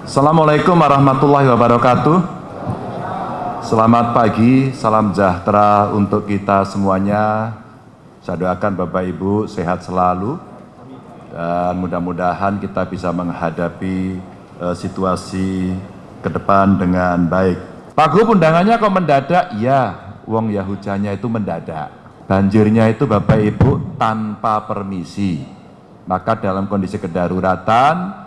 Assalamualaikum warahmatullahi wabarakatuh. Selamat pagi, salam sejahtera untuk kita semuanya. Saya doakan Bapak Ibu sehat selalu dan mudah-mudahan kita bisa menghadapi uh, situasi ke depan dengan baik. Pak Gub undangannya kok mendadak? Ya, wong ya hujannya itu mendadak. Banjirnya itu Bapak Ibu tanpa permisi. Maka dalam kondisi kedaruratan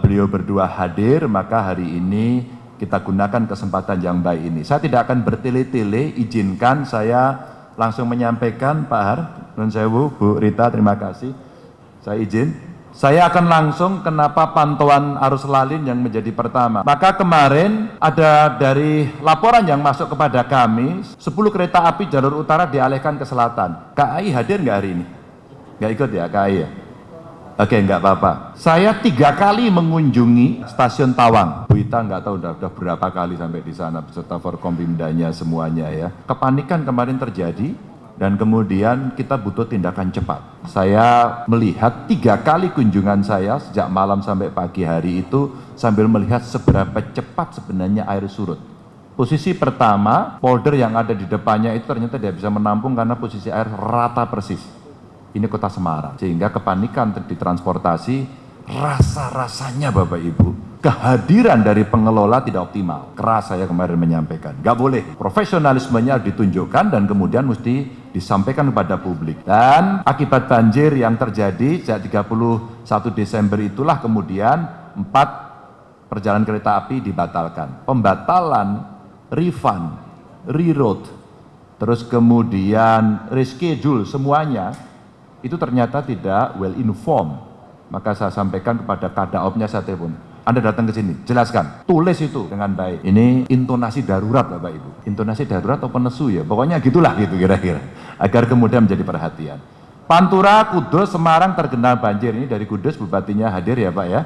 beliau berdua hadir, maka hari ini kita gunakan kesempatan yang baik ini. Saya tidak akan bertele-tele, izinkan saya langsung menyampaikan Pak Har, Nun Sewu, Bu Rita, terima kasih. Saya izin. Saya akan langsung kenapa pantauan arus lalin yang menjadi pertama. Maka kemarin ada dari laporan yang masuk kepada kami, 10 kereta api jalur utara dialihkan ke selatan. KAI hadir nggak hari ini? Nggak ikut ya KAI ya? Oke, nggak apa-apa. Saya tiga kali mengunjungi stasiun Tawang. Bu Ita nggak tahu udah, udah berapa kali sampai di sana beserta Forkompimdanya semuanya ya. Kepanikan kemarin terjadi dan kemudian kita butuh tindakan cepat. Saya melihat tiga kali kunjungan saya sejak malam sampai pagi hari itu sambil melihat seberapa cepat sebenarnya air surut. Posisi pertama, polder yang ada di depannya itu ternyata tidak bisa menampung karena posisi air rata persis. Ini kota Semarang, sehingga kepanikan di transportasi rasa-rasanya Bapak Ibu kehadiran dari pengelola tidak optimal. Keras saya kemarin menyampaikan. Gak boleh. Profesionalismenya ditunjukkan dan kemudian mesti disampaikan kepada publik. Dan akibat banjir yang terjadi sejak 31 Desember itulah kemudian empat perjalanan kereta api dibatalkan. Pembatalan, refund, reroute, terus kemudian reschedule semuanya itu ternyata tidak well informed. Maka saya sampaikan kepada kadaopnya saya telepon anda datang ke sini, jelaskan, tulis itu dengan baik. Ini intonasi darurat Bapak Ibu. Intonasi darurat atau penesu ya, pokoknya gitulah gitu kira-kira. Agar kemudian menjadi perhatian. Pantura, Kudus, Semarang tergenang banjir. Ini dari Kudus, bupatinya hadir ya Pak ya.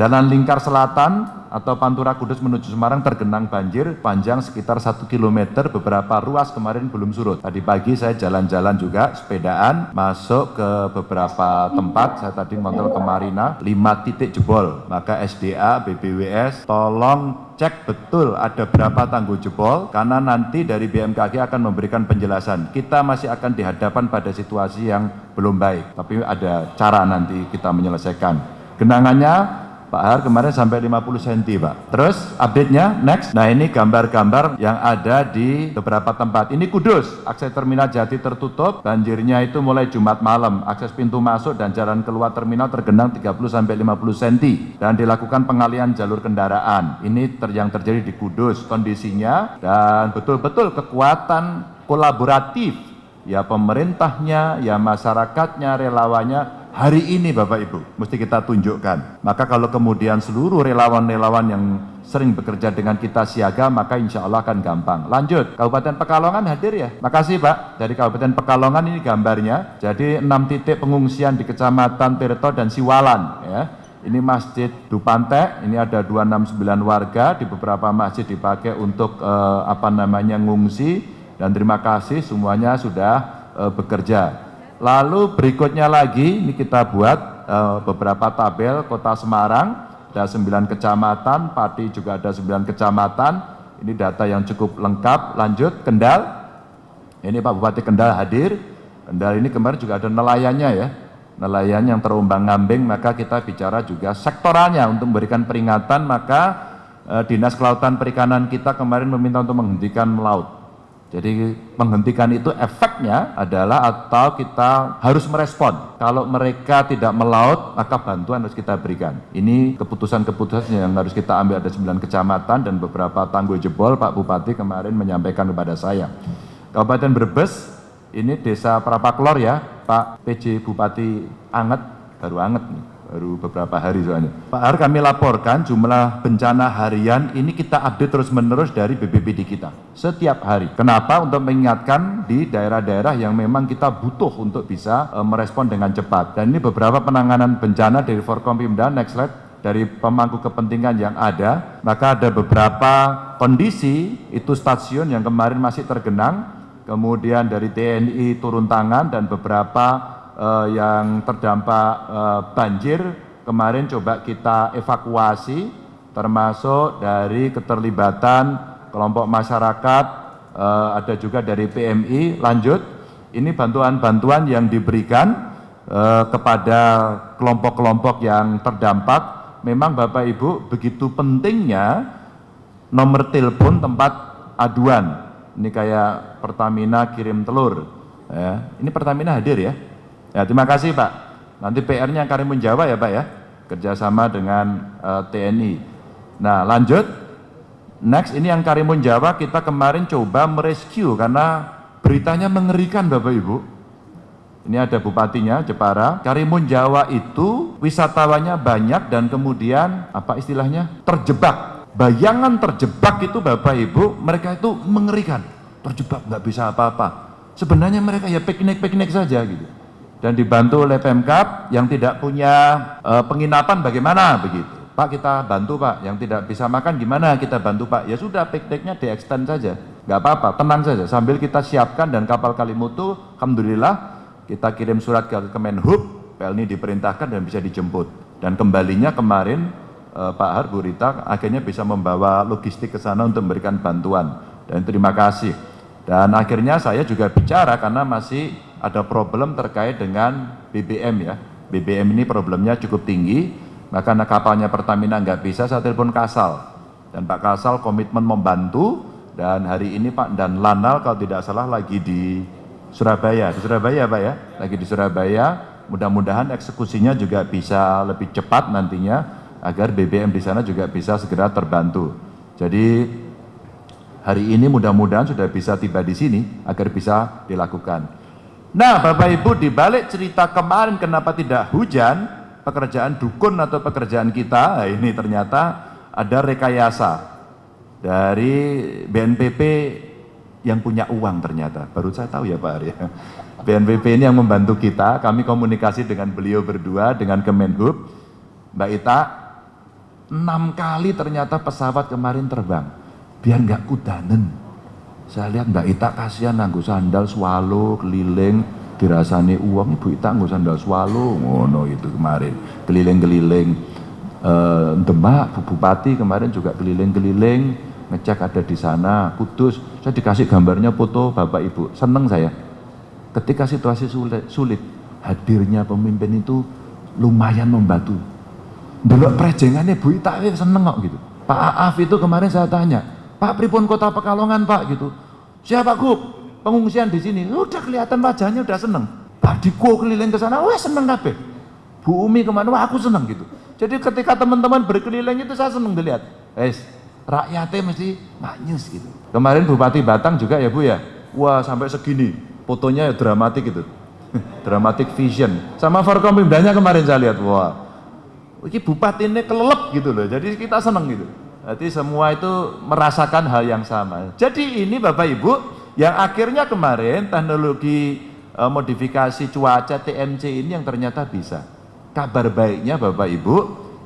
Jalan Lingkar Selatan atau Pantura Kudus menuju Semarang tergenang banjir panjang sekitar 1 km beberapa ruas kemarin belum surut. Tadi pagi saya jalan-jalan juga sepedaan masuk ke beberapa tempat saya tadi kontrol ke Marina 5 titik jebol. Maka SDA, BBWS tolong cek betul ada berapa tanggul jebol karena nanti dari BMKG akan memberikan penjelasan. Kita masih akan dihadapan pada situasi yang belum baik, tapi ada cara nanti kita menyelesaikan. Genangannya Pak Har kemarin sampai 50 cm Pak. Terus update-nya next. Nah ini gambar-gambar yang ada di beberapa tempat. Ini Kudus, akses terminal Jati tertutup, banjirnya itu mulai Jumat malam. Akses pintu masuk dan jalan keluar terminal tergenang 30 sampai 50 cm dan dilakukan pengalian jalur kendaraan. Ini ter yang terjadi di Kudus kondisinya dan betul-betul kekuatan kolaboratif ya pemerintahnya, ya masyarakatnya, relawannya hari ini Bapak Ibu mesti kita tunjukkan. Maka kalau kemudian seluruh relawan-relawan yang sering bekerja dengan kita siaga, maka insya Allah akan gampang. Lanjut, Kabupaten Pekalongan hadir ya? Makasih Pak, dari Kabupaten Pekalongan ini gambarnya. Jadi enam titik pengungsian di Kecamatan Tirto dan Siwalan ya. Ini Masjid Dupante, ini ada 269 warga, di beberapa masjid dipakai untuk eh, apa namanya ngungsi, dan terima kasih semuanya sudah eh, bekerja. Lalu berikutnya lagi ini kita buat uh, beberapa tabel kota Semarang, ada 9 kecamatan, Pati juga ada 9 kecamatan. Ini data yang cukup lengkap. Lanjut Kendal. Ini Pak Bupati Kendal hadir. Kendal ini kemarin juga ada nelayannya ya. Nelayan yang terombang-ambing maka kita bicara juga sektoralnya untuk memberikan peringatan maka eh, Dinas Kelautan Perikanan kita kemarin meminta untuk menghentikan melaut jadi menghentikan itu efeknya adalah atau kita harus merespon. Kalau mereka tidak melaut, maka bantuan harus kita berikan. Ini keputusan-keputusan yang harus kita ambil ada 9 kecamatan dan beberapa tanggul jebol Pak Bupati kemarin menyampaikan kepada saya. Kabupaten Brebes, ini desa Prapaklor ya, Pak PJ Bupati Anget, baru Anget nih baru beberapa hari soalnya. Pak Har kami laporkan jumlah bencana harian ini kita update terus menerus dari BPBD kita setiap hari. Kenapa? Untuk mengingatkan di daerah-daerah yang memang kita butuh untuk bisa e, merespon dengan cepat. Dan ini beberapa penanganan bencana dari Forkompimda, next slide, dari pemangku kepentingan yang ada, maka ada beberapa kondisi itu stasiun yang kemarin masih tergenang, kemudian dari TNI turun tangan dan beberapa uh, yang terdampak uh, banjir kemarin coba kita evakuasi termasuk dari keterlibatan kelompok masyarakat, eh, ada juga dari PMI, lanjut, ini bantuan-bantuan yang diberikan eh, kepada kelompok-kelompok yang terdampak, memang Bapak Ibu begitu pentingnya nomor telepon tempat aduan. Ini kayak Pertamina kirim telur. Ya. Ini Pertamina hadir ya. Ya terima kasih Pak. Nanti PR-nya Karimun Jawa ya Pak ya. Kerjasama dengan uh, eh, TNI. Nah lanjut. Next ini yang Karimun Jawa kita kemarin coba merescue karena beritanya mengerikan Bapak Ibu. Ini ada bupatinya Jepara. Karimun Jawa itu wisatawannya banyak dan kemudian apa istilahnya terjebak. Bayangan terjebak itu Bapak Ibu mereka itu mengerikan. Terjebak nggak bisa apa-apa sebenarnya mereka ya piknik-piknik saja gitu dan dibantu oleh Pemkap yang tidak punya e, penginapan bagaimana begitu. Pak kita bantu Pak. Yang tidak bisa makan gimana kita bantu Pak? Ya sudah pikniknya di extend saja. Nggak apa-apa tenang saja. Sambil kita siapkan dan kapal Kalimutu Alhamdulillah kita kirim surat ke Kemenhub Pelni diperintahkan dan bisa dijemput. Dan kembalinya kemarin e, Pak Har Rita akhirnya bisa membawa logistik ke sana untuk memberikan bantuan. Dan terima kasih. Dan akhirnya saya juga bicara karena masih ada problem terkait dengan BBM ya. BBM ini problemnya cukup tinggi, maka kapalnya Pertamina nggak bisa, saya telepon Kasal. Dan Pak Kasal komitmen membantu, dan hari ini Pak dan Lanal kalau tidak salah lagi di Surabaya. Di Surabaya Pak ya, lagi di Surabaya. Mudah-mudahan eksekusinya juga bisa lebih cepat nantinya, agar BBM di sana juga bisa segera terbantu. Jadi hari ini mudah-mudahan sudah bisa tiba di sini agar bisa dilakukan. Nah, Bapak Ibu, di balik cerita kemarin kenapa tidak hujan, pekerjaan dukun atau pekerjaan kita, nah ini ternyata ada rekayasa dari BNPP yang punya uang ternyata. Baru saya tahu ya Pak Arya. BNPP ini yang membantu kita, kami komunikasi dengan beliau berdua, dengan Kemenhub, Mbak Ita, enam kali ternyata pesawat kemarin terbang. Biar nggak kudanen saya lihat Mbak Ita kasihan nanggu sandal swalo keliling dirasani uang Ibu Ita nanggu sandal swalo ngono itu kemarin. Keliling-keliling. E, Demak Bu Bupati kemarin juga keliling-keliling ngecek ada di sana Kudus. Saya dikasih gambarnya foto Bapak Ibu. Seneng saya. Ketika situasi sulit, sulit hadirnya pemimpin itu lumayan membantu. Dulu prejengannya Bu Ita seneng kok gitu. Pak Aaf itu kemarin saya tanya Pak Pripun Kota Pekalongan Pak gitu. Siapa Gub? Pengungsian di sini. Udah kelihatan wajahnya udah seneng. Pak Diko keliling ke sana, wah seneng kabeh. Bu Umi ke mana? Wah aku seneng gitu. Jadi ketika teman-teman berkeliling itu saya seneng dilihat. Eh, rakyatnya mesti manyus gitu. Kemarin Bupati Batang juga ya Bu ya. Wah sampai segini. Fotonya ya dramatik gitu. dramatic vision. Sama Forkompimdanya kemarin saya lihat. Wah. Ini bupati ini kelelep gitu loh. Jadi kita seneng gitu. Jadi semua itu merasakan hal yang sama. Jadi ini Bapak Ibu yang akhirnya kemarin teknologi e, modifikasi cuaca TMC ini yang ternyata bisa. Kabar baiknya Bapak Ibu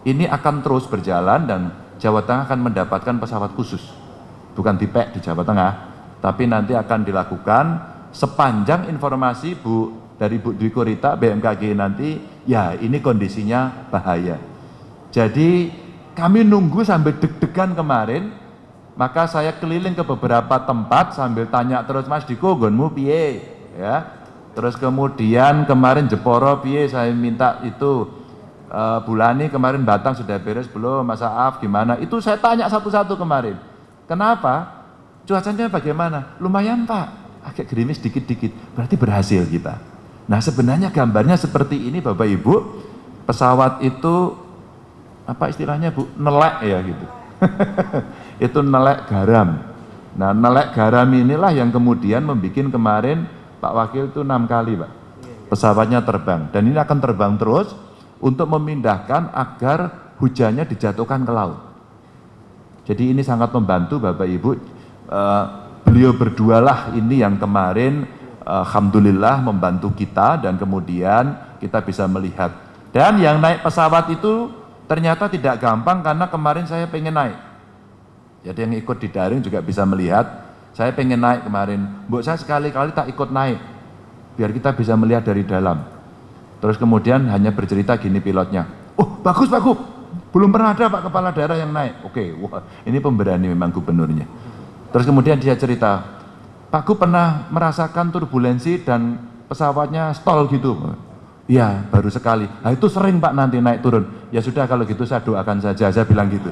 ini akan terus berjalan dan Jawa Tengah akan mendapatkan pesawat khusus. Bukan tipek di Jawa Tengah, tapi nanti akan dilakukan sepanjang informasi Bu dari Bu Dwi Korita BMKG nanti ya ini kondisinya bahaya. Jadi kami nunggu sambil deg-degan kemarin, maka saya keliling ke beberapa tempat sambil tanya terus Mas Diko gonmu piye ya. Terus kemudian kemarin Jeporo piye saya minta itu uh, Bulani kemarin Batang sudah beres belum Mas Aaf gimana? Itu saya tanya satu-satu kemarin. Kenapa? Cuacanya bagaimana? Lumayan Pak, agak gerimis dikit-dikit. Berarti berhasil kita. Nah sebenarnya gambarnya seperti ini Bapak Ibu. Pesawat itu apa istilahnya Bu? Nelek ya gitu. Itu nelek garam. Nah nelek garam inilah yang kemudian membuat kemarin Pak Wakil itu enam kali Pak. Pesawatnya terbang. Dan ini akan terbang terus untuk memindahkan agar hujannya dijatuhkan ke laut. Jadi ini sangat membantu Bapak Ibu. Uh, beliau berdualah ini yang kemarin uh, Alhamdulillah membantu kita dan kemudian kita bisa melihat. Dan yang naik pesawat itu Ternyata tidak gampang karena kemarin saya pengen naik. Jadi yang ikut di daring juga bisa melihat, saya pengen naik kemarin. Mbok saya sekali-kali tak ikut naik, biar kita bisa melihat dari dalam. Terus kemudian hanya bercerita gini pilotnya, oh bagus bagus, Belum pernah ada Pak Kepala Daerah yang naik. Oke, wah ini pemberani memang gubernurnya. Terus kemudian dia cerita, Pak Gu pernah merasakan turbulensi dan pesawatnya stall gitu. Iya, baru sekali. Nah itu sering Pak nanti naik turun. Ya sudah kalau gitu saya doakan saja, saya bilang gitu.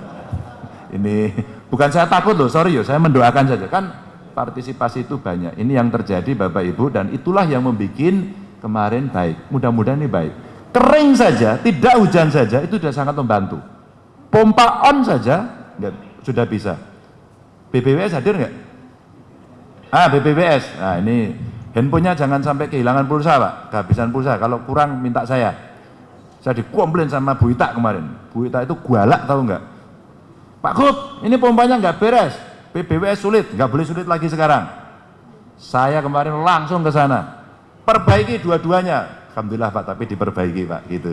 Ini bukan saya takut loh, sorry yo, saya mendoakan saja. Kan partisipasi itu banyak. Ini yang terjadi Bapak Ibu dan itulah yang membuat kemarin baik. Mudah-mudahan ini baik. Kering saja, tidak hujan saja itu sudah sangat membantu. Pompa on saja enggak, sudah bisa. BBWS hadir nggak? Ah BBWS. Nah ini handphonenya jangan sampai kehilangan pulsa pak, kehabisan pulsa. Kalau kurang minta saya. Saya dikomplain sama Bu Ita kemarin. Bu Ita itu gualak tahu nggak? Pak Kut, ini pompanya nggak beres. BBWS sulit, nggak boleh sulit lagi sekarang. Saya kemarin langsung ke sana, perbaiki dua-duanya. Alhamdulillah Pak, tapi diperbaiki Pak, gitu.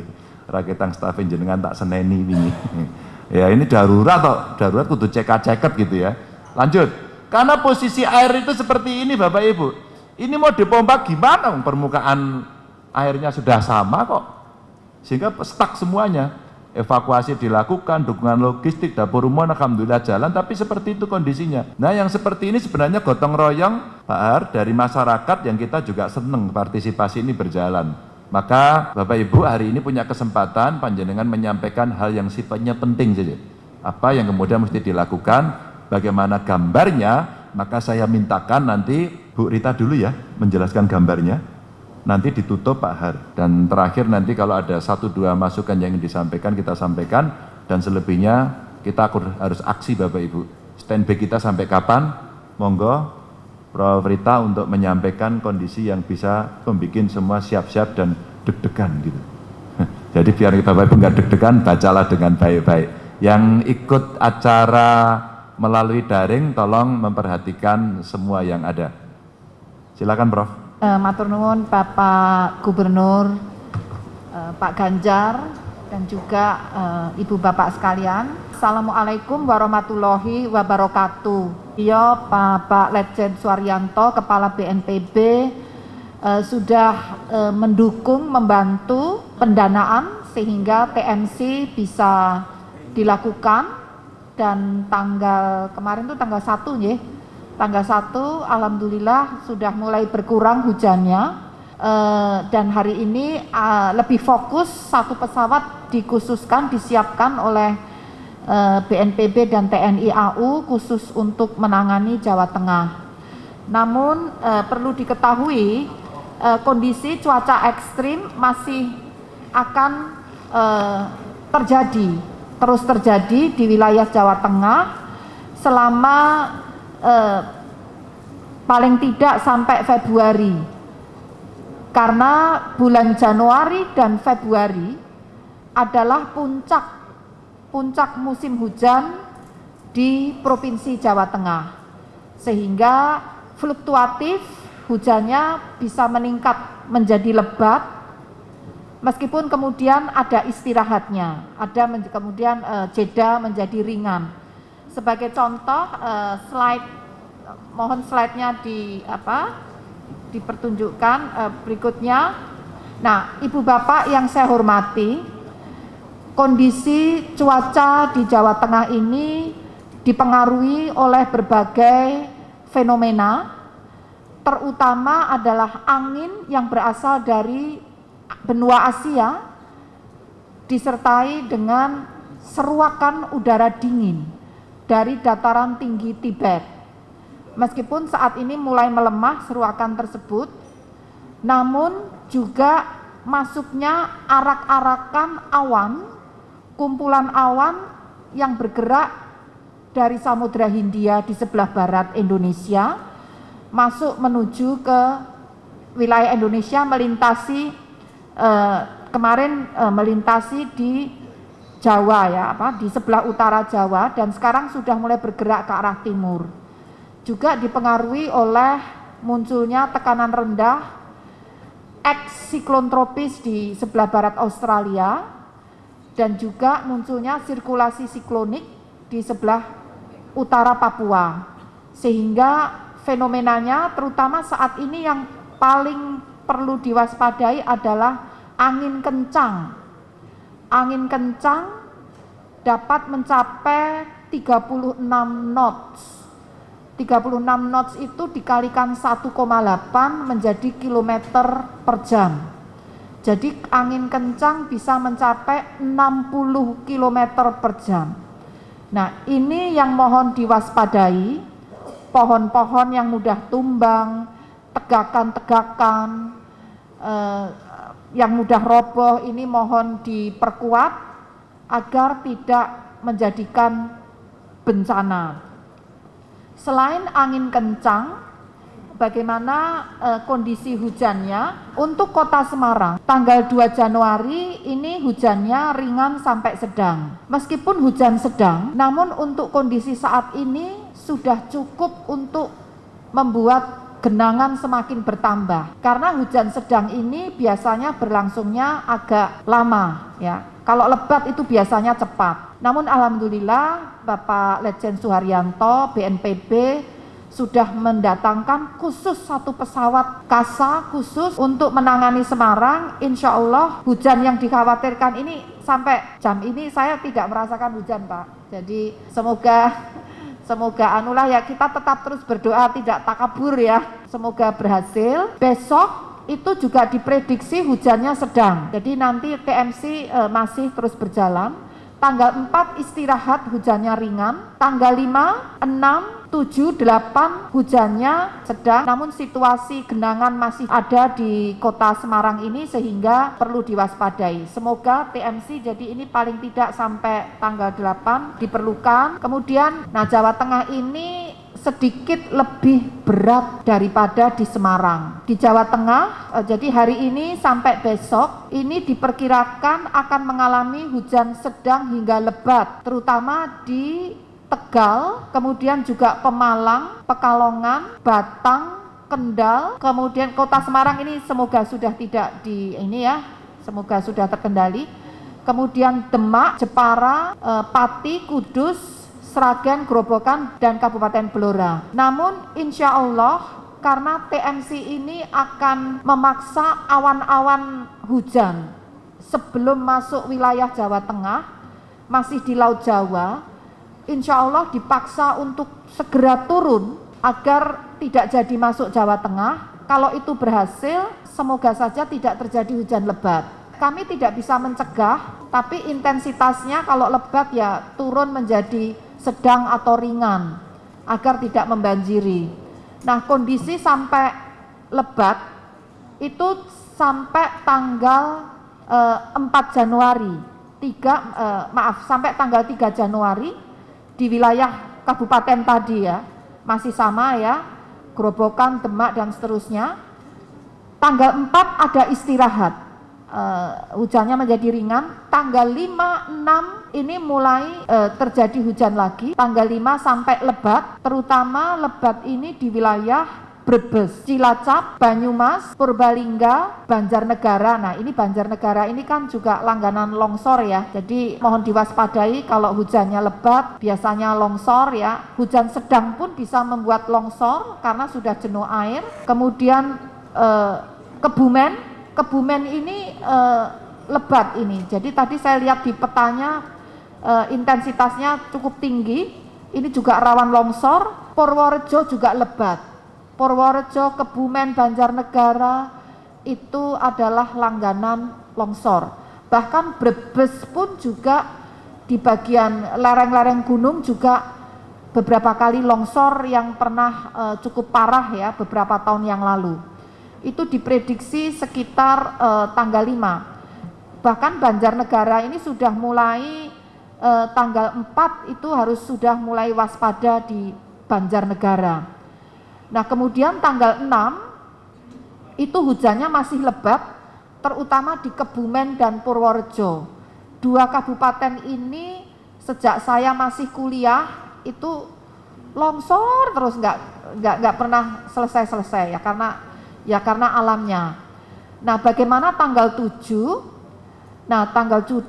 Raketang staf jenengan tak seneni ini. ya ini darurat toh, darurat kudu cekak-ceket gitu ya. Lanjut, karena posisi air itu seperti ini Bapak Ibu. Ini mau dipompa gimana? Permukaan airnya sudah sama kok. Sehingga stuck semuanya evakuasi dilakukan, dukungan logistik, dapur umum alhamdulillah jalan, tapi seperti itu kondisinya. Nah yang seperti ini sebenarnya gotong royong Pak Har dari masyarakat yang kita juga senang partisipasi ini berjalan. Maka Bapak Ibu hari ini punya kesempatan panjenengan menyampaikan hal yang sifatnya penting saja. Apa yang kemudian mesti dilakukan, bagaimana gambarnya, maka saya mintakan nanti Bu Rita dulu ya menjelaskan gambarnya nanti ditutup Pak Har. Dan terakhir nanti kalau ada satu dua masukan yang ingin disampaikan, kita sampaikan. Dan selebihnya kita harus aksi Bapak Ibu. Standby kita sampai kapan? Monggo Prof. Rita untuk menyampaikan kondisi yang bisa membuat semua siap-siap dan deg-degan gitu. Jadi biar Bapak Ibu nggak deg-degan, bacalah dengan baik-baik. Yang ikut acara melalui daring, tolong memperhatikan semua yang ada. Silakan Prof. Uh, matur nuwun Bapak Gubernur, uh, Pak Ganjar, dan juga uh, Ibu Bapak sekalian. Assalamualaikum warahmatullahi wabarakatuh. Iya Bapak Letjen Suaryanto, Kepala BNPB, uh, sudah uh, mendukung, membantu pendanaan sehingga TNC bisa dilakukan dan tanggal kemarin itu tanggal 1 ya tanggal 1 alhamdulillah sudah mulai berkurang hujannya Uh, dan hari ini uh, lebih fokus satu pesawat dikhususkan disiapkan oleh uh, eh, BNPB dan TNI AU khusus untuk menangani Jawa Tengah. Namun perlu diketahui kondisi cuaca ekstrim masih akan terjadi terus terjadi di wilayah Jawa Tengah selama eh, paling tidak sampai Februari. Karena bulan Januari dan Februari adalah puncak puncak musim hujan di Provinsi Jawa Tengah. Sehingga fluktuatif hujannya bisa meningkat menjadi lebat meskipun kemudian ada istirahatnya. Ada kemudian uh, jeda menjadi ringan sebagai contoh uh, slide mohon slide-nya di apa dipertunjukkan uh, berikutnya. Nah, Ibu Bapak yang saya hormati, kondisi cuaca di Jawa Tengah ini dipengaruhi oleh berbagai fenomena, terutama adalah angin yang berasal dari benua Asia disertai dengan seruakan udara dingin dari dataran tinggi Tibet. Meskipun saat ini mulai melemah seruakan tersebut, namun juga masuknya arak-arakan awan, kumpulan awan yang bergerak dari Samudra Hindia di sebelah barat Indonesia, masuk menuju ke wilayah Indonesia melintasi eh, kemarin eh, melintasi di Jawa ya apa di sebelah utara Jawa dan sekarang sudah mulai bergerak ke arah timur. Juga dipengaruhi oleh munculnya tekanan rendah ex siklon tropis di sebelah barat Australia dan juga munculnya sirkulasi siklonik di sebelah utara Papua. Sehingga fenomenanya terutama saat ini yang paling perlu diwaspadai adalah angin kencang angin kencang dapat mencapai 36 knots. 36 knots itu dikalikan 1,8 menjadi kilometer per jam. Jadi angin kencang bisa mencapai 60 km per jam. Nah ini yang mohon diwaspadai, pohon-pohon yang mudah tumbang, tegakan-tegakan, eh, yang mudah roboh ini mohon diperkuat agar tidak menjadikan bencana. Selain angin kencang, bagaimana eh, kondisi hujannya untuk kota Semarang tanggal 2 Januari ini hujannya ringan sampai sedang meskipun hujan sedang namun untuk kondisi saat ini sudah cukup untuk membuat genangan semakin bertambah. Karena hujan sedang ini biasanya berlangsungnya agak lama ya. Kalau lebat itu biasanya cepat. Namun alhamdulillah Bapak Lejen Suharyanto BNPB sudah mendatangkan khusus satu pesawat kasa khusus untuk menangani Semarang. Insya Allah hujan yang dikhawatirkan ini sampai jam ini saya tidak merasakan hujan Pak. Jadi semoga Semoga anulah ya kita tetap terus berdoa tidak takabur ya. Semoga berhasil. Besok itu juga diprediksi hujannya sedang. Jadi nanti TMC e, masih terus berjalan. Tanggal 4 istirahat hujannya ringan. Tanggal 5, 6, 7, 8 hujannya sedang namun situasi genangan masih ada di kota Semarang ini sehingga perlu diwaspadai. Semoga TMC jadi ini paling tidak sampai tanggal 8 diperlukan. Kemudian nah Jawa Tengah ini sedikit lebih berat daripada di Semarang. Di Jawa Tengah, eh, jadi hari ini sampai besok ini diperkirakan akan mengalami hujan sedang hingga lebat, terutama di Tegal, kemudian juga Pemalang, Pekalongan, Batang, Kendal, kemudian Kota Semarang ini semoga sudah tidak di ini ya, semoga sudah terkendali. Kemudian Demak, Jepara, eh, Pati, Kudus, Sragen, Grobogan, dan Kabupaten Blora. Namun insya Allah karena TMC ini akan memaksa awan-awan hujan sebelum masuk wilayah Jawa Tengah, masih di Laut Jawa, insya Allah dipaksa untuk segera turun agar tidak jadi masuk Jawa Tengah. Kalau itu berhasil, semoga saja tidak terjadi hujan lebat. Kami tidak bisa mencegah, tapi intensitasnya kalau lebat ya turun menjadi sedang atau ringan agar tidak membanjiri. Nah, kondisi sampai lebat itu sampai tanggal eh, 4 Januari, 3 eh, maaf, sampai tanggal 3 Januari di wilayah kabupaten tadi ya, masih sama ya, Grobokan, Demak dan seterusnya. Tanggal 4 ada istirahat, uh, hujannya menjadi ringan. Tanggal 5, 6 ini mulai uh, terjadi hujan lagi. Tanggal 5 sampai lebat, terutama lebat ini di wilayah Brebes, Cilacap, Banyumas, Purbalingga, Banjarnegara. Nah, ini Banjarnegara ini kan juga langganan longsor ya. Jadi mohon diwaspadai kalau hujannya lebat, biasanya longsor ya. Hujan sedang pun bisa membuat longsor karena sudah jenuh air. Kemudian eh, Kebumen, Kebumen ini eh, lebat ini. Jadi tadi saya lihat di petanya eh, intensitasnya cukup tinggi. Ini juga rawan longsor. Purworejo juga lebat. Purworejo, Kebumen, Banjarnegara itu adalah langganan longsor. Bahkan Brebes pun juga di bagian lereng-lereng gunung juga beberapa kali longsor yang pernah uh, cukup parah ya beberapa tahun yang lalu. Itu diprediksi sekitar uh, tanggal 5. Bahkan Banjarnegara ini sudah mulai uh, tanggal 4 itu harus sudah mulai waspada di Banjarnegara Nah kemudian tanggal 6 itu hujannya masih lebat terutama di Kebumen dan Purworejo. Dua kabupaten ini sejak saya masih kuliah itu longsor terus nggak nggak nggak pernah selesai-selesai ya karena ya karena alamnya. Nah, bagaimana tanggal 7? Nah, tanggal 7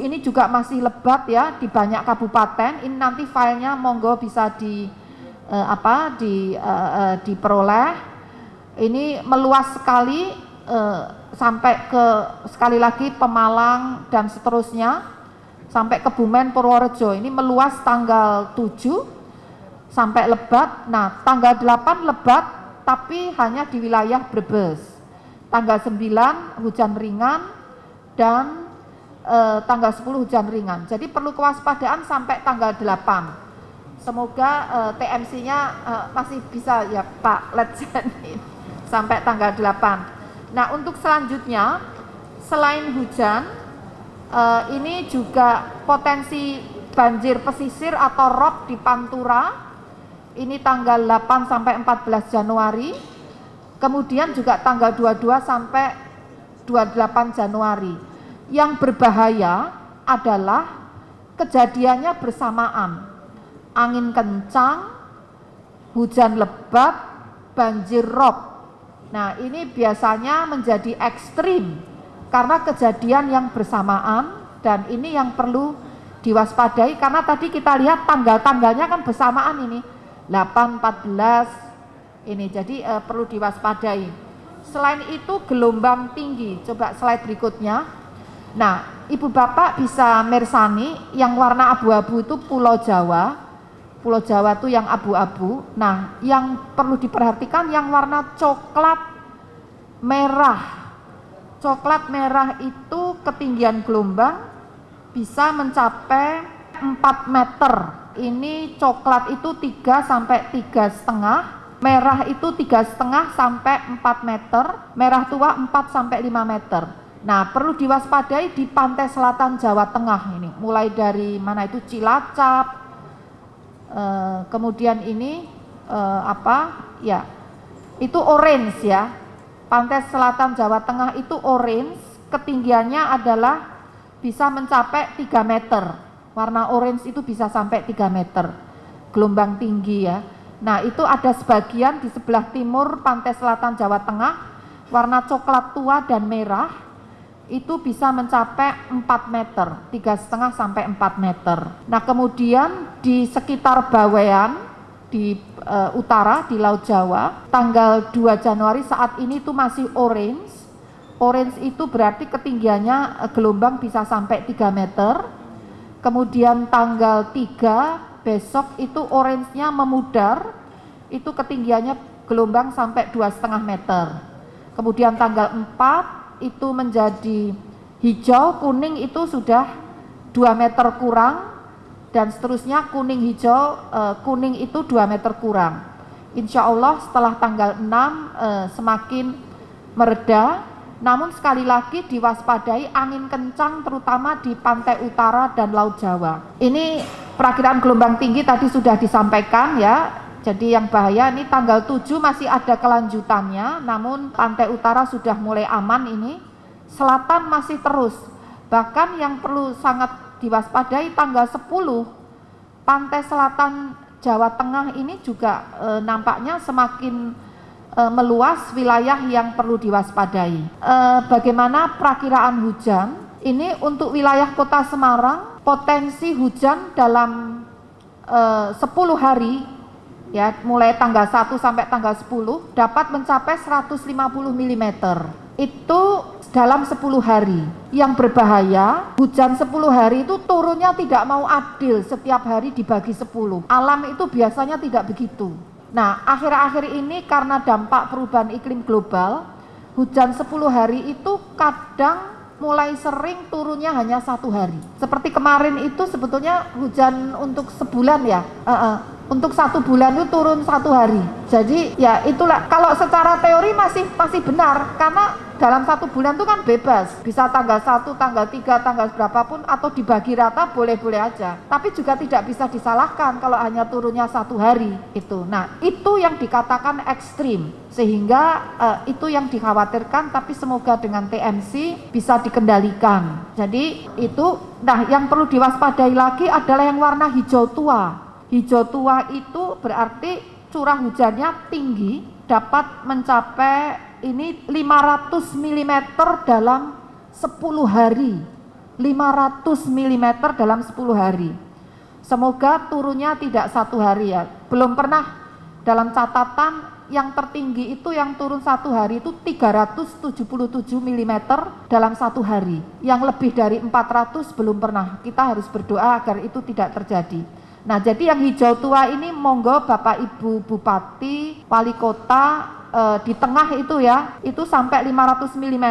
ini juga masih lebat ya di banyak kabupaten. Ini nanti filenya monggo bisa di uh, apa di uh, uh, diperoleh ini meluas sekali uh, sampai ke sekali lagi Pemalang dan seterusnya sampai Kebumen Purworejo ini meluas tanggal 7 sampai Lebat. Nah, tanggal 8 Lebat tapi hanya di wilayah Brebes. Tanggal 9 hujan ringan dan eh, tanggal 10 hujan ringan. Jadi perlu kewaspadaan sampai tanggal 8. Semoga eh, TMC-nya eh, masih bisa ya Pak Letjen sampai tanggal 8. Nah, untuk selanjutnya selain hujan eh, ini juga potensi banjir pesisir atau rob di Pantura ini tanggal 8 sampai 14 Januari. Kemudian juga tanggal 22 sampai 28 Januari. Yang berbahaya adalah kejadiannya bersamaan. Angin kencang hujan lebat banjir rob. Nah ini biasanya menjadi ekstrim karena kejadian yang bersamaan dan ini yang perlu diwaspadai karena tadi kita lihat tanggal-tanggalnya kan bersamaan ini 8 14 ini jadi eh, perlu diwaspadai. Selain itu gelombang tinggi. Coba slide berikutnya. Nah ibu bapak bisa mersani yang warna abu-abu itu pulau Jawa. Pulau Jawa itu yang abu-abu. Nah yang perlu diperhatikan yang warna coklat merah. Coklat merah itu ketinggian gelombang bisa mencapai 4 meter ini coklat itu 3 sampai tiga setengah merah itu tiga setengah sampai 4 meter merah tua 4 sampai 5 meter. Nah perlu diwaspadai di pantai selatan Jawa Tengah ini. Mulai dari mana itu? Cilacap eh, kemudian ini eh, apa? Ya itu orange ya. Pantai selatan Jawa Tengah itu orange ketinggiannya adalah bisa mencapai 3 meter. Warna orange itu bisa sampai 3 meter. Gelombang tinggi ya. Nah, itu ada sebagian di sebelah timur pantai selatan Jawa Tengah, warna coklat tua dan merah, itu bisa mencapai 4 meter, tiga setengah sampai 4 meter. Nah, kemudian di sekitar Bawean, di e, utara, di Laut Jawa, tanggal 2 Januari saat ini itu masih orange, Orange itu berarti ketinggiannya eh, gelombang bisa sampai 3 meter. Kemudian tanggal 3 besok itu orange-nya memudar, itu ketinggiannya gelombang sampai dua setengah meter. Kemudian tanggal 4 itu menjadi hijau, kuning itu sudah 2 meter kurang, dan seterusnya kuning hijau, eh, kuning itu 2 meter kurang. Insya Allah setelah tanggal 6 eh, semakin mereda, namun sekali lagi diwaspadai angin kencang terutama di pantai utara dan Laut Jawa. Ini perakiraan gelombang tinggi tadi sudah disampaikan ya. Jadi yang bahaya ini tanggal 7 masih ada kelanjutannya, namun pantai utara sudah mulai aman ini. Selatan masih terus. Bahkan yang perlu sangat diwaspadai tanggal 10 pantai selatan Jawa Tengah ini juga e, nampaknya semakin e, meluas wilayah yang perlu diwaspadai. E, bagaimana perakiraan hujan? Ini untuk wilayah Kota Semarang potensi hujan dalam e, 10 hari ya mulai tanggal 1 sampai tanggal 10 dapat mencapai 150 mm. Itu dalam 10 hari. Yang berbahaya, hujan 10 hari itu turunnya tidak mau adil setiap hari dibagi 10. Alam itu biasanya tidak begitu. Nah, akhir-akhir ini karena dampak perubahan iklim global, hujan 10 hari itu kadang mulai sering turunnya hanya satu hari. Seperti kemarin itu sebetulnya hujan untuk sebulan ya. Uh -uh. Untuk satu bulan itu turun satu hari. Jadi ya itulah kalau secara teori masih masih benar karena dalam satu bulan itu kan bebas. Bisa tanggal 1, tanggal 3, tanggal berapapun atau dibagi rata boleh-boleh aja. Tapi juga tidak bisa disalahkan kalau hanya turunnya satu hari itu nah itu yang dikatakan ekstrim. Sehingga uh, itu yang dikhawatirkan tapi semoga dengan TMC bisa dikendalikan. Jadi itu nah yang perlu diwaspadai lagi adalah yang warna hijau tua. Hijau tua itu berarti curah hujannya tinggi dapat mencapai ini 500 mm dalam 10 hari 500 mm dalam 10 hari semoga turunnya tidak satu hari ya belum pernah dalam catatan yang tertinggi itu yang turun satu hari itu 377 mm dalam satu hari. Yang lebih dari 400 belum pernah. Kita harus berdoa agar itu tidak terjadi. Nah, jadi yang hijau tua ini monggo Bapak Ibu Bupati, Wali Kota eh, di tengah itu ya, itu sampai 500 mm.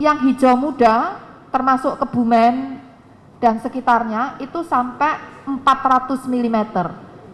Yang hijau muda termasuk Kebumen dan sekitarnya itu sampai 400 mm.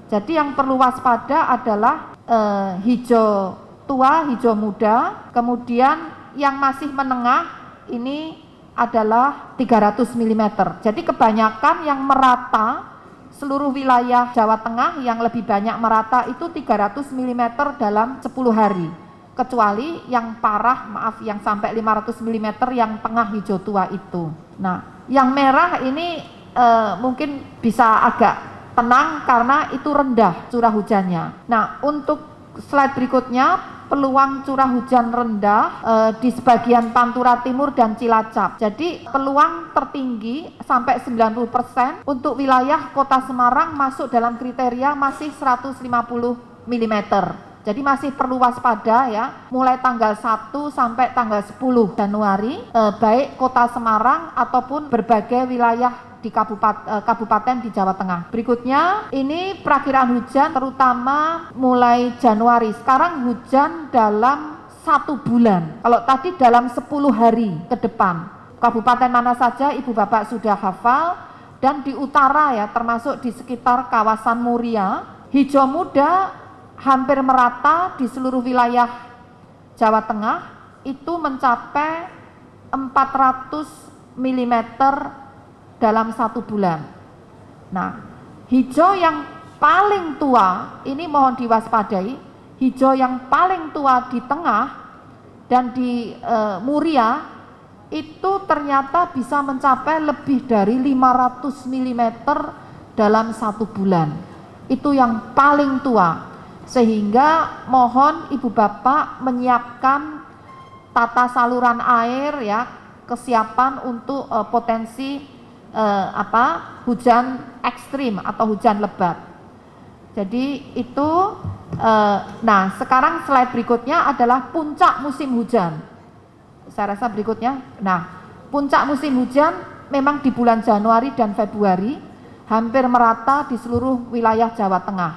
Jadi yang perlu waspada adalah eh, hijau tua, hijau muda, kemudian yang masih menengah ini adalah 300 mm. Jadi kebanyakan yang merata seluruh wilayah Jawa Tengah yang lebih banyak merata itu 300 mm dalam 10 hari. Kecuali yang parah, maaf yang sampai 500 mm yang tengah hijau tua itu. Nah, yang merah ini eh, mungkin bisa agak tenang karena itu rendah curah hujannya. Nah, untuk slide berikutnya peluang curah hujan rendah eh, di sebagian Pantura Timur dan Cilacap. Jadi peluang tertinggi sampai 90% untuk wilayah Kota Semarang masuk dalam kriteria masih 150 mm. Jadi masih perlu waspada ya, mulai tanggal 1 sampai tanggal 10 Januari, eh, baik Kota Semarang ataupun berbagai wilayah di kabupaten, eh, kabupaten di Jawa Tengah. Berikutnya ini perakiraan hujan terutama mulai Januari. Sekarang hujan dalam satu bulan. Kalau tadi dalam 10 hari ke depan. Kabupaten mana saja Ibu Bapak sudah hafal dan di utara ya termasuk di sekitar kawasan Muria. Hijau muda hampir merata di seluruh wilayah Jawa Tengah itu mencapai 400 mm dalam satu bulan. Nah, hijau yang paling tua, ini mohon diwaspadai, hijau yang paling tua di tengah dan di e, Muria itu ternyata bisa mencapai lebih dari 500 mm dalam satu bulan. Itu yang paling tua. Sehingga mohon Ibu Bapak menyiapkan tata saluran air ya, kesiapan untuk e, potensi eh, apa hujan ekstrim atau hujan lebat. Jadi itu eh, nah sekarang slide berikutnya adalah puncak musim hujan. Saya rasa berikutnya. Nah, puncak musim hujan memang di bulan Januari dan Februari hampir merata di seluruh wilayah Jawa Tengah.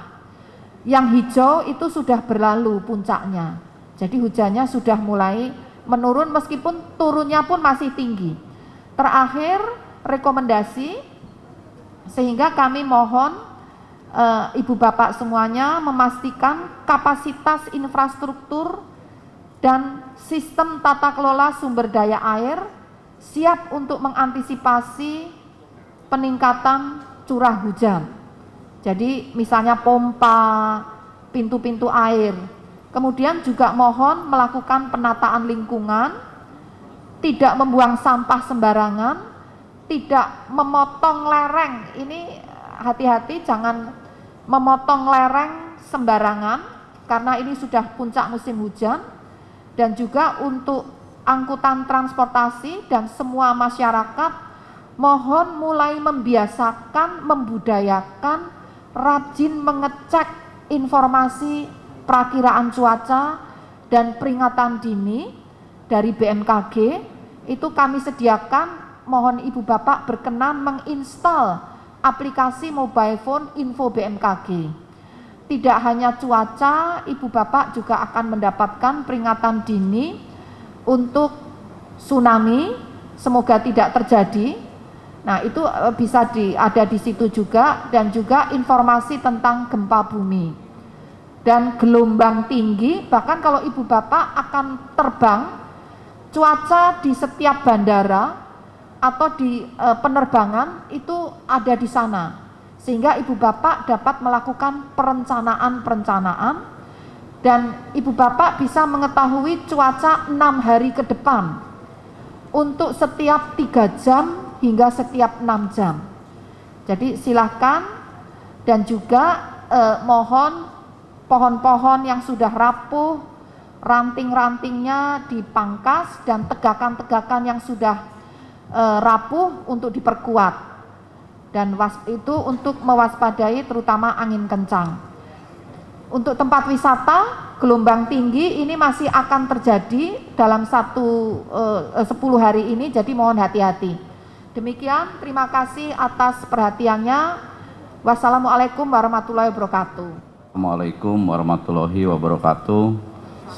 Yang hijau itu sudah berlalu puncaknya. Jadi hujannya sudah mulai menurun meskipun turunnya pun masih tinggi. Terakhir rekomendasi sehingga kami mohon e, Ibu Bapak semuanya memastikan kapasitas infrastruktur dan sistem tata kelola sumber daya air siap untuk mengantisipasi peningkatan curah hujan. Jadi misalnya pompa, pintu-pintu air. Kemudian juga mohon melakukan penataan lingkungan, tidak membuang sampah sembarangan, tidak memotong lereng. Ini hati-hati jangan memotong lereng sembarangan karena ini sudah puncak musim hujan dan juga untuk angkutan transportasi dan semua masyarakat mohon mulai membiasakan, membudayakan rajin mengecek informasi perakiraan cuaca dan peringatan dini dari BMKG itu kami sediakan mohon Ibu Bapak berkenan menginstal aplikasi mobile phone Info BMKG. Tidak hanya cuaca, Ibu Bapak juga akan mendapatkan peringatan dini untuk tsunami, semoga tidak terjadi. Nah, itu eh, bisa di, ada di situ juga dan juga informasi tentang gempa bumi. Dan gelombang tinggi, bahkan kalau Ibu Bapak akan terbang, cuaca di setiap bandara atau di e, penerbangan itu ada di sana. Sehingga ibu bapak dapat melakukan perencanaan-perencanaan dan ibu bapak bisa mengetahui cuaca enam hari ke depan untuk setiap tiga jam hingga setiap enam jam. Jadi silahkan dan juga eh, mohon pohon-pohon yang sudah rapuh ranting-rantingnya dipangkas dan tegakan-tegakan yang sudah e, rapuh untuk diperkuat dan was, itu untuk mewaspadai terutama angin kencang. Untuk tempat wisata gelombang tinggi ini masih akan terjadi dalam satu eh, 10 hari ini, jadi mohon hati-hati. Demikian, terima kasih atas perhatiannya. Wassalamualaikum warahmatullahi wabarakatuh. Assalamualaikum warahmatullahi wabarakatuh.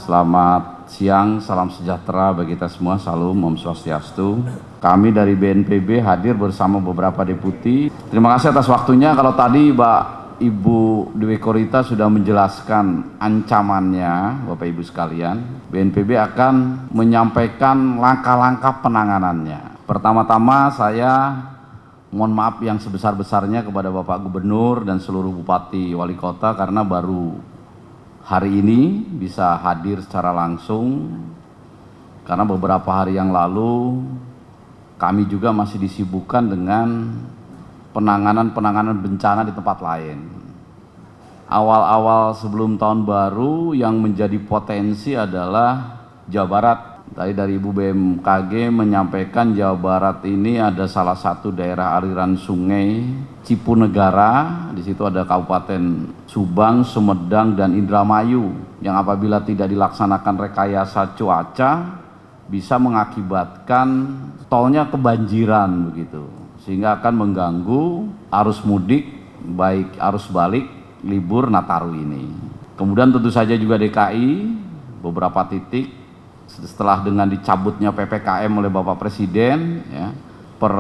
Selamat siang, salam sejahtera bagi kita semua. Salam Om Swastiastu. Kami dari BNPB hadir bersama beberapa deputi. Terima kasih atas waktunya. Kalau tadi Mbak Ibu Dewi Korita sudah menjelaskan ancamannya, Bapak Ibu sekalian, BNPB akan menyampaikan langkah-langkah penanganannya. Pertama-tama saya mohon maaf yang sebesar-besarnya kepada Bapak Gubernur dan seluruh Bupati Wali Kota karena baru hari ini bisa hadir secara langsung karena beberapa hari yang lalu kami juga masih disibukkan dengan penanganan-penanganan bencana di tempat lain. Awal-awal sebelum tahun baru yang menjadi potensi adalah Jawa Barat. Tadi dari Ibu BMKG menyampaikan Jawa Barat ini ada salah satu daerah aliran sungai Cipunegara. Di situ ada Kabupaten Subang, Sumedang, dan Indramayu yang apabila tidak dilaksanakan rekayasa cuaca bisa mengakibatkan tolnya kebanjiran begitu sehingga akan mengganggu arus mudik baik arus balik libur Nataru ini. Kemudian tentu saja juga DKI beberapa titik setelah dengan dicabutnya PPKM oleh Bapak Presiden ya, per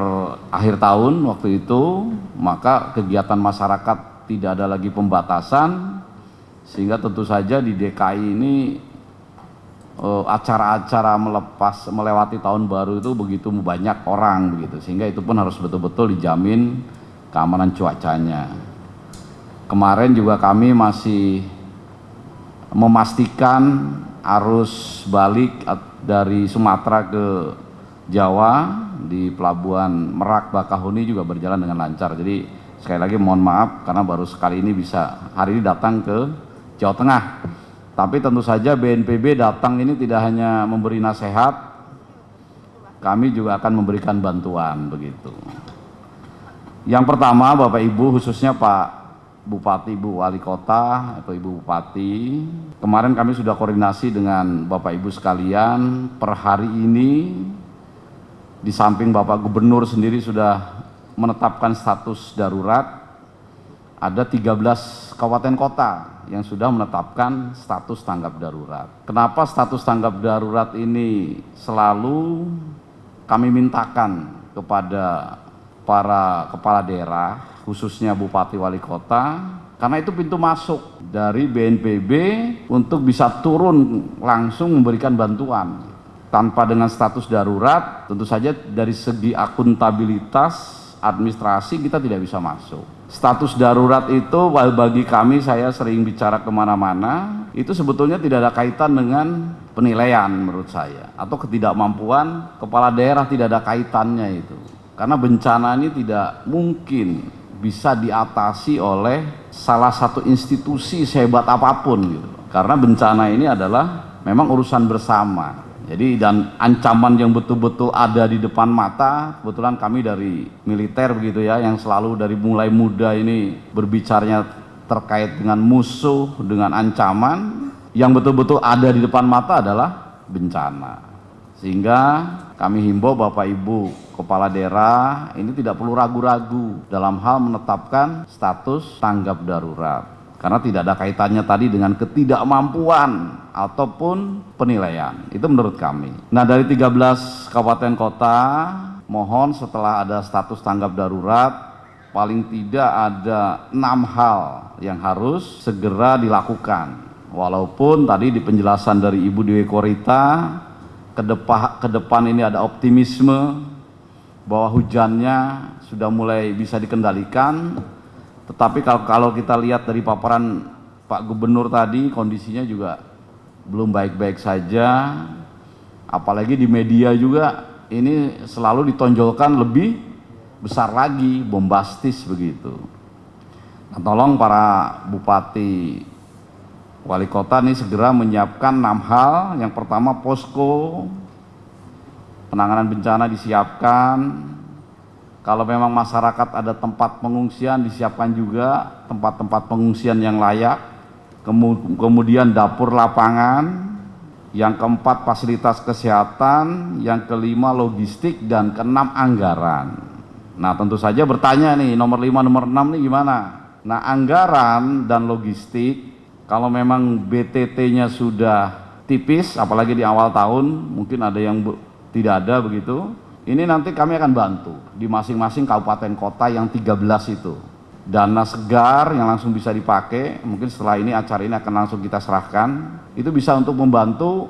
akhir tahun waktu itu maka kegiatan masyarakat tidak ada lagi pembatasan sehingga tentu saja di DKI ini acara-acara melepas melewati tahun baru itu begitu banyak orang begitu sehingga itu pun harus betul-betul dijamin keamanan cuacanya. Kemarin juga kami masih memastikan arus balik dari Sumatera ke Jawa di pelabuhan Merak Bakahuni juga berjalan dengan lancar. Jadi sekali lagi mohon maaf karena baru sekali ini bisa hari ini datang ke Jawa Tengah. Tapi tentu saja BNPB datang ini tidak hanya memberi nasihat, kami juga akan memberikan bantuan begitu. Yang pertama Bapak Ibu khususnya Pak Bupati, Bu Wali Kota atau Ibu Bupati, kemarin kami sudah koordinasi dengan Bapak Ibu sekalian per hari ini di samping Bapak Gubernur sendiri sudah menetapkan status darurat ada 13 kabupaten kota yang sudah menetapkan status tanggap darurat. Kenapa status tanggap darurat ini selalu kami mintakan kepada para kepala daerah, khususnya bupati wali kota, karena itu pintu masuk dari BNPB untuk bisa turun langsung memberikan bantuan. Tanpa dengan status darurat, tentu saja dari segi akuntabilitas administrasi kita tidak bisa masuk status darurat itu bagi kami saya sering bicara ke mana-mana itu sebetulnya tidak ada kaitan dengan penilaian menurut saya atau ketidakmampuan kepala daerah tidak ada kaitannya itu. Karena bencana ini tidak mungkin bisa diatasi oleh salah satu institusi sehebat apa pun gitu. Karena bencana ini adalah memang urusan bersama jadi dan ancaman yang betul-betul ada di depan mata, kebetulan kami dari militer begitu ya, yang selalu dari mulai muda ini berbicaranya terkait dengan musuh, dengan ancaman, yang betul-betul ada di depan mata adalah bencana. Sehingga kami himbau Bapak Ibu Kepala Daerah ini tidak perlu ragu-ragu dalam hal menetapkan status tanggap darurat. Karena tidak ada kaitannya tadi dengan ketidakmampuan ataupun penilaian. Itu menurut kami. Nah dari 13 kabupaten kota, mohon setelah ada status tanggap darurat, paling tidak ada enam hal yang harus segera dilakukan. Walaupun tadi di penjelasan dari Ibu Dewi Korita, ke depan, ini ada optimisme bahwa hujannya sudah mulai bisa dikendalikan, tetapi kalau, kalau kita lihat dari paparan Pak Gubernur tadi kondisinya juga belum baik-baik saja. Apalagi di media juga ini selalu ditonjolkan lebih besar lagi, bombastis begitu. Nah, tolong para bupati wali kota ini segera menyiapkan enam hal. Yang pertama posko penanganan bencana disiapkan, kalau memang masyarakat ada tempat pengungsian, disiapkan juga tempat-tempat pengungsian yang layak. kemu- kemudian dapur lapangan, yang keempat fasilitas kesehatan, yang kelima logistik, dan keenam anggaran. Nah tentu saja bertanya nih nomor lima, nomor enam nih gimana? Nah anggaran dan logistik kalau memang BTT-nya sudah tipis, apalagi di awal tahun, mungkin ada yang tidak ada begitu. Ini nanti kami akan bantu di masing-masing kabupaten kota yang 13 itu. Dana segar yang langsung bisa dipakai, mungkin setelah ini acara ini akan langsung kita serahkan. Itu bisa untuk membantu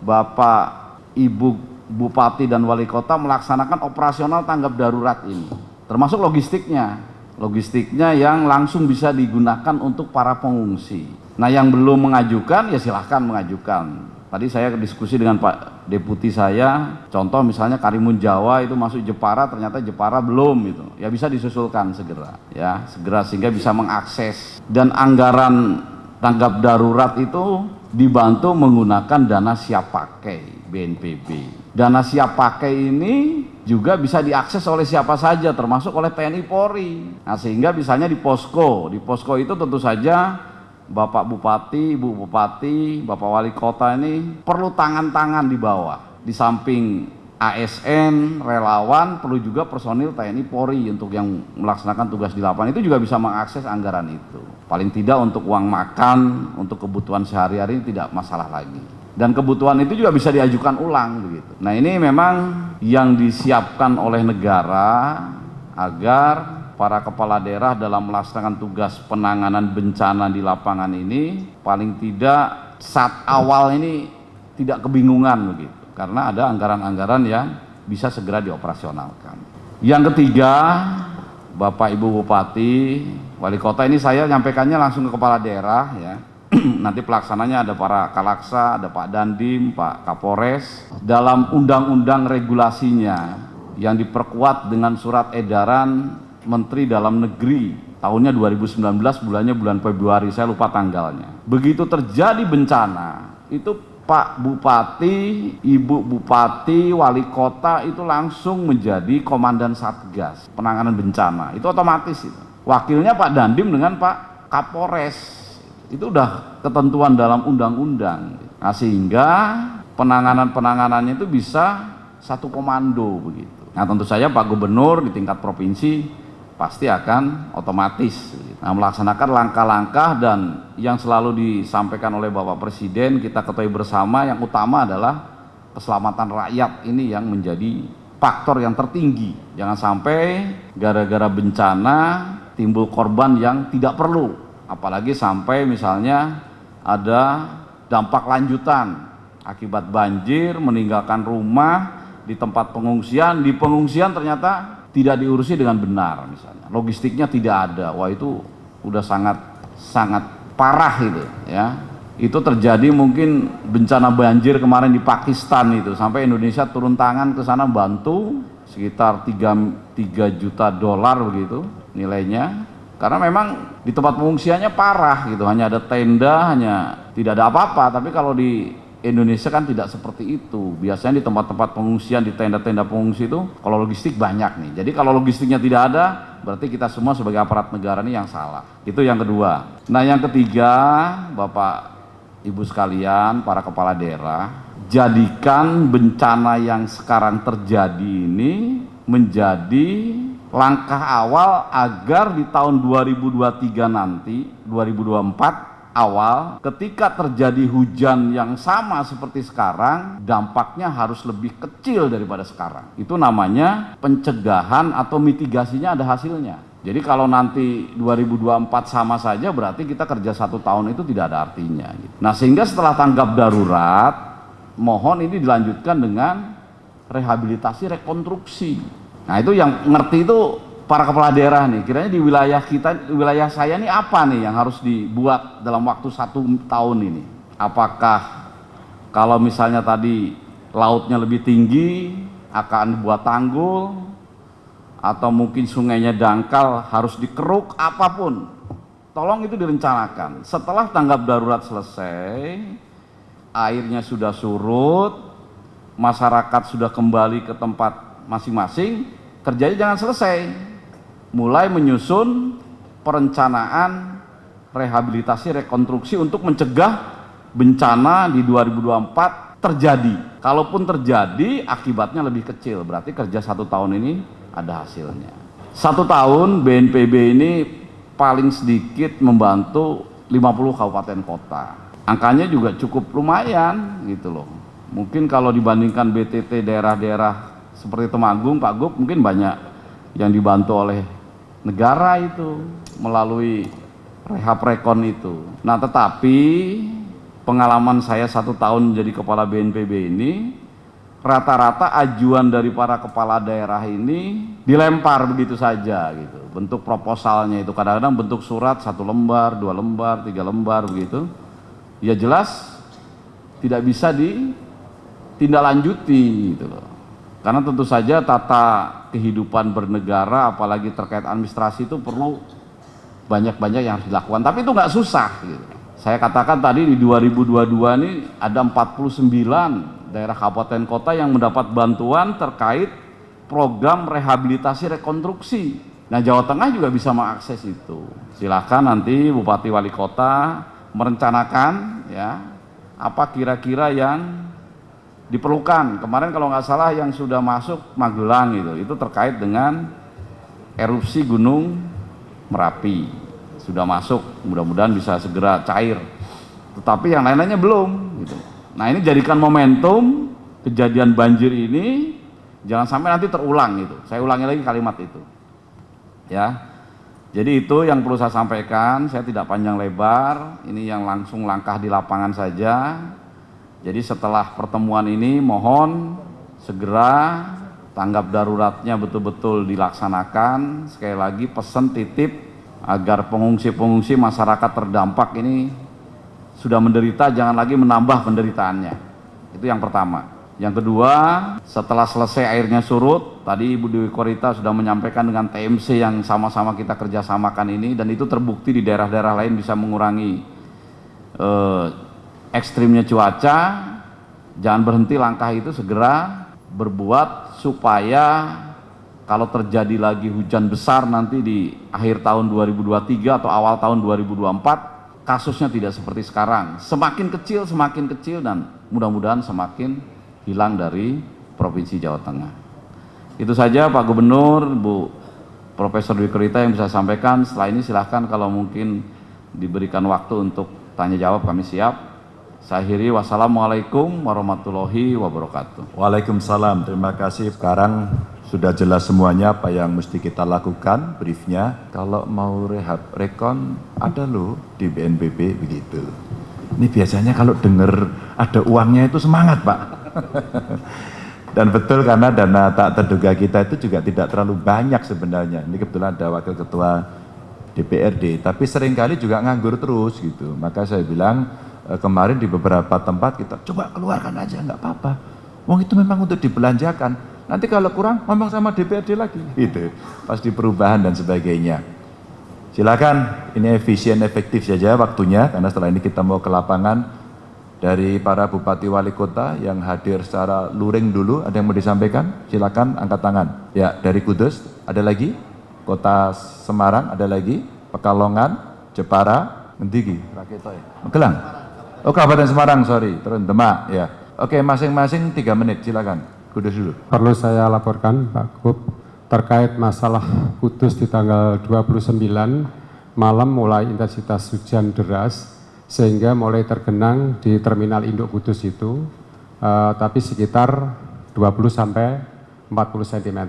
Bapak, Ibu Bupati dan Wali Kota melaksanakan operasional tanggap darurat ini. Termasuk logistiknya. Logistiknya yang langsung bisa digunakan untuk para pengungsi. Nah yang belum mengajukan ya silahkan mengajukan. Tadi saya diskusi dengan Pak Deputi saya, contoh misalnya Karimun Jawa itu masuk Jepara, ternyata Jepara belum itu. Ya bisa disusulkan segera, ya segera sehingga bisa mengakses. Dan anggaran tanggap darurat itu dibantu menggunakan dana siap pakai BNPB. Dana siap pakai ini juga bisa diakses oleh siapa saja termasuk oleh TNI Polri. Nah, sehingga misalnya di posko, di posko itu tentu saja Bapak Bupati, Ibu Bupati, Bapak Wali Kota ini perlu tangan-tangan di bawah. Di samping ASN, relawan, perlu juga personil TNI Polri untuk yang melaksanakan tugas di lapangan itu juga bisa mengakses anggaran itu. Paling tidak untuk uang makan, untuk kebutuhan sehari-hari tidak masalah lagi. Dan kebutuhan itu juga bisa diajukan ulang begitu. Nah ini memang yang disiapkan oleh negara agar para kepala daerah dalam melaksanakan tugas penanganan bencana di lapangan ini paling tidak saat awal ini tidak kebingungan begitu karena ada anggaran-anggaran yang bisa segera dioperasionalkan. Yang ketiga, Bapak Ibu Bupati, Wali Kota ini saya nyampaikannya langsung ke kepala daerah ya. Nanti pelaksananya ada para Kalaksa, ada Pak Dandim, Pak Kapolres. Dalam undang-undang regulasinya yang diperkuat dengan surat edaran Menteri Dalam Negeri. Tahunnya 2019 bulannya bulan Februari. Saya lupa tanggalnya. Begitu terjadi bencana itu Pak Bupati, Ibu Bupati, Wali Kota itu langsung menjadi Komandan Satgas penanganan bencana. Itu otomatis itu. Wakilnya Pak Dandim dengan Pak Kapolres. Itu udah ketentuan dalam undang-undang. Nah, sehingga penanganan-penanganannya itu bisa satu komando begitu. Nah tentu saja Pak Gubernur di tingkat provinsi pasti akan otomatis. Nah, melaksanakan langkah-langkah dan yang selalu disampaikan oleh Bapak Presiden kita ketahui bersama yang utama adalah keselamatan rakyat ini yang menjadi faktor yang tertinggi. Jangan sampai gara-gara bencana timbul korban yang tidak perlu. Apalagi sampai misalnya ada dampak lanjutan akibat banjir meninggalkan rumah di tempat pengungsian, di pengungsian ternyata tidak diurusi dengan benar misalnya. Logistiknya tidak ada. Wah itu udah sangat sangat parah itu ya. Itu terjadi mungkin bencana banjir kemarin di Pakistan itu. Sampai Indonesia turun tangan ke sana bantu sekitar 3, 3 juta dolar begitu nilainya. Karena memang di tempat pengungsiannya parah gitu. Hanya ada tenda hanya tidak ada apa-apa. Tapi kalau di Indonesia kan tidak seperti itu. Biasanya di tempat-tempat pengungsian, di tenda-tenda pengungsi itu, kalau logistik banyak nih. Jadi kalau logistiknya tidak ada, berarti kita semua sebagai aparat negara ini yang salah. Itu yang kedua. Nah yang ketiga, Bapak Ibu sekalian, para kepala daerah, jadikan bencana yang sekarang terjadi ini menjadi langkah awal agar di tahun 2023 nanti, 2024, awal ketika terjadi hujan yang sama seperti sekarang dampaknya harus lebih kecil daripada sekarang. Itu namanya pencegahan atau mitigasinya ada hasilnya. Jadi kalau nanti 2024 sama saja berarti kita kerja satu tahun itu tidak ada artinya nah sehingga setelah tanggap darurat mohon ini dilanjutkan dengan rehabilitasi rekonstruksi. Nah itu yang ngerti itu para kepala daerah nih, kiranya di wilayah kita, wilayah saya ini apa nih yang harus dibuat dalam waktu satu tahun ini? Apakah kalau misalnya tadi lautnya lebih tinggi akan dibuat tanggul atau mungkin sungainya dangkal harus dikeruk apa pun. Tolong itu direncanakan. Setelah tanggap darurat selesai airnya sudah surut masyarakat sudah kembali ke tempat masing-masing kerjanya jangan selesai mulai menyusun perencanaan rehabilitasi rekonstruksi untuk mencegah bencana di 2024 terjadi. Kalaupun terjadi, akibatnya lebih kecil. Berarti kerja satu tahun ini ada hasilnya. Satu tahun BNPB ini paling sedikit membantu 50 kabupaten kota. Angkanya juga cukup lumayan gitu loh. Mungkin kalau dibandingkan BTT daerah-daerah seperti Temanggung, Pak Gup mungkin banyak yang dibantu oleh negara itu melalui rehab rekon itu. Nah tetapi pengalaman saya satu tahun jadi kepala BNPB ini rata-rata ajuan dari para kepala daerah ini dilempar begitu saja gitu. Bentuk proposalnya itu kadang-kadang bentuk surat satu lembar dua lembar tiga lembar begitu. Ya jelas tidak bisa ditindaklanjuti gitu loh karena tentu saja tata kehidupan bernegara apalagi terkait administrasi itu perlu banyak-banyak yang harus dilakukan tapi itu nggak susah gitu saya katakan tadi di 2022 ini ada 49 daerah kabupaten kota yang mendapat bantuan terkait program rehabilitasi rekonstruksi. Nah Jawa Tengah juga bisa mengakses itu. Silahkan nanti Bupati Wali Kota merencanakan ya apa kira-kira yang diperlukan. Kemarin kalau nggak salah yang sudah masuk Magelang itu, itu terkait dengan erupsi Gunung Merapi. Sudah masuk mudah-mudahan bisa segera cair. Tetapi yang lain-lainnya belum gitu. nah ini jadikan momentum kejadian banjir ini jangan sampai nanti terulang gitu. Saya ulangi lagi kalimat itu. Ya. Jadi itu yang perlu saya sampaikan saya tidak panjang lebar. Ini yang langsung langkah di lapangan saja jadi setelah pertemuan ini mohon segera tanggap daruratnya betul-betul dilaksanakan. Sekali lagi pesan titip agar pengungsi-pengungsi masyarakat terdampak ini sudah menderita jangan lagi menambah penderitaannya. Itu yang pertama. Yang kedua setelah selesai airnya surut tadi Ibu Dewi Korita sudah menyampaikan dengan TMC yang sama-sama kita kerjasamakan ini dan itu terbukti di daerah-daerah lain bisa mengurangi eh, ekstrimnya cuaca jangan berhenti langkah itu segera berbuat supaya kalau terjadi lagi hujan besar nanti di akhir tahun 2023 atau awal tahun 2024 kasusnya tidak seperti sekarang. Semakin kecil semakin kecil dan mudah-mudahan semakin hilang dari Provinsi Jawa Tengah. Itu saja Pak Gubernur Bu Profesor Dwi Kerita yang bisa sampaikan. Setelah ini silahkan kalau mungkin diberikan waktu untuk tanya jawab kami siap saya akhiri wassalamualaikum warahmatullahi wabarakatuh. Waalaikumsalam terima kasih. Sekarang sudah jelas semuanya apa yang mesti kita lakukan briefnya. Kalau mau rehab rekon ada loh di BNPB begitu. Ini biasanya kalau dengar ada uangnya itu semangat pak. Dan betul karena dana tak terduga kita itu juga tidak terlalu banyak sebenarnya. Ini kebetulan ada wakil ketua DPRD tapi sering kali juga nganggur terus gitu. Maka saya bilang kemarin di beberapa tempat kita coba keluarkan aja nggak apa-apa. Uang itu memang untuk dibelanjakan. Nanti kalau kurang ngomong sama DPRD lagi. Gitu. Pasti perubahan dan sebagainya. Silakan, ini efisien efektif saja waktunya karena setelah ini kita mau ke lapangan. Dari para bupati wali kota yang hadir secara luring dulu ada yang mau disampaikan? Silakan angkat tangan. Ya dari Kudus ada lagi? Kota Semarang ada lagi? Pekalongan Jepara Ngendigi Magelang oh Kabupaten Semarang sorry terus Demak ya oke masing-masing tiga menit silakan Kudus dulu. Perlu saya laporkan Pak Gub terkait masalah Kudus di tanggal 29 malam mulai intensitas hujan deras sehingga mulai tergenang di terminal induk Kudus itu uh, tapi sekitar 20 sampai 40 cm.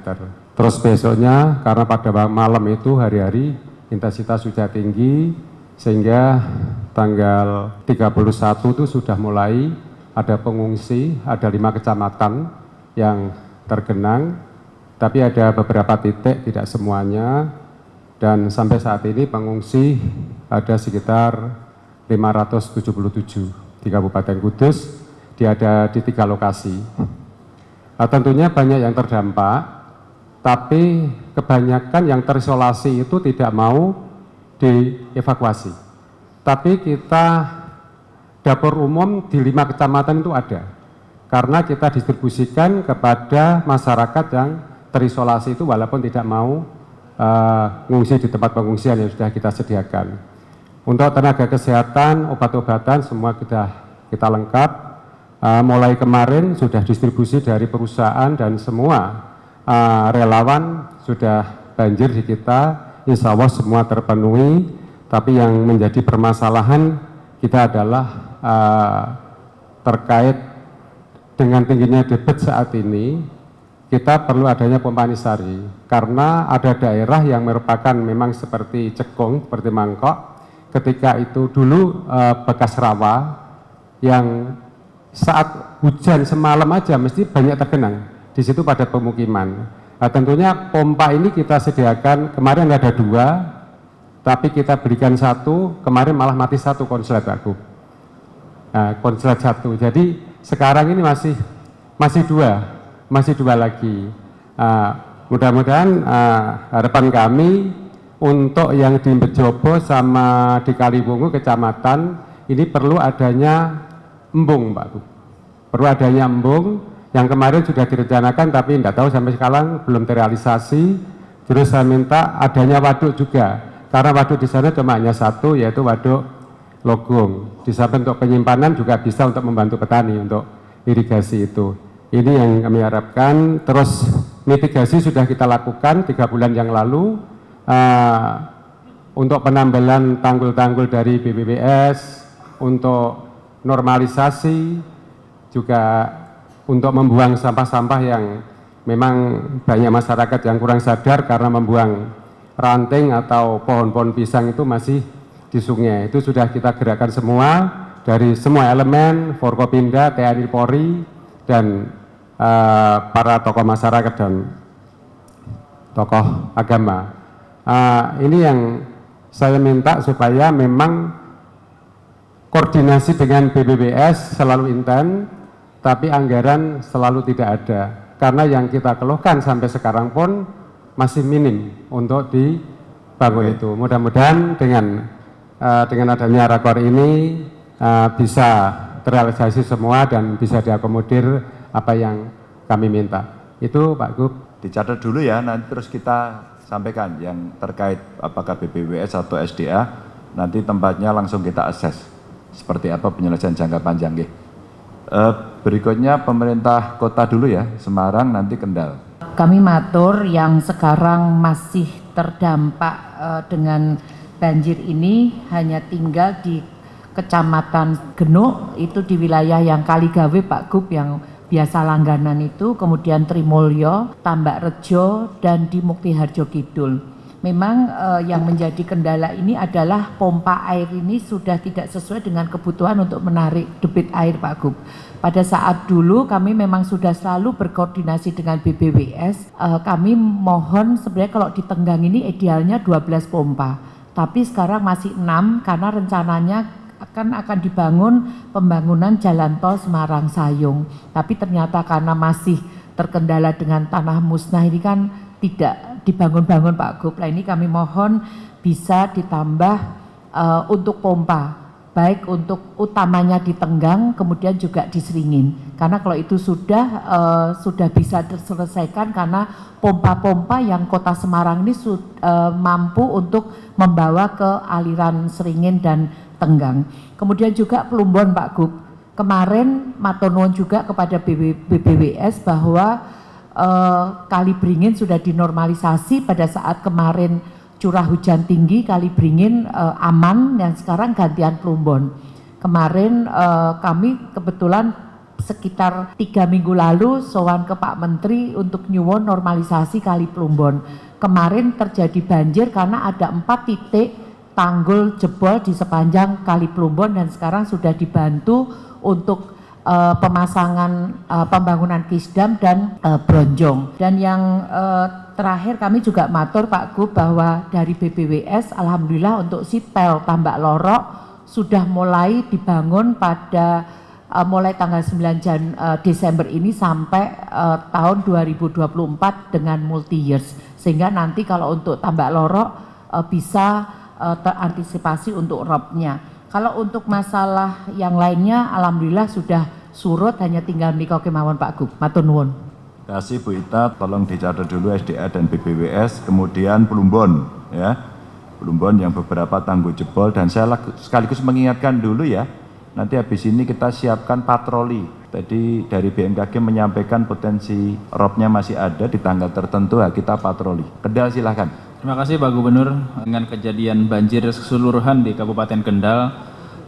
Terus besoknya karena pada malam itu hari-hari intensitas hujan tinggi sehingga tanggal 31 itu sudah mulai ada pengungsi, ada lima kecamatan yang tergenang, tapi ada beberapa titik, tidak semuanya, dan sampai saat ini pengungsi ada sekitar 577 di Kabupaten Kudus, dia ada di tiga lokasi. Nah, tentunya banyak yang terdampak, tapi kebanyakan yang terisolasi itu tidak mau dievakuasi. Tapi kita dapur umum di lima kecamatan itu ada karena kita distribusikan kepada masyarakat yang terisolasi itu walaupun tidak mau uh, di tempat pengungsian yang sudah kita sediakan. Untuk tenaga kesehatan, obat-obatan semua kita kita lengkap. Uh, mulai kemarin sudah distribusi dari perusahaan dan semua uh, relawan sudah banjir di kita. Insya Allah semua terpenuhi. Tapi yang menjadi permasalahan kita adalah uh, terkait dengan tingginya debit saat ini kita perlu adanya pompa nisari karena ada daerah yang merupakan memang seperti cekung, seperti mangkok ketika itu dulu eh, bekas rawa yang saat hujan semalam aja mesti banyak tergenang di situ pada pemukiman. Nah, tentunya pompa ini kita sediakan kemarin ada dua, tapi kita berikan satu, kemarin malah mati satu konslet aku. Nah, konslet satu. Jadi sekarang ini masih masih dua masih dua lagi. Uh, Mudah-mudahan uh, harapan kami untuk yang di Bejobo sama di Kaliwungu kecamatan ini perlu adanya embung Pak. Perlu adanya embung yang kemarin sudah direncanakan tapi tidak tahu sampai sekarang belum terrealisasi. Terus saya minta adanya waduk juga karena waduk di sana cuma hanya satu yaitu waduk Logung. Di samping untuk penyimpanan juga bisa untuk membantu petani untuk irigasi itu. Ini yang kami harapkan. Terus mitigasi sudah kita lakukan tiga bulan yang lalu uh, untuk penambalan tanggul-tanggul dari BBBS, untuk normalisasi, juga untuk membuang sampah-sampah yang memang banyak masyarakat yang kurang sadar karena membuang ranting atau pohon-pohon pisang itu masih di sungai. Itu sudah kita gerakkan semua dari semua elemen, Forkopimda, TNI Polri, dan uh, para tokoh masyarakat dan tokoh agama. Uh, ini yang saya minta supaya memang koordinasi dengan BBBS selalu intens, tapi anggaran selalu tidak ada. Karena yang kita keluhkan sampai sekarang pun masih minim untuk dibangun itu. Mudah-mudahan dengan uh, dengan adanya rakor ini uh, bisa terrealisasi semua dan bisa diakomodir apa yang kami minta. Itu Pak Gub. Dicatat dulu ya, nanti terus kita sampaikan yang terkait apakah BPWS atau SDA, nanti tempatnya langsung kita akses. Seperti apa penyelesaian jangka panjang. Ya. Berikutnya pemerintah kota dulu ya, Semarang nanti Kendal. Kami matur yang sekarang masih terdampak uh, dengan banjir ini hanya tinggal di Kecamatan Genuk itu di wilayah yang Kaligawe Pak Gub yang biasa langganan itu, kemudian Trimulyo, Tambak Rejo, dan di Mukti Harjo Kidul. Memang eh, yang menjadi kendala ini adalah pompa air ini sudah tidak sesuai dengan kebutuhan untuk menarik debit air Pak Gub. Pada saat dulu kami memang sudah selalu berkoordinasi dengan BBWS, eh, kami mohon sebenarnya kalau di Tenggang ini idealnya 12 pompa. Tapi sekarang masih 6 karena rencananya akan akan dibangun pembangunan jalan tol Semarang Sayung. Tapi ternyata karena masih terkendala dengan tanah musnah ini kan tidak dibangun-bangun Pak Gub. Nah ini kami mohon bisa ditambah uh, untuk pompa baik untuk utamanya di Tenggang kemudian juga di Seringin karena kalau itu sudah uh, sudah bisa terselesaikan karena pompa-pompa yang kota Semarang ini uh, mampu untuk membawa ke aliran Seringin dan Tenggang. Kemudian juga Plumbon Pak Gub. Kemarin Matonon juga kepada BB, BBWS bahwa eh, Kali Beringin sudah dinormalisasi pada saat kemarin curah hujan tinggi Kali Beringin eh, aman dan sekarang gantian Plumbon. Kemarin eh, kami kebetulan sekitar tiga minggu lalu sowan ke Pak Menteri untuk nyuwun normalisasi Kali Plumbon. Kemarin terjadi banjir karena ada empat titik tanggul jebol di sepanjang Kali Plumbon dan sekarang sudah dibantu untuk uh, pemasangan uh, pembangunan Kisdam dan uh, Bronjong. Dan yang uh, terakhir kami juga matur Pak Gub bahwa dari BBWS alhamdulillah untuk Sitel Tambak Lorok sudah mulai dibangun pada uh, mulai tanggal 9 Jan, uh, Desember ini sampai uh, tahun 2024 dengan multi years. Sehingga nanti kalau untuk Tambak Lorok uh, bisa terantisipasi untuk robnya. Kalau untuk masalah yang lainnya, alhamdulillah sudah surut, hanya tinggal Miko Kemawon Pak Gub. Matur nuwun. Kasih Bu Ita, tolong dicatat dulu SDA dan BBWS, kemudian Plumbon ya. Plumbon yang beberapa tanggul jebol dan saya sekaligus mengingatkan dulu ya, nanti habis ini kita siapkan patroli. Tadi dari BMKG menyampaikan potensi robnya masih ada di tanggal tertentu, ya kita patroli. Kendal silahkan. Terima kasih Pak Gubernur. Dengan kejadian banjir keseluruhan di Kabupaten Kendal,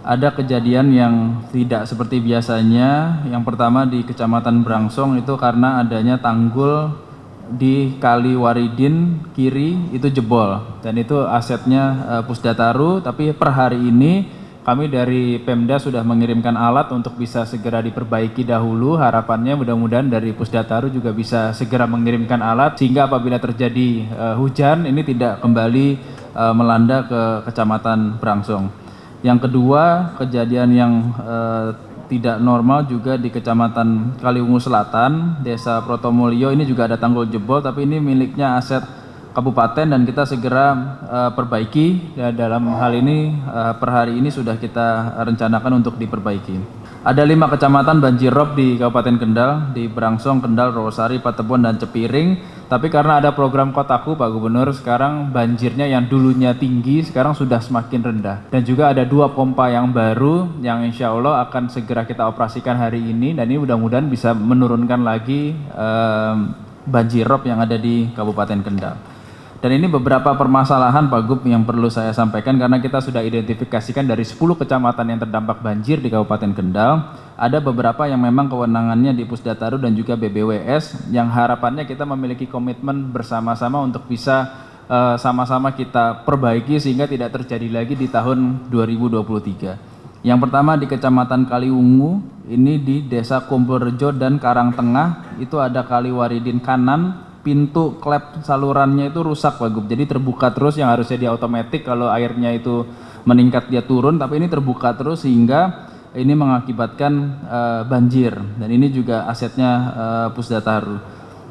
ada kejadian yang tidak seperti biasanya. Yang pertama di Kecamatan Brangsong itu karena adanya tanggul di Kali Waridin kiri itu jebol dan itu asetnya uh, Pusdataru tapi per hari ini kami dari Pemda sudah mengirimkan alat untuk bisa segera diperbaiki dahulu. Harapannya mudah-mudahan dari Pusdataru juga bisa segera mengirimkan alat sehingga apabila terjadi uh, hujan ini tidak kembali uh, melanda ke Kecamatan Brangsong yang kedua kejadian yang uh, tidak normal juga di Kecamatan Kaliungu Selatan, Desa Protomulyo. Ini juga ada tanggul jebol tapi ini miliknya aset kabupaten dan kita segera uh, perbaiki ya, dalam hal ini uh, per hari ini sudah kita rencanakan untuk diperbaiki. Ada lima kecamatan banjir rob di Kabupaten Kendal, di Brangsong, Kendal, Rosari, Patebon, dan Cepiring. Tapi karena ada program kotaku Pak Gubernur, sekarang banjirnya yang dulunya tinggi, sekarang sudah semakin rendah. Dan juga ada dua pompa yang baru, yang insya Allah akan segera kita operasikan hari ini, dan ini mudah-mudahan bisa menurunkan lagi um, banjir rob yang ada di Kabupaten Kendal. Dan ini beberapa permasalahan Pak Gub yang perlu saya sampaikan karena kita sudah identifikasikan dari 10 kecamatan yang terdampak banjir di Kabupaten Kendal. Ada beberapa yang memang kewenangannya di Pusdataru dan juga BBWS yang harapannya kita memiliki komitmen bersama-sama untuk bisa eh, sama-sama uh, kita perbaiki sehingga tidak terjadi lagi di tahun 2023. Yang pertama di Kecamatan Kaliungu, ini di Desa Kumpulrejo dan Karangtengah, itu ada Kali Waridin kanan, pintu klep salurannya itu rusak Pak Gub. Jadi terbuka terus yang harusnya dia otomatis kalau airnya itu meningkat dia turun tapi ini terbuka terus sehingga ini mengakibatkan uh, banjir dan ini juga asetnya uh, Pusdataru.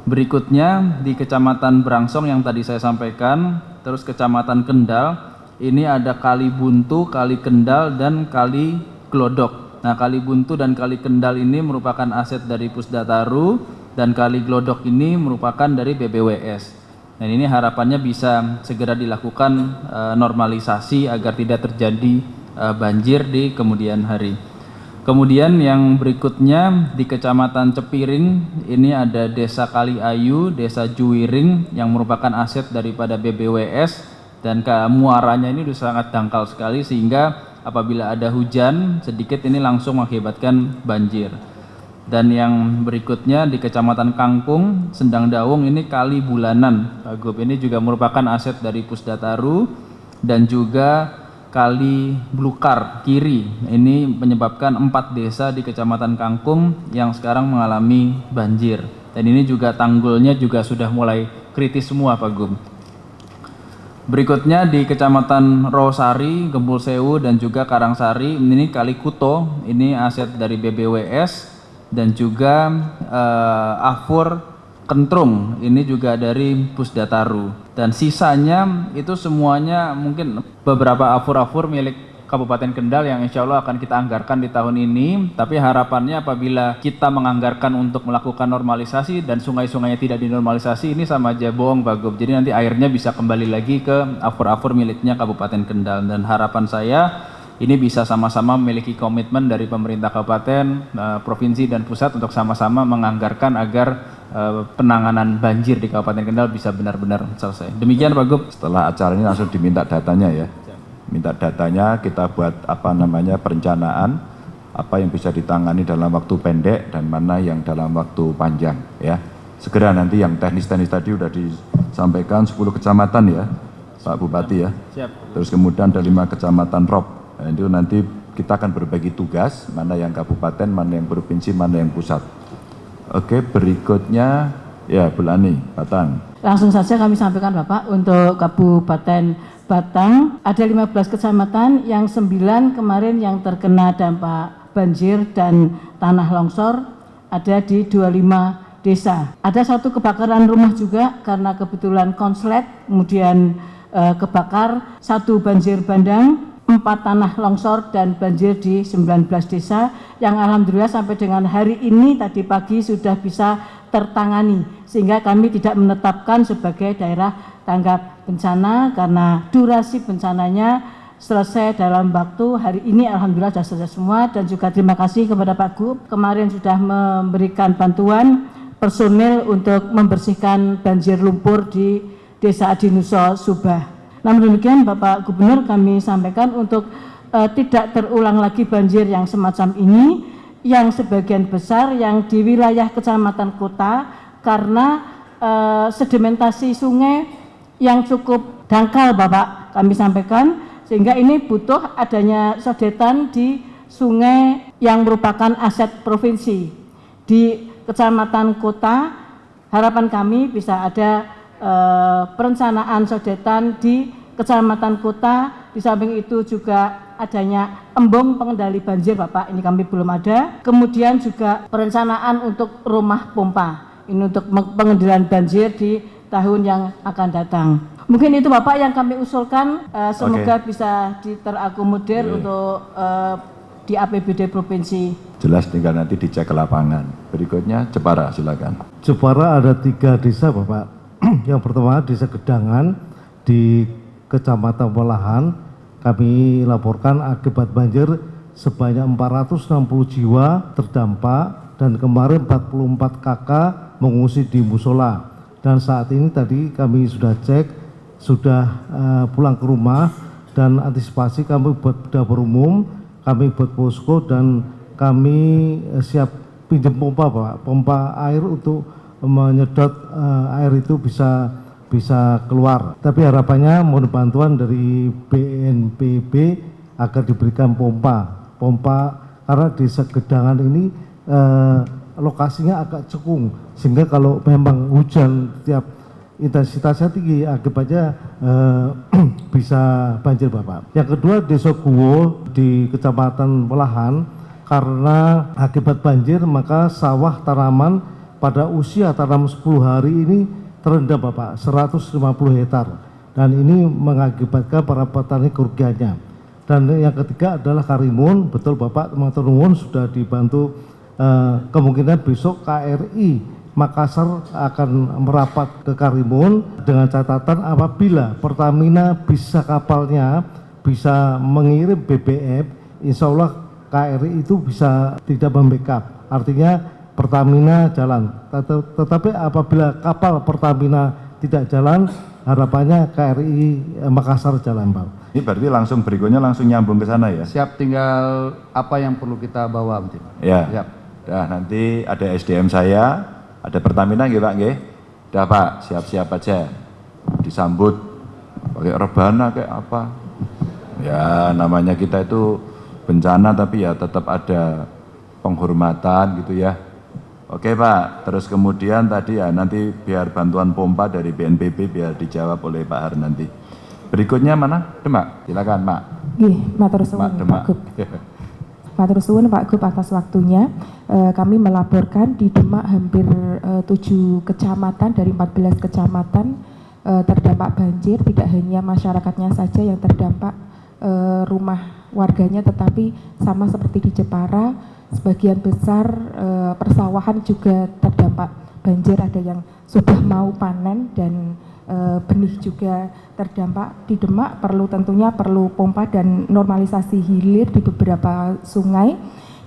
Berikutnya di Kecamatan Brangsong yang tadi saya sampaikan, terus Kecamatan Kendal, ini ada Kali Buntu, Kali Kendal dan Kali Glodok. Nah, Kali Buntu dan Kali Kendal ini merupakan aset dari Pusdataru dan kali glodok ini merupakan dari BBWS. Dan ini harapannya bisa segera dilakukan e, normalisasi agar tidak terjadi e, banjir di kemudian hari. Kemudian yang berikutnya di Kecamatan Cepiring ini ada Desa Kali Ayu, Desa Juwiring yang merupakan aset daripada BBWS dan muaranya ini sudah sangat dangkal sekali sehingga apabila ada hujan sedikit ini langsung mengakibatkan banjir. Dan yang berikutnya di Kecamatan Kangkung, Sendang Dawung ini kali bulanan. Pak Gub ini juga merupakan aset dari Pusdataru dan juga kali Blukar kiri. Ini menyebabkan empat desa di Kecamatan Kangkung yang sekarang mengalami banjir. Dan ini juga tanggulnya juga sudah mulai kritis semua Pak Gub. Berikutnya di Kecamatan Rosari, Gembul Sewu dan juga Karangsari, ini kali Kuto, ini aset dari BBWS dan juga uh, Afur Kentrung ini juga dari Pusdataru. Dan sisanya itu semuanya mungkin beberapa afur-afur milik Kabupaten Kendal yang insya Allah akan kita anggarkan di tahun ini. Tapi harapannya apabila kita menganggarkan untuk melakukan normalisasi dan sungai-sungainya tidak dinormalisasi ini sama aja bohong Pak Gub. Jadi nanti airnya bisa kembali lagi ke afur-afur miliknya Kabupaten Kendal. Dan harapan saya ini bisa sama-sama memiliki komitmen dari pemerintah kabupaten, uh, provinsi dan pusat untuk sama-sama menganggarkan agar uh, penanganan banjir di Kabupaten Kendal bisa benar-benar selesai. Demikian Pak Gub. Setelah acara ini langsung diminta datanya ya. Minta datanya kita buat apa namanya perencanaan apa yang bisa ditangani dalam waktu pendek dan mana yang dalam waktu panjang ya. Segera nanti yang teknis-teknis tadi sudah disampaikan 10 kecamatan ya Pak Bupati ya. Siap. Terus kemudian ada lima kecamatan ROP Nah, itu nanti kita akan berbagi tugas, mana yang kabupaten, mana yang provinsi, mana yang pusat. Oke, berikutnya ya Bu Lani, Batang. Langsung saja kami sampaikan Bapak, untuk Kabupaten Batang ada 15 kecamatan yang 9 kemarin yang terkena dampak banjir dan tanah longsor ada di 25 desa. Ada satu kebakaran rumah juga karena kebetulan konslet, kemudian eh, kebakar, satu banjir bandang, empat tanah longsor dan banjir di 19 desa yang alhamdulillah sampai dengan hari ini tadi pagi sudah bisa tertangani sehingga kami tidak menetapkan sebagai daerah tanggap bencana karena durasi bencananya selesai dalam waktu hari ini alhamdulillah sudah selesai semua dan juga terima kasih kepada Pak Gub kemarin sudah memberikan bantuan personil untuk membersihkan banjir lumpur di Desa Adinuso Subah. Namun demikian Bapak Gubernur kami sampaikan untuk uh, tidak terulang lagi banjir yang semacam ini yang sebagian besar yang di wilayah kecamatan kota karena uh, sedimentasi sungai yang cukup dangkal Bapak kami sampaikan. Sehingga ini butuh adanya sodetan di sungai yang merupakan aset provinsi. Di kecamatan kota harapan kami bisa ada eh, perencanaan sodetan di kecamatan kota. Di samping itu juga adanya embung pengendali banjir Bapak. Ini kami belum ada. Kemudian juga perencanaan untuk rumah pompa. Ini untuk pengendalian banjir di tahun yang akan datang. Mungkin itu Bapak yang kami usulkan. Uh, semoga okay. bisa diterakomodir okay. untuk uh, di APBD provinsi. Jelas tinggal nanti dicek ke lapangan. Berikutnya Jepara silakan. Jepara ada tiga desa Bapak yang pertama desa Gedangan di kecamatan Walahan kami laporkan akibat banjir sebanyak 460 jiwa terdampak dan kemarin 44 kakak mengungsi di musola. Dan saat ini tadi kami sudah cek sudah uh, pulang ke rumah dan antisipasi kami buat dapur umum kami buat posko dan kami uh, siap pinjam pompa Pak. Pompa air untuk menyedot uh, air itu bisa bisa keluar tapi harapannya mohon bantuan dari BNPB agar diberikan pompa pompa karena di segedangan ini uh, lokasinya agak cekung sehingga kalau memang hujan tiap intensitasnya tinggi akibatnya eh, bisa banjir Bapak. Yang kedua Desa Guwo di Kecamatan Pelahan karena akibat banjir maka sawah tanaman pada usia tanam 10 hari ini terendam Bapak 150 hektar dan ini mengakibatkan para petani kerugiannya. Dan yang ketiga adalah Karimun, betul Bapak teman-teman sudah dibantu Eh, kemungkinan besok KRI Makassar akan merapat ke Karimun dengan catatan apabila Pertamina bisa kapalnya bisa mengirim BBM, insya Allah KRI itu bisa tidak membackup. Artinya Pertamina jalan. Tetapi apabila kapal Pertamina tidak jalan, harapannya KRI eh, Makassar jalan, Pak. Ini berarti langsung berikutnya langsung nyambung ke sana ya? Siap, tinggal apa yang perlu kita bawa, Mungkin. Ya. Siap. Dah nanti ada SDM saya, ada Pertamina gitu Pak nggih. Dah Pak, siap-siap aja. Disambut pakai rebana kayak apa. Ya namanya kita itu bencana tapi ya tetap ada penghormatan gitu ya. Oke Pak, terus kemudian tadi ya nanti biar bantuan pompa dari BNPB biar dijawab oleh Pak Har nanti. Berikutnya mana? Demak, silakan Pak. Nggih, matur suwun Pak Gub. Matur suwun Pak Gub atas waktunya. E, kami melaporkan di Demak hampir e, 7 kecamatan dari 14 kecamatan e, terdampak banjir, tidak hanya masyarakatnya saja yang terdampak e, rumah warganya tetapi sama seperti di Jepara, sebagian besar e, persawahan juga terdampak banjir, ada yang sudah mau panen dan e, benih juga terdampak di Demak. Perlu tentunya perlu pompa dan normalisasi hilir di beberapa sungai.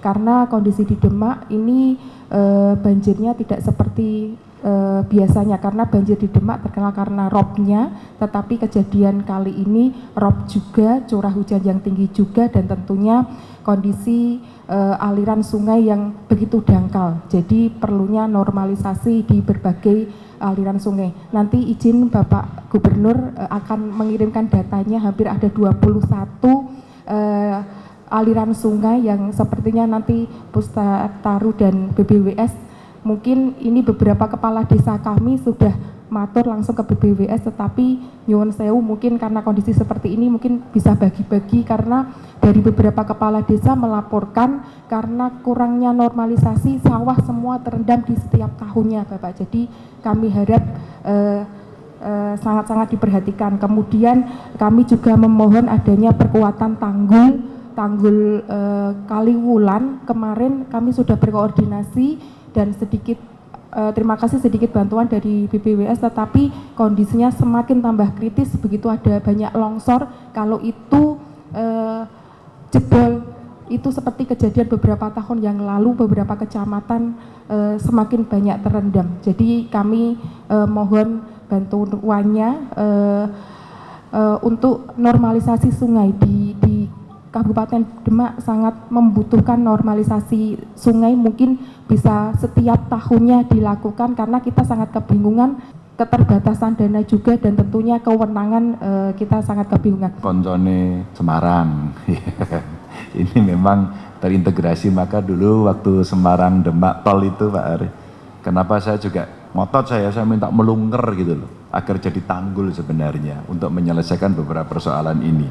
Karena kondisi di Demak ini e, banjirnya tidak seperti e, biasanya karena banjir di Demak terkenal karena robnya tetapi kejadian kali ini rob juga curah hujan yang tinggi juga dan tentunya kondisi e, aliran sungai yang begitu dangkal jadi perlunya normalisasi di berbagai aliran sungai. Nanti izin Bapak Gubernur uh, akan mengirimkan datanya hampir ada 21 uh, eh, aliran sungai yang sepertinya nanti Pustataru dan BBWS mungkin ini beberapa kepala desa kami sudah matur langsung ke BBWS tetapi nyuwun sewu mungkin karena kondisi seperti ini mungkin bisa bagi-bagi karena dari beberapa kepala desa melaporkan karena kurangnya normalisasi sawah semua terendam di setiap tahunnya Bapak. Jadi kami harap eh, eh, sangat-sangat diperhatikan. Kemudian kami juga memohon adanya perkuatan tanggul tanggul eh, Kaliwulan. Kemarin kami sudah berkoordinasi dan sedikit eh, terima kasih sedikit bantuan dari BBWS tetapi kondisinya semakin tambah kritis begitu ada banyak longsor kalau itu eh, jebol itu seperti kejadian beberapa tahun yang lalu beberapa kecamatan eh, semakin banyak terendam. Jadi kami mohon bantuannya eh, eh, untuk normalisasi sungai di di Kabupaten Demak sangat membutuhkan normalisasi sungai mungkin bisa setiap tahunnya dilakukan karena kita sangat kebingungan keterbatasan dana juga dan tentunya kewenangan eh, kita sangat kebingungan. Koncone Semarang. Ini memang terintegrasi maka dulu waktu Semarang Demak tol itu Pak Ari. Kenapa saya juga ngotot saya saya minta melungker gitu loh agar jadi tanggul sebenarnya untuk menyelesaikan beberapa persoalan ini.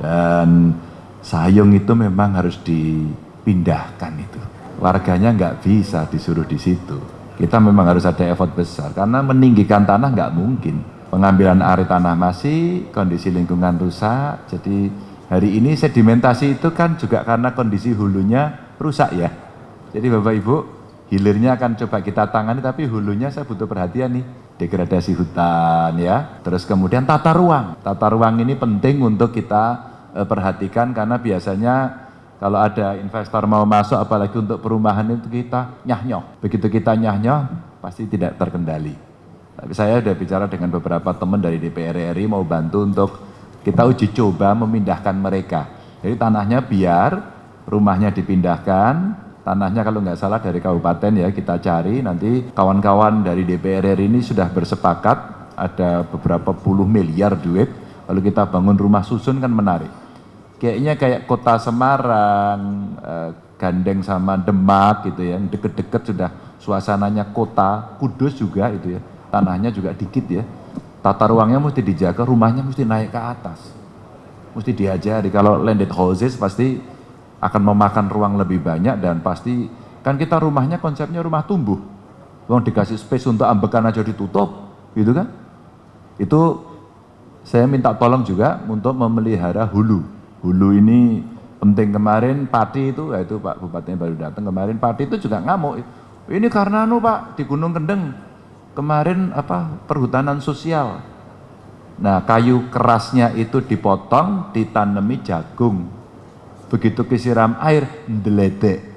Dan Sayung itu memang harus dipindahkan itu. Warganya nggak bisa disuruh di situ. Kita memang harus ada effort besar karena meninggikan tanah nggak mungkin. Pengambilan air tanah masih, kondisi lingkungan rusak. Jadi hari ini sedimentasi itu kan juga karena kondisi hulunya rusak ya. Jadi Bapak Ibu, hilirnya akan coba kita tangani tapi hulunya saya butuh perhatian nih degradasi hutan ya terus kemudian tata ruang tata ruang ini penting untuk kita perhatikan karena biasanya kalau ada investor mau masuk apalagi untuk perumahan itu kita nyah Begitu kita nyah pasti tidak terkendali. Tapi saya sudah bicara dengan beberapa teman dari DPR RI mau bantu untuk kita uji coba memindahkan mereka. Jadi tanahnya biar rumahnya dipindahkan, tanahnya kalau nggak salah dari kabupaten ya kita cari. Nanti kawan-kawan dari DPR RI ini sudah bersepakat ada beberapa puluh miliar duit. Kalau kita bangun rumah susun kan menarik kayaknya kayak kota Semarang, eh, gandeng sama Demak gitu ya, deket-deket sudah suasananya kota, Kudus juga itu ya, tanahnya juga dikit ya, tata ruangnya mesti dijaga, rumahnya mesti naik ke atas, mesti diajari, kalau landed houses pasti akan memakan ruang lebih banyak dan pasti, kan kita rumahnya konsepnya rumah tumbuh, uang dikasih space untuk ambekan aja ditutup, gitu kan, itu saya minta tolong juga untuk memelihara hulu, hulu ini penting kemarin Pati itu, ya itu Pak Bupati baru datang kemarin Pati itu juga ngamuk. Ini karena anu Pak di Gunung Kendeng kemarin apa perhutanan sosial. Nah kayu kerasnya itu dipotong, ditanami jagung. Begitu kesiram air, deledek.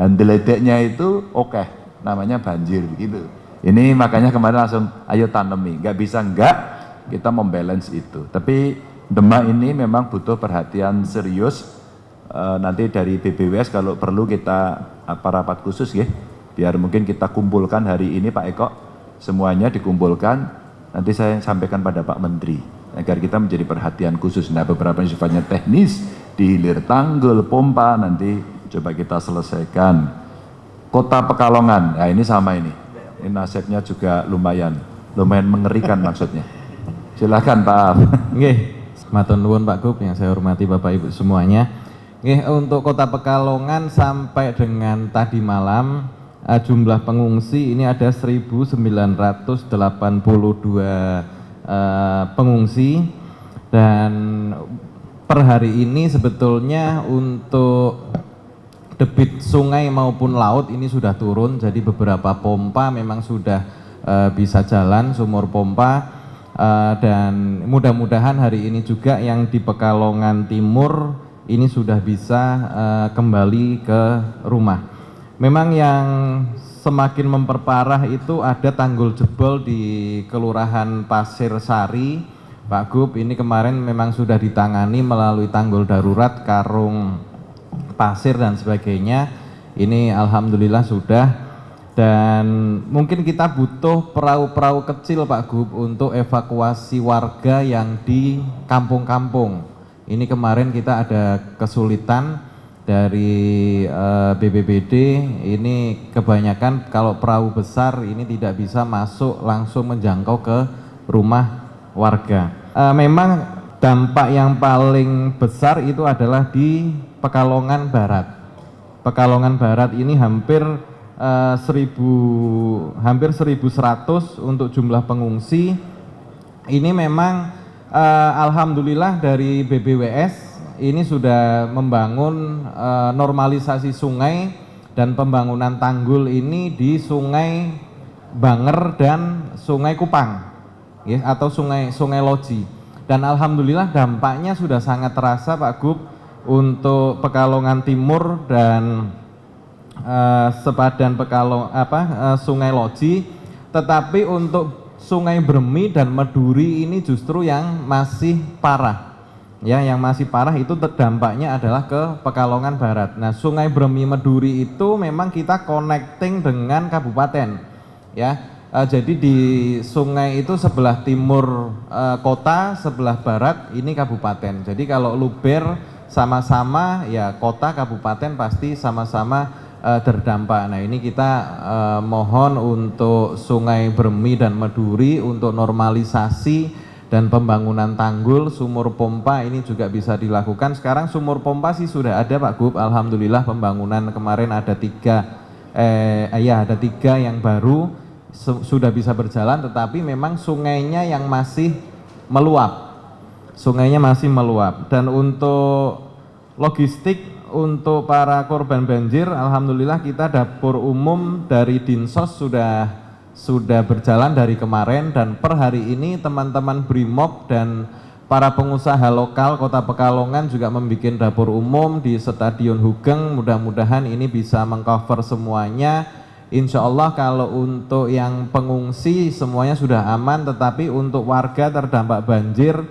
Dan deledeknya itu oke, okay, namanya banjir gitu. Ini makanya kemarin langsung ayo tanami, nggak bisa nggak kita membalance itu. Tapi Demak ini memang butuh perhatian serius. E, nanti dari BBWS kalau perlu kita apa rapat khusus ya, biar mungkin kita kumpulkan hari ini Pak Eko, semuanya dikumpulkan. Nanti saya sampaikan pada Pak Menteri agar kita menjadi perhatian khusus. Nah beberapa yang sifatnya teknis, di hilir tanggul, pompa nanti coba kita selesaikan. Kota Pekalongan, nah ini sama ini. Ini nasibnya juga lumayan, lumayan mengerikan maksudnya. Silahkan Pak. Oke. Matur nuwun Pak Gub yang saya hormati Bapak Ibu semuanya. Nggih, untuk Kota Pekalongan sampai dengan tadi malam uh, jumlah pengungsi ini ada 1982 uh, pengungsi. Dan per hari ini sebetulnya untuk debit sungai maupun laut ini sudah turun. Jadi beberapa pompa memang sudah uh, bisa jalan sumur pompa uh, dan mudah-mudahan hari ini juga yang di Pekalongan Timur ini sudah bisa uh, kembali ke rumah. Memang yang semakin memperparah itu ada tanggul jebol di Kelurahan Pasir Sari, Pak Gub. Ini kemarin memang sudah ditangani melalui tanggul darurat, karung pasir dan sebagainya. Ini alhamdulillah sudah dan mungkin kita butuh perahu-perahu kecil Pak Gub untuk evakuasi warga yang di kampung-kampung. Ini kemarin kita ada kesulitan dari eh, BBBD, ini kebanyakan kalau perahu besar ini tidak bisa masuk langsung menjangkau ke rumah warga. Uh, memang dampak yang paling besar itu adalah di Pekalongan Barat. Pekalongan Barat ini hampir uh, hampir 1100 untuk jumlah pengungsi ini memang uh, alhamdulillah dari BBWS ini sudah membangun uh, normalisasi sungai dan pembangunan tanggul ini di Sungai Banger dan Sungai Kupang ya, atau Sungai Sungai Loji. Dan alhamdulillah dampaknya sudah sangat terasa Pak Gub untuk Pekalongan Timur dan uh, sepadan Pekalong apa uh, Sungai Loji, tetapi untuk Sungai Bermi dan Meduri ini justru yang masih parah. Ya, yang masih parah itu terdampaknya adalah ke Pekalongan Barat. Nah, Sungai Bermi Meduri itu memang kita connecting dengan kabupaten. Ya, Uh, jadi di sungai itu sebelah timur uh, kota, sebelah barat ini kabupaten. Jadi kalau luber sama-sama ya kota kabupaten pasti sama-sama uh, terdampak. Nah ini kita uh, mohon untuk Sungai Bermi dan Meduri untuk normalisasi dan pembangunan tanggul sumur pompa ini juga bisa dilakukan. Sekarang sumur pompa sih sudah ada Pak Gub. Alhamdulillah pembangunan kemarin ada tiga eh ya ada tiga yang baru sudah bisa berjalan tetapi memang sungainya yang masih meluap sungainya masih meluap dan untuk logistik untuk para korban banjir Alhamdulillah kita dapur umum dari Dinsos sudah sudah berjalan dari kemarin. Dan per hari ini teman-teman BRIMOB dan para pengusaha lokal Kota Pekalongan juga membuat dapur umum di Stadion Hugeng. Mudah-mudahan ini bisa mengcover semuanya. Insya Allah kalau untuk yang pengungsi semuanya sudah aman, tetapi untuk warga terdampak banjir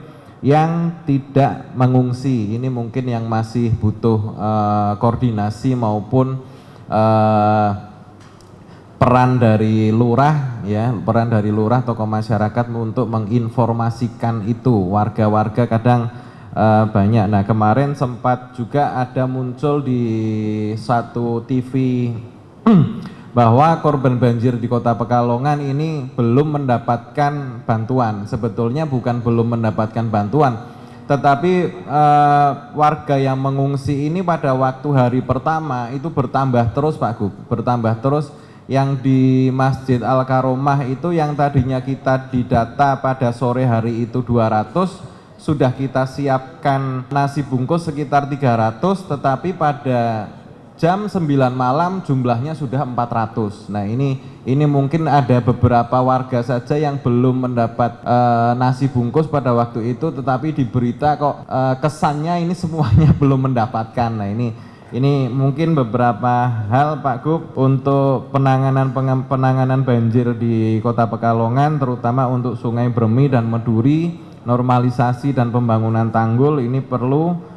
yang tidak mengungsi, ini mungkin yang masih butuh uh, koordinasi maupun uh, peran dari lurah, ya peran dari lurah tokoh masyarakat untuk menginformasikan itu warga-warga kadang uh, banyak. Nah kemarin sempat juga ada muncul di satu TV bahwa korban banjir di kota Pekalongan ini belum mendapatkan bantuan. Sebetulnya bukan belum mendapatkan bantuan, tetapi eh, warga yang mengungsi ini pada waktu hari pertama itu bertambah terus Pak Gub, bertambah terus. Yang di Masjid Al Karomah itu yang tadinya kita didata pada sore hari itu 200 sudah kita siapkan nasi bungkus sekitar 300 tetapi pada jam 9 malam jumlahnya sudah 400. Nah ini ini mungkin ada beberapa warga saja yang belum mendapat uh, nasi bungkus pada waktu itu, tetapi di berita kok uh, kesannya ini semuanya belum mendapatkan. Nah ini ini mungkin beberapa hal Pak Gub untuk penanganan penanganan banjir di Kota Pekalongan, terutama untuk Sungai Bermi dan Meduri, normalisasi dan pembangunan tanggul ini perlu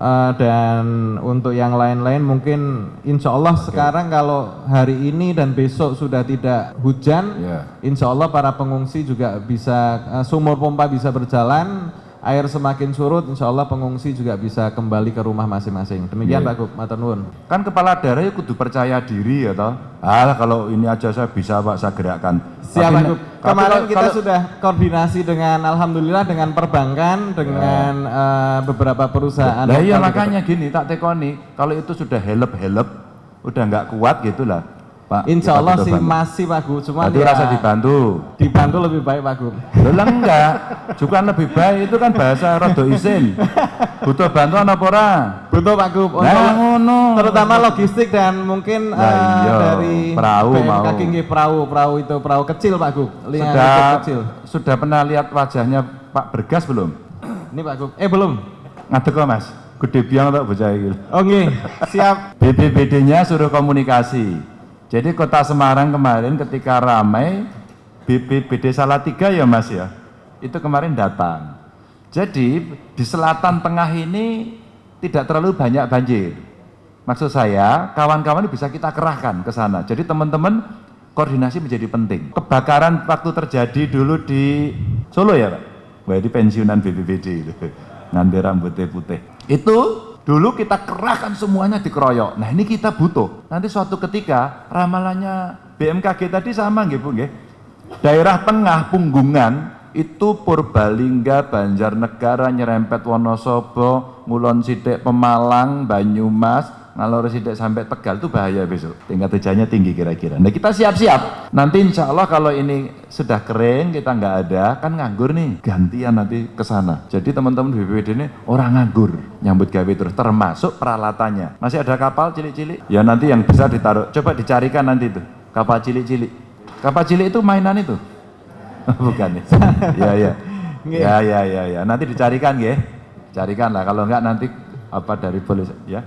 Uh, dan untuk yang lain-lain mungkin insya Allah okay. sekarang kalau hari ini dan besok sudah tidak hujan, yeah. insya Allah para pengungsi juga bisa uh, sumur pompa bisa berjalan, air semakin surut, insya Allah pengungsi juga bisa kembali ke rumah masing-masing. Demikian yeah. Pak Gub, Matanun. Kan kepala daerah ya kudu percaya diri ya toh. Ah kalau ini aja saya bisa Pak saya gerakkan. Siap Pak Gub. Kemarin kita kalau, sudah koordinasi dengan Alhamdulillah dengan perbankan, dengan ya. uh, beberapa perusahaan. Nah iya makanya gini tak tekoni, kalau itu sudah help-help, udah nggak kuat gitulah Pak. Insya Allah sih bantu. masih Pak Gu, cuma dia rasa dibantu. Dibantu lebih baik Pak Gu. Loh enggak, juga lebih baik itu kan bahasa rodo isin. Butuh bantuan apa ora? Butuh Pak Gu. Nah, ngono. Terutama logistik dan mungkin nah, uh, iya. dari perahu mau. Kaki perahu, perahu itu perahu kecil Pak Gu. Sudah kecil. Sudah pernah lihat wajahnya Pak Bergas belum? Ini Pak Gu. Eh belum. Ngadek kok Mas. Gede biang tak bocah iki. Oh siap. BPBD-nya suruh komunikasi jadi kota Semarang kemarin ketika ramai BPBD Salatiga ya mas ya, itu kemarin datang. Jadi di selatan tengah ini tidak terlalu banyak banjir. Maksud saya kawan-kawan bisa kita kerahkan ke sana. Jadi teman-teman koordinasi menjadi penting. Kebakaran waktu terjadi dulu di Solo ya Pak? Wah ini pensiunan BPBD itu. Nanti rambutnya putih. Itu Dulu kita kerahkan semuanya dikeroyok. Nah ini kita butuh. Nanti suatu ketika ramalannya BMKG tadi sama nggih Bu. Daerah tengah punggungan itu Purbalingga, Banjarnegara, nyerempet Wonosobo, Ngulon Sidik, Pemalang, Banyumas, ngalor sidik sampai Tegal itu bahaya besok. Tingkat hujannya tinggi kira-kira. Nah kita siap-siap. Nanti insya Allah kalau ini sudah kering, kita nggak ada, kan nganggur nih. Gantian nanti ke sana. Jadi teman-teman BPBD ini orang nganggur. Nyambut gawe terus, termasuk peralatannya. Masih ada kapal cilik-cilik? Ya nanti yang bisa ditaruh. Coba dicarikan nanti itu. Kapal cilik-cilik. Kapal cilik itu mainan itu? Bukan ya? ya, ya. Ya, ya, ya, ya. Nanti dicarikan ya. Carikan lah. Kalau enggak nanti apa dari polisi ya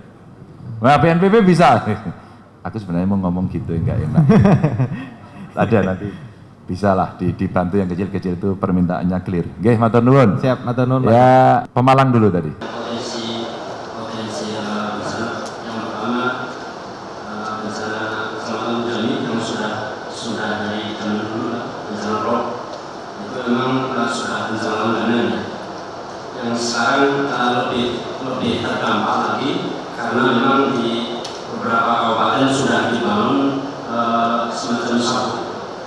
nah BNPB bisa. Aku sebenarnya mau ngomong gitu enggak enak. Ada nanti. Bisa lah dibantu yang kecil-kecil itu permintaannya clear. Oke, matur nuwun. Siap matur nuwun ya Pemalang dulu tadi. Potensi potensi uh, bencana yang pertama uh, bencana keselamatan Jami yang sudah sudah dari zaman dulu lah bencana rob itu memang uh, sudah bencana langganan ya yang sekarang uh, lebih lebih terdampak lagi karena memang di beberapa kabupaten sudah dibangun uh, semacam sabuk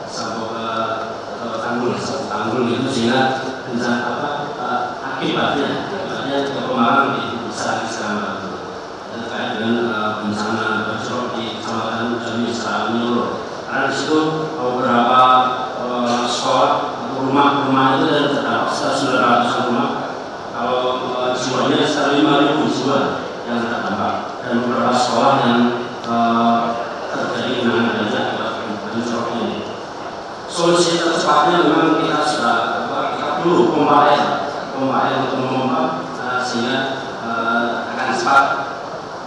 sabuk uh, uh, tanggul sabuk tanggul itu sehingga bencana apa uh, akibatnya besar di sana terkait dengan uh, bencana di kecamatan Jami menyeluruh karena di situ beberapa uh, sekolah rumah-rumah itu dan terdapat sekitar 900 rumah kalau uh, jiwanya sekitar 5.000 jiwa yang terdampak dan beberapa sekolah yang uh, terjadi akibat banjir ini. Solusi tercepatnya memang kita sudah kita dulu pompa air untuk memompa uh, uh, akan cepat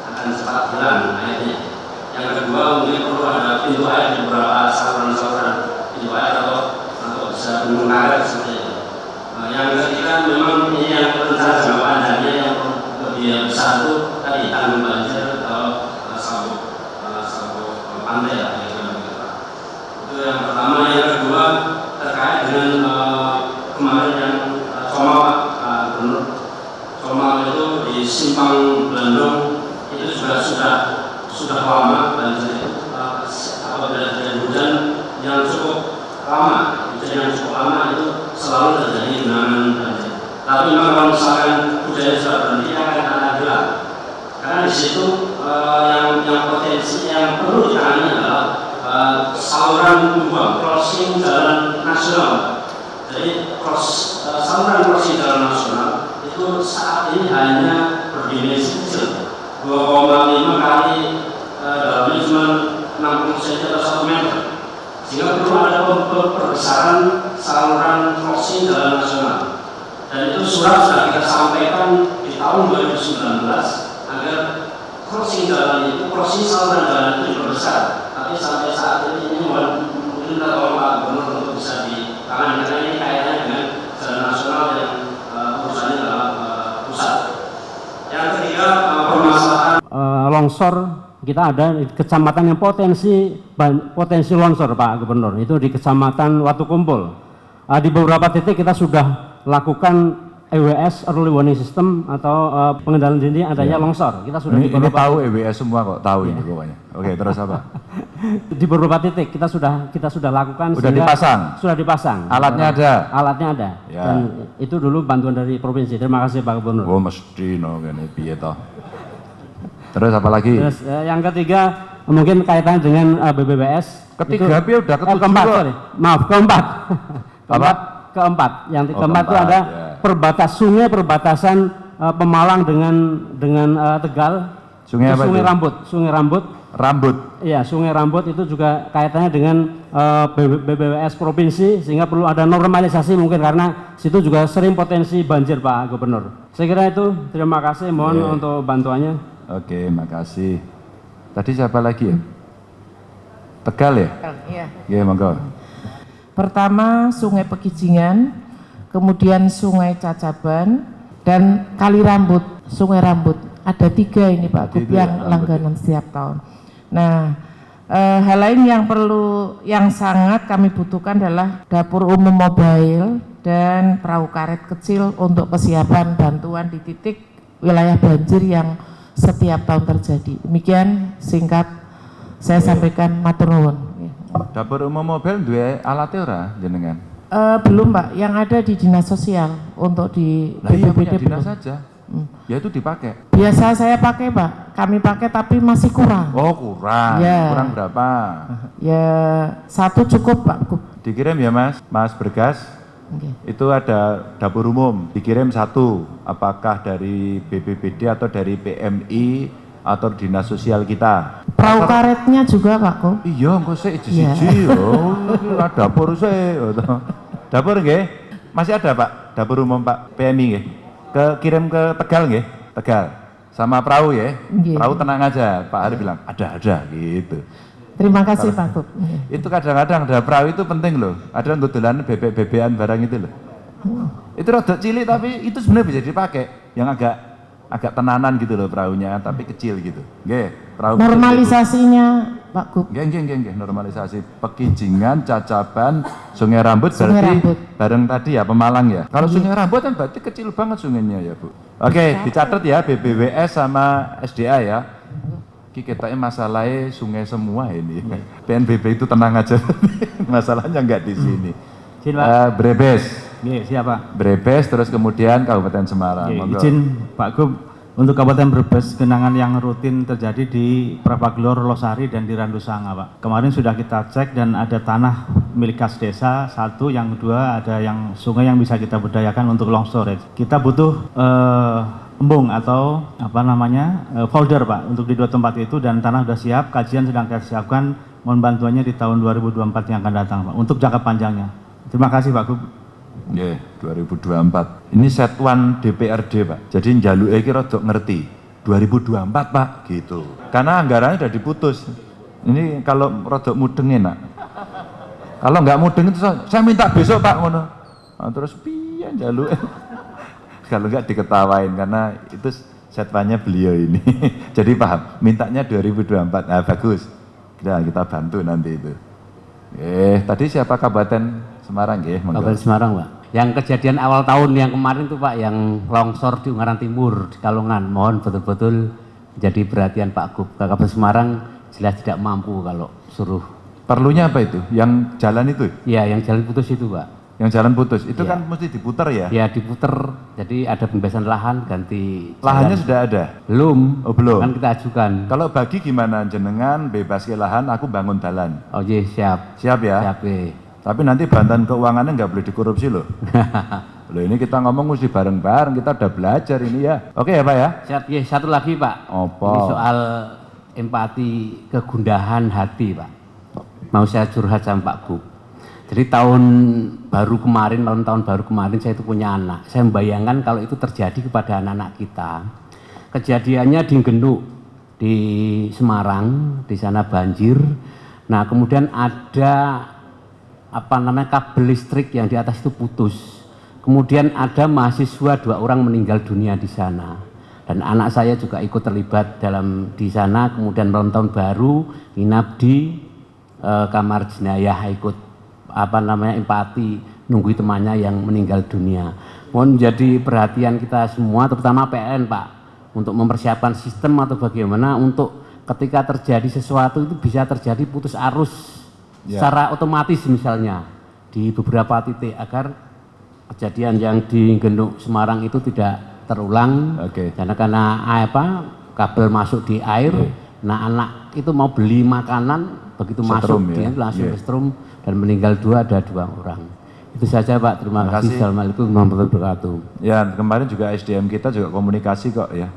akan cepat hilang airnya. Yang kedua mungkin perlu ada pintu air di beberapa saluran-saluran pintu air atau atau bisa gunung karet seperti itu. Uh, yang ketiga memang ini yang rencana jangka panjangnya yang lebih besar itu tadi tanggul banjir atau uh, sabuk uh, sabuk uh, pantai lah kira-kira begitu. Itu yang pertama, yang kedua terkait dengan uh, kemarin yang uh, Comal Pak uh, Gubernur Comal itu di Simpang Belendong itu juga sudah sudah lama banjir itu uh, apabila terjadi hujan yang cukup lama hujan yang cukup lama itu selalu terjadi genangan banjir. Tapi memang kalau misalkan hujannya sudah berhenti akan ada hilang. Karena di situ uh, yang yang potensi yang perlu ditangani adalah uh, saluran pembuang crossing jalan nasional. Jadi cross, uh, saluran crossing jalan nasional itu saat ini hanya berdimensi kecil 2,5 kali dalamnya cuma 60 cm atau 1 meter. Sehingga perlu ada perbesaran saluran crossing jalan nasional. Dan itu surat sudah kita sampaikan di tahun 2019 agar crossing jalan itu crossing saluran jalan itu diperbesar. Tapi sampai saat ini ini mungkin kita tolong Pak Gubernur untuk bisa ditangani karena ini kaitannya dengan jalan nasional yang uh, urusannya dalam uh, pusat yang ketiga uh, permasalahan uh, longsor kita ada di kecamatan yang potensi potensi longsor Pak Gubernur. Itu di kecamatan Watu Kumpul. Uh, di beberapa titik kita sudah lakukan EWS early warning system atau uh, pengendalian dini adanya Ya. longsor. Kita sudah ini, di ini beberapa tahu EWS semua kok tahu ini pokoknya. Oke terus apa? Di beberapa titik kita sudah kita sudah lakukan Sudah dipasang? sudah dipasang. Alatnya ada? alatnya ada. Ya. dan itu dulu bantuan dari provinsi. Terima kasih Pak Gubernur. Oh mesti no gini piye toh terus apa lagi Terus eh, yang ketiga mungkin kaitannya dengan eh, BBBS. Ketiga, Itu- udah eh, ketujuh keempat, kok. sorry. Maaf, keempat. keempat, keempat. Yang Oh, keempat itu keempat, ada ya. perbatas sungai perbatasan eh, Pemalang dengan dengan eh, Tegal. Sungai Itu apa Sungai itu? Rambut, Sungai Rambut. Rambut. Iya, Sungai Rambut itu juga kaitannya dengan eh, BB- BBWS provinsi sehingga perlu ada normalisasi mungkin karena situ juga sering potensi banjir Pak Gubernur. Saya kira itu. Terima kasih. Mohon Iya. untuk bantuannya. Oke makasih tadi siapa lagi ya Tegal ya Iya. Iya monggo Pertama Sungai Pekijingan, kemudian Sungai Cacaban, dan Kali Rambut, Sungai Rambut. Ada tiga ini Pak Gub Itu ya, yang Rambut langganan setiap tahun. Nah, eh, hal lain yang perlu, yang sangat kami butuhkan adalah dapur umum mobile dan perahu karet kecil untuk kesiapan bantuan di titik wilayah banjir yang setiap tahun terjadi. Demikian singkat saya sampaikan matur nuwun. dapur umum mobil dua alatnya ora jenengan Eh, belum Pak, yang ada di dinas sosial untuk di iya punya BPBD dinas belum. saja. Hmm. Ya itu dipakai. Biasa saya pakai Pak, kami pakai tapi masih kurang. Oh kurang, Ya. kurang berapa? Ya satu cukup Pak. Dikirim ya mas, mas Bergas. Oke. Itu ada dapur umum, dikirim satu. Apakah dari BPBD atau dari PMI atau dinas sosial kita? Perahu karetnya juga Pak Gub. Iya, engko sik Iya. siji oh, iki dapur toh. Dapur nggih? Masih ada, Pak? Dapur umum Pak PMI nggih. Ke kirim ke Tegal nggih? Tegal. Sama perahu ya. Nggih. Perahu tenang aja. Pak Hari bilang, "Ada, ada." gitu. Terima kasih Pak Gub. Oke. Itu kadang-kadang ada perahu itu penting loh. Ada yang dodolan bebek-bebekan barang itu loh. Itu rada cilik tapi itu sebenarnya bisa dipakai. Yang agak agak tenanan gitu loh perahunya, tapi kecil gitu. Nggih, perahu. Normalisasinya Pak Gub. Nggih, nggih, nggih, normalisasi Pekijingan, Cacaban, Sungai Rambut Sungai berarti Rambut. bareng tadi ya Pemalang ya. Kalau Sungai Rambut kan berarti kecil banget sungainya ya, Bu. Oke, dicatat ya BBWS sama SDA ya. Ki kita masalahnya sungai semua ini. PNBP itu tenang aja. Masalahnya nggak di sini. Pak. Eh, Brebes. Nggih, siapa? Brebes terus kemudian Kabupaten Semarang. Monggo. izin Pak Gub untuk Kabupaten Brebes genangan yang rutin terjadi di Prapaglor, Losari dan di Randusanga Pak. Kemarin sudah kita cek dan ada tanah milik kas desa satu, yang kedua ada yang sungai yang bisa kita berdayakan untuk long storage. Kita butuh eh, embung atau apa namanya eh, folder Pak untuk di dua tempat itu dan tanah sudah siap, kajian sedang kita siapkan. Mohon bantuannya di tahun 2024 yang akan datang Pak untuk jangka panjangnya. Terima kasih Pak Gub. Nggih, 2024. Ini setuan DPRD, Pak. Jadi njaluke iki rada ngerti. 2024, Pak, gitu. Karena anggarannya sudah diputus. Ini kalau rada mudeng enak. Kalau nggak mudeng itu saya saya minta besok, Pak, ngono. Nah, terus piye njaluke? Kalau nggak diketawain karena itu setwannya beliau ini. Jadi paham, mintanya 2024. Nah, bagus. Nah, kita bantu nanti itu. Eh, tadi siapa Kabupaten Semarang nggih? monggo. Kabupaten Semarang, Pak. Yang kejadian awal tahun yang kemarin tuh Pak, yang longsor di Ungaran Timur, di Kalongan. Mohon betul-betul jadi perhatian Pak Gub. Kabupaten Semarang jelas tidak mampu kalau suruh. Perlunya apa itu? Yang jalan itu? Ya, yang jalan putus itu Pak. Yang jalan putus, itu Iya. kan mesti diputar ya? Ya diputer, jadi ada pembebasan lahan ganti. Lahannya jalan. sudah ada? Belum. Oh belum? Kan kita ajukan. Kalau bagi gimana? Jenengan bebas ke lahan, aku bangun jalan. Oh iya siap. Siap ya? Siap eh. Tapi nanti bantuan keuangannya nggak boleh dikorupsi loh. loh ini kita ngomong mesti bareng-bareng, kita udah belajar ini ya. Oke ya Pak ya? Siap, ya, satu lagi Pak. Apa? Ini soal empati kegundahan hati Pak. Mau saya curhat sama Pak Gub. Jadi tahun baru kemarin, tahun-tahun baru kemarin saya itu punya anak. Saya membayangkan kalau itu terjadi kepada anak-anak kita. Kejadiannya di Genuk, di Semarang, di sana banjir. Nah kemudian ada apa namanya kabel listrik yang di atas itu putus. Kemudian ada mahasiswa dua orang meninggal dunia di sana. Dan anak saya juga ikut terlibat dalam di sana. Kemudian malam tahun baru nginap di eh, kamar jenayah ikut apa namanya empati nunggu temannya yang meninggal dunia. Mohon menjadi perhatian kita semua, terutama PN Pak, untuk mempersiapkan sistem atau bagaimana untuk ketika terjadi sesuatu itu bisa terjadi putus arus Ya. secara otomatis misalnya di beberapa titik agar kejadian yang di Genuk Semarang itu tidak terulang karena karena apa kabel masuk di air nah anak itu mau beli makanan begitu masuk Setrum, ya. dia langsung Iya. ke strum dan meninggal dua ada dua orang itu saja Pak terima Terima kasih. Assalamualaikum warahmatullahi wabarakatuh Ya kemarin juga SDM kita juga komunikasi kok ya.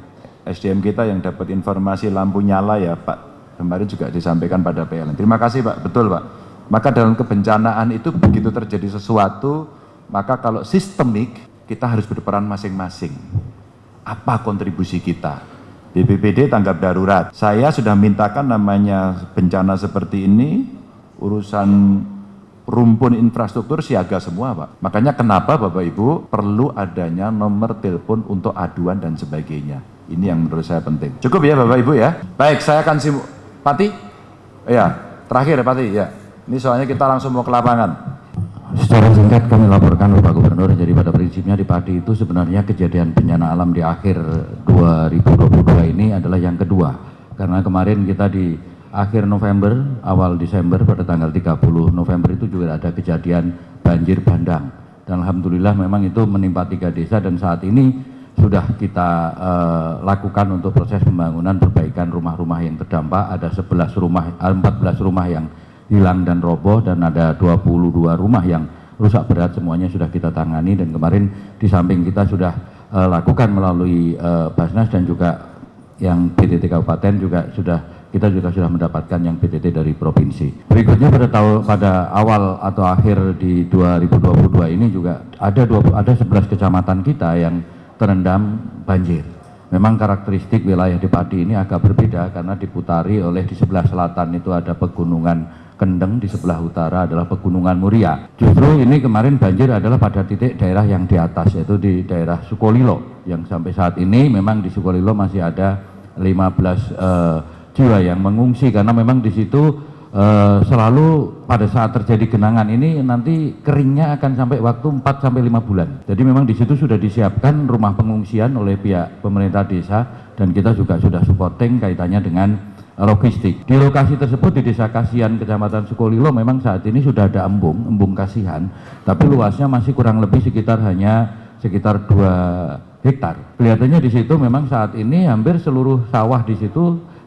SDM kita yang dapat informasi lampu nyala ya Pak. Kemarin juga disampaikan pada PLN. Terima kasih Pak, betul Pak. Maka dalam kebencanaan itu begitu terjadi sesuatu, maka kalau sistemik kita harus berperan masing-masing. Apa kontribusi kita? BPBD tanggap darurat. Saya sudah mintakan namanya bencana seperti ini, urusan rumpun infrastruktur siaga semua Pak. Makanya kenapa Bapak Ibu perlu adanya nomor telepon untuk aduan dan sebagainya. Ini yang menurut saya penting. Cukup ya Bapak Ibu ya. Baik, saya akan sim Pati? Ya, terakhir Pati ya. Ini soalnya kita langsung mau ke lapangan. Secara singkat kami laporkan Bapak Gubernur, jadi pada prinsipnya di Padi itu sebenarnya kejadian bencana alam di akhir 2022 ini adalah yang kedua. Karena kemarin kita di akhir November, awal Desember pada tanggal 30 November itu juga ada kejadian banjir bandang. Dan Alhamdulillah memang itu menimpa tiga desa dan saat ini sudah kita uh, lakukan untuk proses pembangunan perbaikan rumah-rumah yang terdampak ada 11 rumah 14 rumah yang hilang dan roboh dan ada 22 rumah yang rusak berat semuanya sudah kita tangani dan kemarin di samping kita sudah uh, lakukan melalui uh, Basnas dan juga yang PTT Kabupaten juga sudah kita juga sudah mendapatkan yang PTT dari provinsi. Berikutnya pada tahun pada awal atau akhir di 2022 ini juga ada 20, ada 11 kecamatan kita yang terendam banjir. Memang karakteristik wilayah di Padi ini agak berbeda karena diputari oleh di sebelah selatan itu ada pegunungan Kendeng, di sebelah utara adalah pegunungan Muria. Justru ini kemarin banjir adalah pada titik daerah yang di atas yaitu di daerah Sukolilo yang sampai saat ini memang di Sukolilo masih ada 15 eh, jiwa yang mengungsi karena memang di situ uh, selalu pada saat terjadi genangan ini nanti keringnya akan sampai waktu 4 sampai 5 bulan. Jadi memang di situ sudah disiapkan rumah pengungsian oleh pihak pemerintah desa dan kita juga sudah supporting kaitannya dengan logistik. Di lokasi tersebut di Desa Kasihan Kecamatan Sukolilo memang saat ini sudah ada embung, embung Kasihan, tapi luasnya masih kurang lebih sekitar hanya sekitar 2 hektar. Kelihatannya di situ memang saat ini hampir seluruh sawah di situ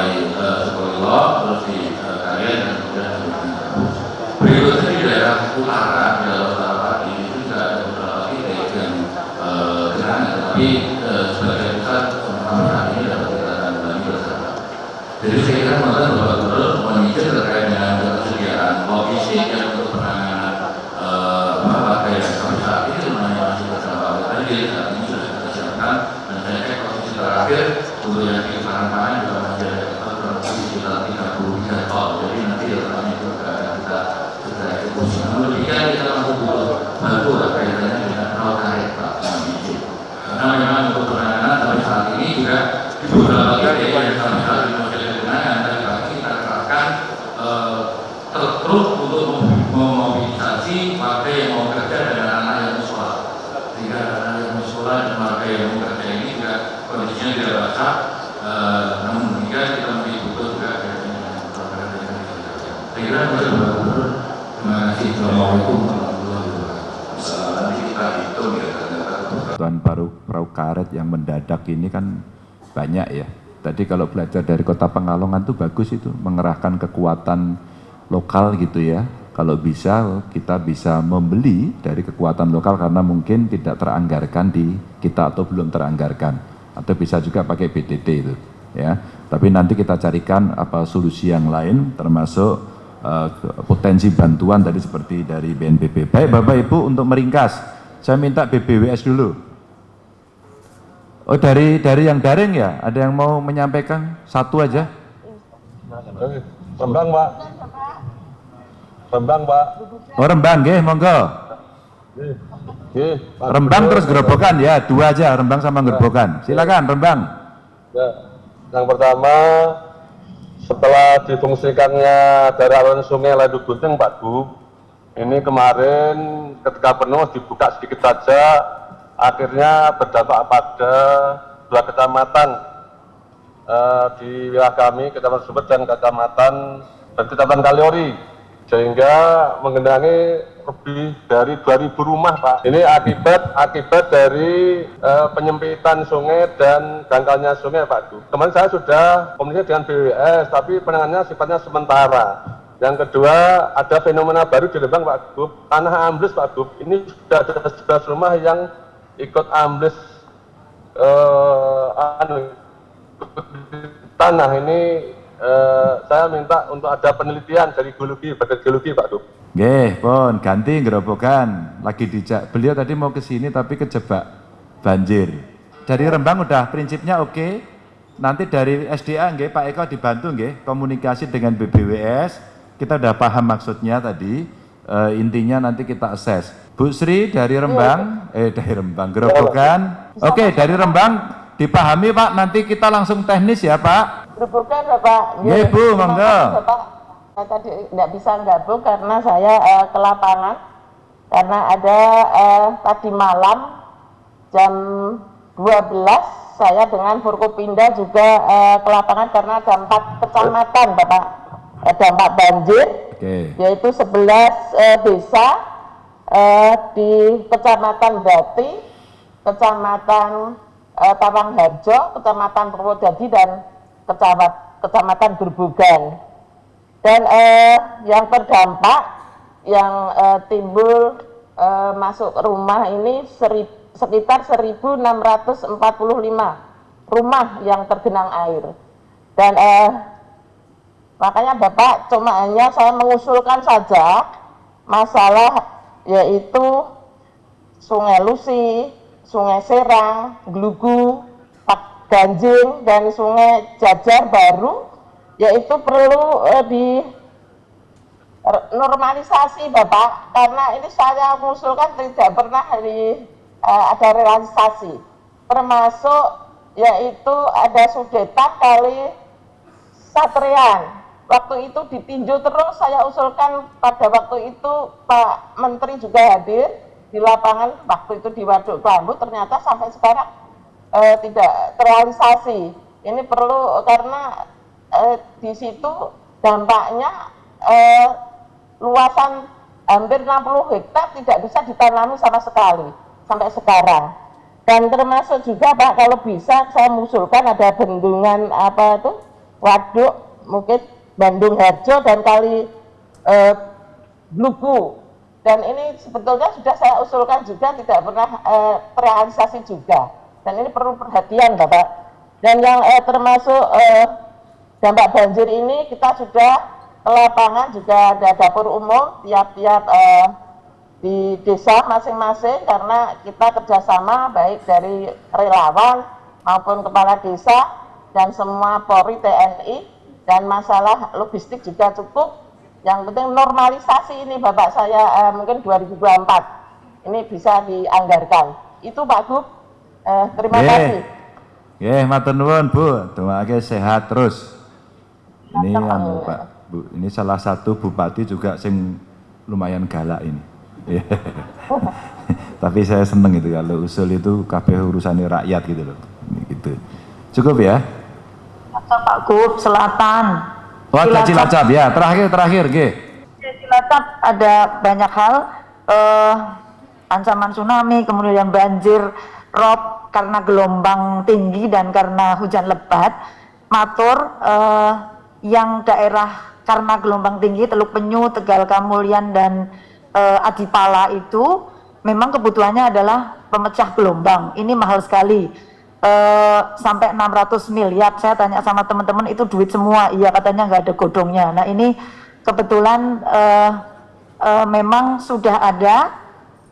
mulai Sukolilo terus di dan kemudian di Berikutnya di daerah utara, di daerah utara itu juga ada beberapa titik yang genangan, tapi uh, sebagai besar sampai saat ini dapat kita tangani bersama. Jadi saya kira menurut Bapak Gubernur menyisir terkait dengan ketersediaan logistik yang untuk penanganan uh, apa yang sampai saat ini sebenarnya masih terdampak banjir saat ini sudah kita siapkan dan saya cek posisi terakhir untuk yang di pangan juga masih ada kurang lebih sekitar 30 tiga ton jadi nanti datanya itu akan kita sudah eksekusi namun demikian kita masih butuh bantu lah kaitannya dengan perahu karet pak karena memang untuk penanganan sampai saat ini juga di beberapa titik yang sampai saat ini masih ada genangan dan kami kita kerahkan terus untuk memobilisasi warga yang mau kerja dan anak yang sekolah sehingga anak yang mau sekolah dan warga yang mau kerja ini juga kondisinya tidak basah uh, namun demikian kita masih butuh juga program yang saya kira itu Bapak Gubernur terima kasih Assalamualaikum warahmatullahi wabarakatuh nanti kita hitung ya kebutuhan baru perahu karet yang mendadak ini kan banyak ya. Tadi kalau belajar dari kota Pengalongan tuh bagus itu mengerahkan kekuatan lokal gitu ya. Kalau bisa kita bisa membeli dari kekuatan lokal karena mungkin tidak teranggarkan di kita atau belum teranggarkan. Atau bisa juga pakai BTT itu ya. Tapi nanti kita carikan apa solusi yang lain termasuk uh, potensi bantuan tadi seperti dari BNPB baik Bapak Ibu untuk meringkas saya minta BBWS dulu oh dari dari yang daring ya? Ada yang mau menyampaikan? Satu aja. Rembang Pak. Rembang Pak. Oh Rembang nggih monggo. Rembang terus gerobokan ya, dua aja Rembang sama gerobokan. Silakan Rembang. Ya, yang pertama setelah difungsikannya dari aliran sungai Ladu Gunting Pak Bu, ini kemarin ketika penuh dibuka sedikit saja, akhirnya berdampak pada dua kecamatan eh, di wilayah kami, kecamatan Subet dan kecamatan dan kecamatan Kaliori, sehingga mengendangi lebih dari 2000 rumah Pak. Ini akibat akibat dari uh, penyempitan sungai dan dangkalnya sungai Pak. Kemarin saya sudah komunikasi dengan BWS, tapi penanganannya sifatnya sementara. Yang kedua, ada fenomena baru di Lembang Pak Gub, tanah ambles Pak Gub. Ini sudah ada 11 rumah yang ikut ambles uh, anu, tanah ini uh, saya minta untuk ada penelitian dari geologi, badan geologi Pak Gub. Nggih, pun ganti gerobokan. Lagi dijak. Beliau tadi mau ke sini tapi kejebak banjir. Dari Rembang udah prinsipnya oke. Nanti dari SDA nggih Pak Eko dibantu nggih komunikasi dengan BBWS. Kita udah paham maksudnya tadi. E, intinya nanti kita assess. Bu Sri dari Rembang, eh dari Rembang, Gerobokan. Oke, dari Rembang dipahami Pak, nanti kita langsung teknis ya Pak. Gerobokan Bapak. Iya Bu, monggo. Bapak, saya tadi tidak bisa gabung karena saya uh, ke lapangan. Karena ada uh, tadi malam jam 12 saya dengan Forkopinda juga uh, ke lapangan karena ada empat kecamatan Bapak. Ada empat banjir, Oke. yaitu 11 uh, desa uh, di Kecamatan Bati, Kecamatan uh, Tawangharjo, Kecamatan Purwodadi dan Kecamatan, Kecamatan Gerbugan. Dan uh, yang terdampak yang uh, timbul uh, masuk rumah ini seri, sekitar 1.645 rumah yang tergenang air. Dan uh, makanya Bapak cuma hanya saya mengusulkan saja masalah yaitu Sungai Lusi, Sungai Serang, Glugu, Pak Ganjing, dan Sungai Jajar baru, yaitu perlu eh, di normalisasi Bapak, karena ini saya mengusulkan tidak pernah di, eh, ada realisasi, termasuk yaitu ada Sudetan kali Satrian. Waktu itu ditinjau terus, saya usulkan pada waktu itu Pak Menteri juga hadir, di lapangan waktu itu di Waduk Kelambu ternyata sampai sekarang eh, tidak terrealisasi. Ini perlu karena eh, di situ dampaknya eh, luasan hampir 60 hektar tidak bisa ditanami sama sekali sampai sekarang. Dan termasuk juga Pak kalau bisa saya mengusulkan ada bendungan apa itu waduk mungkin Bandung Harjo dan kali eh, Bluku dan ini sebetulnya sudah saya usulkan juga tidak pernah eh, terrealisasi juga. Dan ini perlu perhatian Bapak. Dan yang eh, termasuk eh, dampak banjir ini kita sudah lapangan juga ada dapur umum tiap-tiap eh, di desa masing-masing karena kita kerjasama baik dari relawan maupun kepala desa dan semua Polri TNI dan masalah logistik juga cukup yang penting normalisasi ini Bapak saya eh, mungkin 2024 ini bisa dianggarkan. Itu Pak Gub. Eh, terima Ye. kasih. Ya, matur nuwun Bu. Doaake sehat terus. Ini anu Pak, Bu, ini salah satu bupati juga sing lumayan galak ini. Iya. Tapi saya seneng itu kalau usul itu kabeh urusannya rakyat gitu loh. Gitu. Cukup ya? Pak Gub, Selatan. Oh, ada Cilacap ya. Terakhir terakhir, G. Cilacap ada banyak hal, eh, ancaman tsunami, kemudian banjir, rob karena gelombang tinggi dan karena hujan lebat. Matur eh, yang daerah karena gelombang tinggi, Teluk Penyu, Tegal Kamulyan dan eh, Adipala itu memang kebutuhannya adalah pemecah gelombang. Ini mahal sekali. Eh, sampai 600 miliar. Saya tanya sama teman-teman itu duit semua. Iya katanya nggak ada godongnya. Nah ini kebetulan eh, eh, memang sudah ada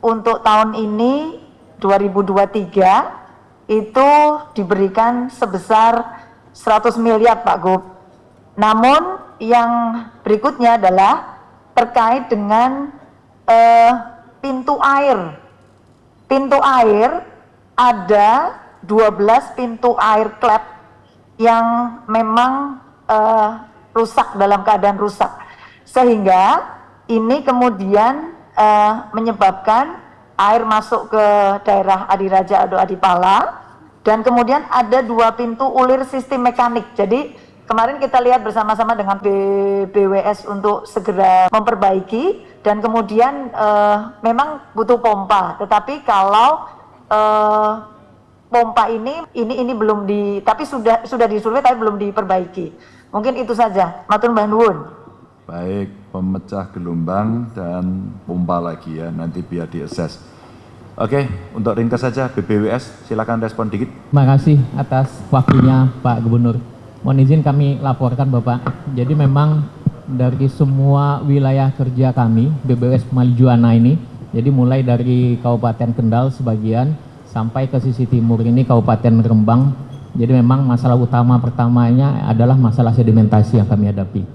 untuk tahun ini 2023 itu diberikan sebesar 100 miliar Pak Gub. Namun yang berikutnya adalah terkait dengan eh, pintu air. Pintu air ada 12 pintu air klep yang memang eh, rusak dalam keadaan rusak. Sehingga ini kemudian eh, menyebabkan air masuk ke daerah Adiraja atau Adipala dan kemudian ada dua pintu ulir sistem mekanik. Jadi kemarin kita lihat bersama-sama dengan BWS untuk segera memperbaiki dan kemudian eh, memang butuh pompa. Tetapi kalau eh, pompa ini ini ini belum di tapi sudah sudah disurvei tapi belum diperbaiki. Mungkin itu saja. Matur Mbah Nuwun. Baik, pemecah gelombang dan pompa lagi ya, nanti biar diakses. Oke, untuk ringkas saja BBWS, silakan respon dikit. Terima kasih atas waktunya Pak Gubernur. Mohon izin kami laporkan Bapak. Jadi memang dari semua wilayah kerja kami, BBWS Maljuana ini, jadi mulai dari Kabupaten Kendal sebagian, sampai ke sisi timur ini Kabupaten Rembang. Jadi memang masalah utama pertamanya adalah masalah sedimentasi yang kami hadapi.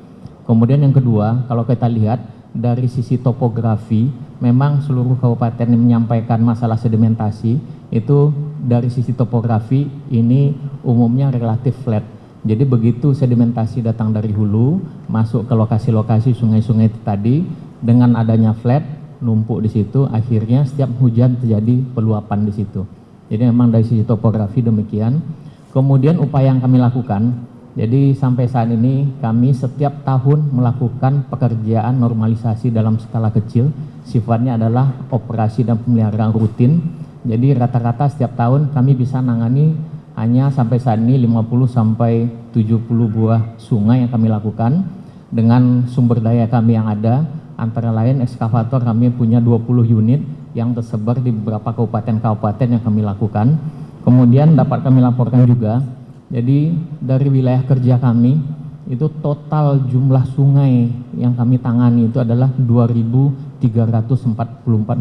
Kemudian yang kedua, kalau kita lihat dari sisi topografi memang seluruh kabupaten yang menyampaikan masalah sedimentasi itu dari sisi topografi ini umumnya relatif flat. Jadi begitu sedimentasi datang dari hulu masuk ke lokasi-lokasi sungai-sungai tadi dengan adanya flat numpuk di situ akhirnya setiap hujan terjadi peluapan di situ. Jadi memang dari sisi topografi demikian. Kemudian upaya yang kami lakukan jadi sampai saat ini kami setiap tahun melakukan pekerjaan normalisasi dalam skala kecil. Sifatnya adalah operasi dan pemeliharaan rutin. Jadi rata-rata setiap tahun kami bisa nangani hanya sampai saat ini 50 sampai 70 buah sungai yang kami lakukan dengan sumber daya kami yang ada antara lain ekskavator kami punya 20 unit yang tersebar di beberapa kabupaten-kabupaten yang kami lakukan. Kemudian dapat kami laporkan juga jadi dari wilayah kerja kami itu total jumlah sungai yang kami tangani itu adalah 2.344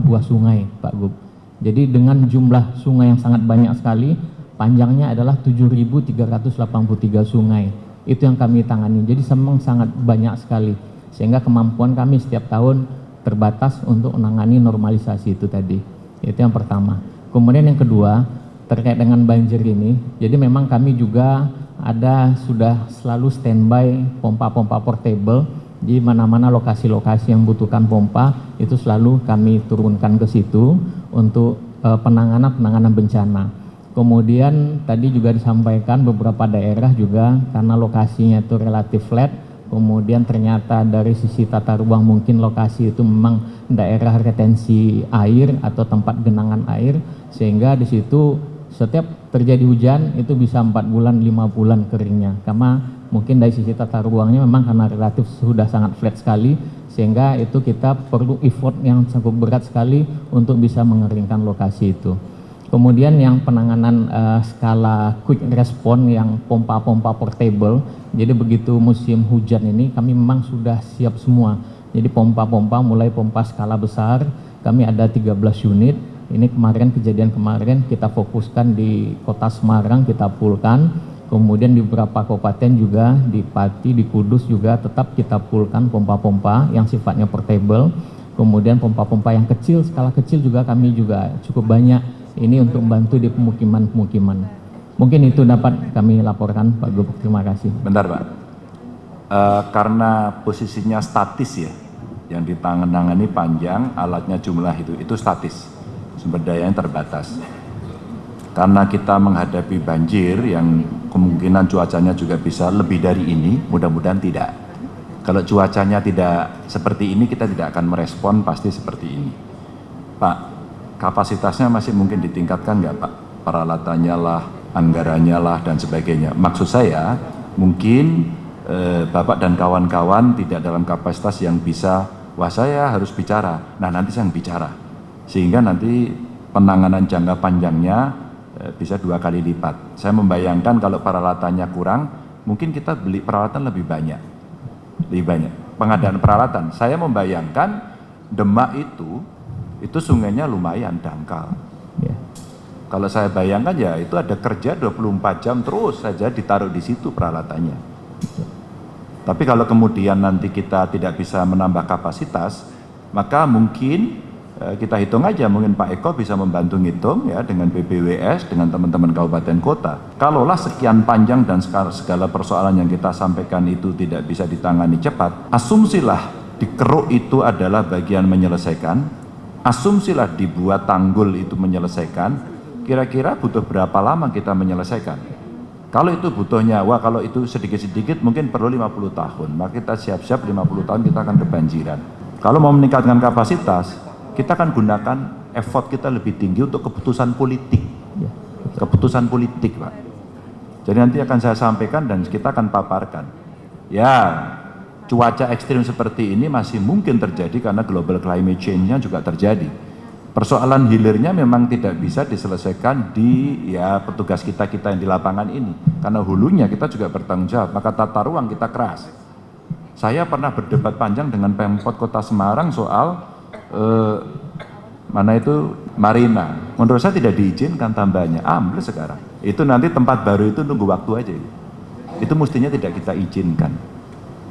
buah sungai Pak Gub. Jadi dengan jumlah sungai yang sangat banyak sekali, panjangnya adalah 7.383 sungai. Itu yang kami tangani. Jadi memang sangat banyak sekali. Sehingga kemampuan kami setiap tahun terbatas untuk menangani normalisasi itu tadi. Itu yang pertama. Kemudian yang kedua, terkait dengan banjir ini. Jadi memang kami juga ada sudah selalu standby pompa-pompa portable di mana-mana lokasi-lokasi yang membutuhkan pompa itu selalu kami turunkan ke situ untuk penanganan-penanganan bencana. Kemudian tadi juga disampaikan beberapa daerah juga karena lokasinya itu relatif flat, kemudian ternyata dari sisi tata ruang mungkin lokasi itu memang daerah retensi air atau tempat genangan air. Sehingga di situ setiap terjadi hujan itu bisa empat bulan lima bulan keringnya. Karena mungkin dari sisi tata ruangnya memang karena relatif sudah sangat flat sekali. Sehingga itu kita perlu effort yang cukup berat sekali untuk bisa mengeringkan lokasi itu kemudian yang penanganan uh, skala quick response yang pompa-pompa portable. Jadi begitu musim hujan ini kami memang sudah siap semua. Jadi pompa-pompa mulai pompa skala besar kami ada 13 unit. Ini kemarin kejadian kemarin kita fokuskan di kota Semarang kita pulkan kemudian di beberapa kabupaten juga di Pati di Kudus juga tetap kita pulkan pompa-pompa yang sifatnya portable. Kemudian pompa-pompa yang kecil skala kecil juga kami juga cukup banyak ini untuk membantu di pemukiman-pemukiman mungkin itu dapat kami laporkan Pak Gubernur terima kasih bentar Pak uh, karena posisinya statis ya yang ditangani panjang alatnya jumlah itu itu statis sumber daya yang terbatas. Karena kita menghadapi banjir yang kemungkinan cuacanya juga bisa lebih dari ini, mudah-mudahan tidak. Kalau cuacanya tidak seperti ini, kita tidak akan merespon pasti seperti ini. Pak, kapasitasnya masih mungkin ditingkatkan nggak Pak? Peralatannya lah, anggarannya lah, dan sebagainya. Maksud saya, mungkin eh, Bapak dan kawan-kawan tidak dalam kapasitas yang bisa, wah saya harus bicara, nah nanti saya bicara sehingga nanti penanganan jangka panjangnya eh, bisa dua kali lipat. Saya membayangkan kalau peralatannya kurang, mungkin kita beli peralatan lebih banyak, lebih banyak. Pengadaan peralatan, saya membayangkan Demak itu, itu sungainya lumayan dangkal. Ya. Kalau saya bayangkan ya itu ada kerja 24 jam terus saja ditaruh di situ peralatannya. Tapi kalau kemudian nanti kita tidak bisa menambah kapasitas, maka mungkin Eh, kita hitung aja mungkin Pak Eko bisa membantu ngitung ya dengan BBWS dengan teman-teman kabupaten kota kalaulah sekian panjang dan segala persoalan yang kita sampaikan itu tidak bisa ditangani cepat asumsilah dikeruk itu adalah bagian menyelesaikan asumsilah dibuat tanggul itu menyelesaikan kira-kira butuh berapa lama kita menyelesaikan kalau itu butuh nyawa kalau itu sedikit-sedikit mungkin perlu 50 tahun maka kita siap-siap 50 tahun kita akan kebanjiran kalau mau meningkatkan kapasitas kita akan gunakan effort kita lebih tinggi untuk keputusan politik. Ya, keputusan politik, Pak. Jadi nanti akan saya sampaikan dan kita akan paparkan. Ya, cuaca ekstrim seperti ini masih mungkin terjadi karena global climate change-nya juga terjadi. Persoalan hilirnya memang tidak bisa diselesaikan di ya petugas kita-kita yang di lapangan ini. Karena hulunya kita juga bertanggung jawab, maka tata ruang kita keras. Saya pernah berdebat panjang dengan Pemkot Kota Semarang soal eh, mana itu marina. Menurut saya tidak diizinkan tambahnya, ambles sekarang. Itu nanti tempat baru itu nunggu waktu aja. Itu mestinya tidak kita izinkan.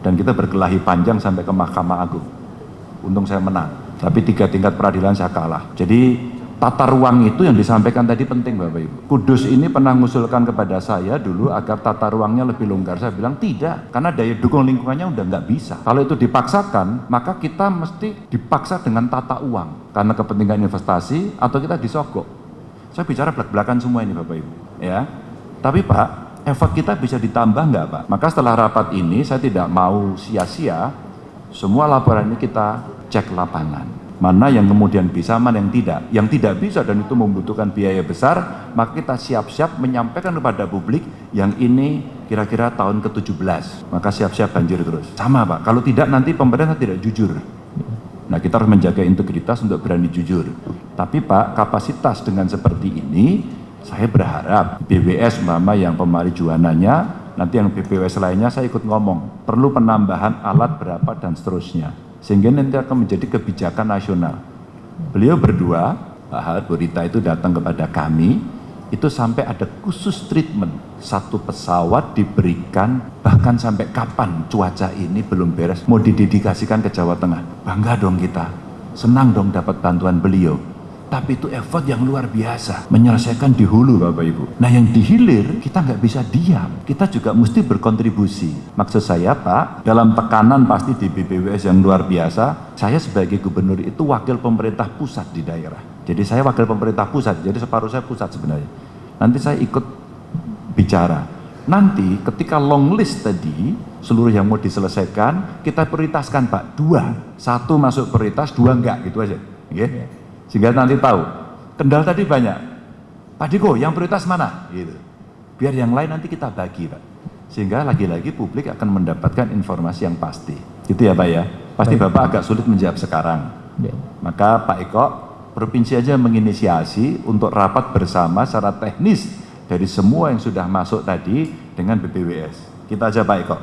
Dan kita berkelahi panjang sampai ke Mahkamah Agung. untung saya menang. Tapi tiga tingkat peradilan saya kalah. Jadi tata ruang itu yang disampaikan tadi penting Bapak Ibu. Kudus ini pernah mengusulkan kepada saya dulu agar tata ruangnya lebih longgar. Saya bilang tidak, karena daya dukung lingkungannya udah nggak bisa. Kalau itu dipaksakan, maka kita mesti dipaksa dengan tata uang. Karena kepentingan investasi atau kita disogok. Saya bicara belak-belakan semua ini Bapak Ibu. ya. Tapi Pak, effort kita bisa ditambah nggak Pak? Maka setelah rapat ini saya tidak mau sia-sia, semua laporan ini kita cek lapangan. Mana yang kemudian bisa, mana yang tidak. Yang tidak bisa dan itu membutuhkan biaya besar, maka kita siap-siap menyampaikan kepada publik yang ini kira-kira tahun ke-17. Maka siap-siap banjir terus. Sama Pak, kalau tidak nanti pemerintah tidak jujur. Nah kita harus menjaga integritas untuk berani jujur. Tapi Pak, kapasitas dengan seperti ini, saya berharap BWS Mama yang pemarijuananya, nanti yang BPWS lainnya saya ikut ngomong, perlu penambahan alat berapa dan seterusnya. Sehingga nanti akan menjadi kebijakan nasional. Beliau berdua, Pak Hal, Bu Rita itu datang kepada kami, itu sampai ada khusus treatment. Satu pesawat diberikan, bahkan sampai kapan cuaca ini belum beres, mau didedikasikan ke Jawa Tengah. Bangga dong kita, senang dong dapat bantuan beliau. Tapi itu effort yang luar biasa, menyelesaikan di hulu Bapak Ibu. Nah yang di hilir, kita nggak bisa diam. Kita juga mesti berkontribusi. Maksud saya Pak, dalam tekanan pasti di BPWS yang luar biasa, saya sebagai gubernur itu wakil pemerintah pusat di daerah. Jadi saya wakil pemerintah pusat, jadi separuh saya pusat sebenarnya. Nanti saya ikut bicara. Nanti ketika long list tadi, seluruh yang mau diselesaikan, kita prioritaskan Pak, dua. Satu masuk prioritas, dua enggak, gitu aja. Okay? Sehingga nanti tahu, kendal tadi banyak. Pak Diko, yang prioritas mana? Gitu. Biar yang lain nanti kita bagi Pak. Sehingga lagi-lagi publik akan mendapatkan informasi yang pasti. Gitu ya Pak ya? Pasti Baik. Bapak agak sulit menjawab sekarang. Ya. Maka Pak Eko, provinsi aja menginisiasi untuk rapat bersama secara teknis dari semua yang sudah masuk tadi dengan BPWS. Kita aja Pak Eko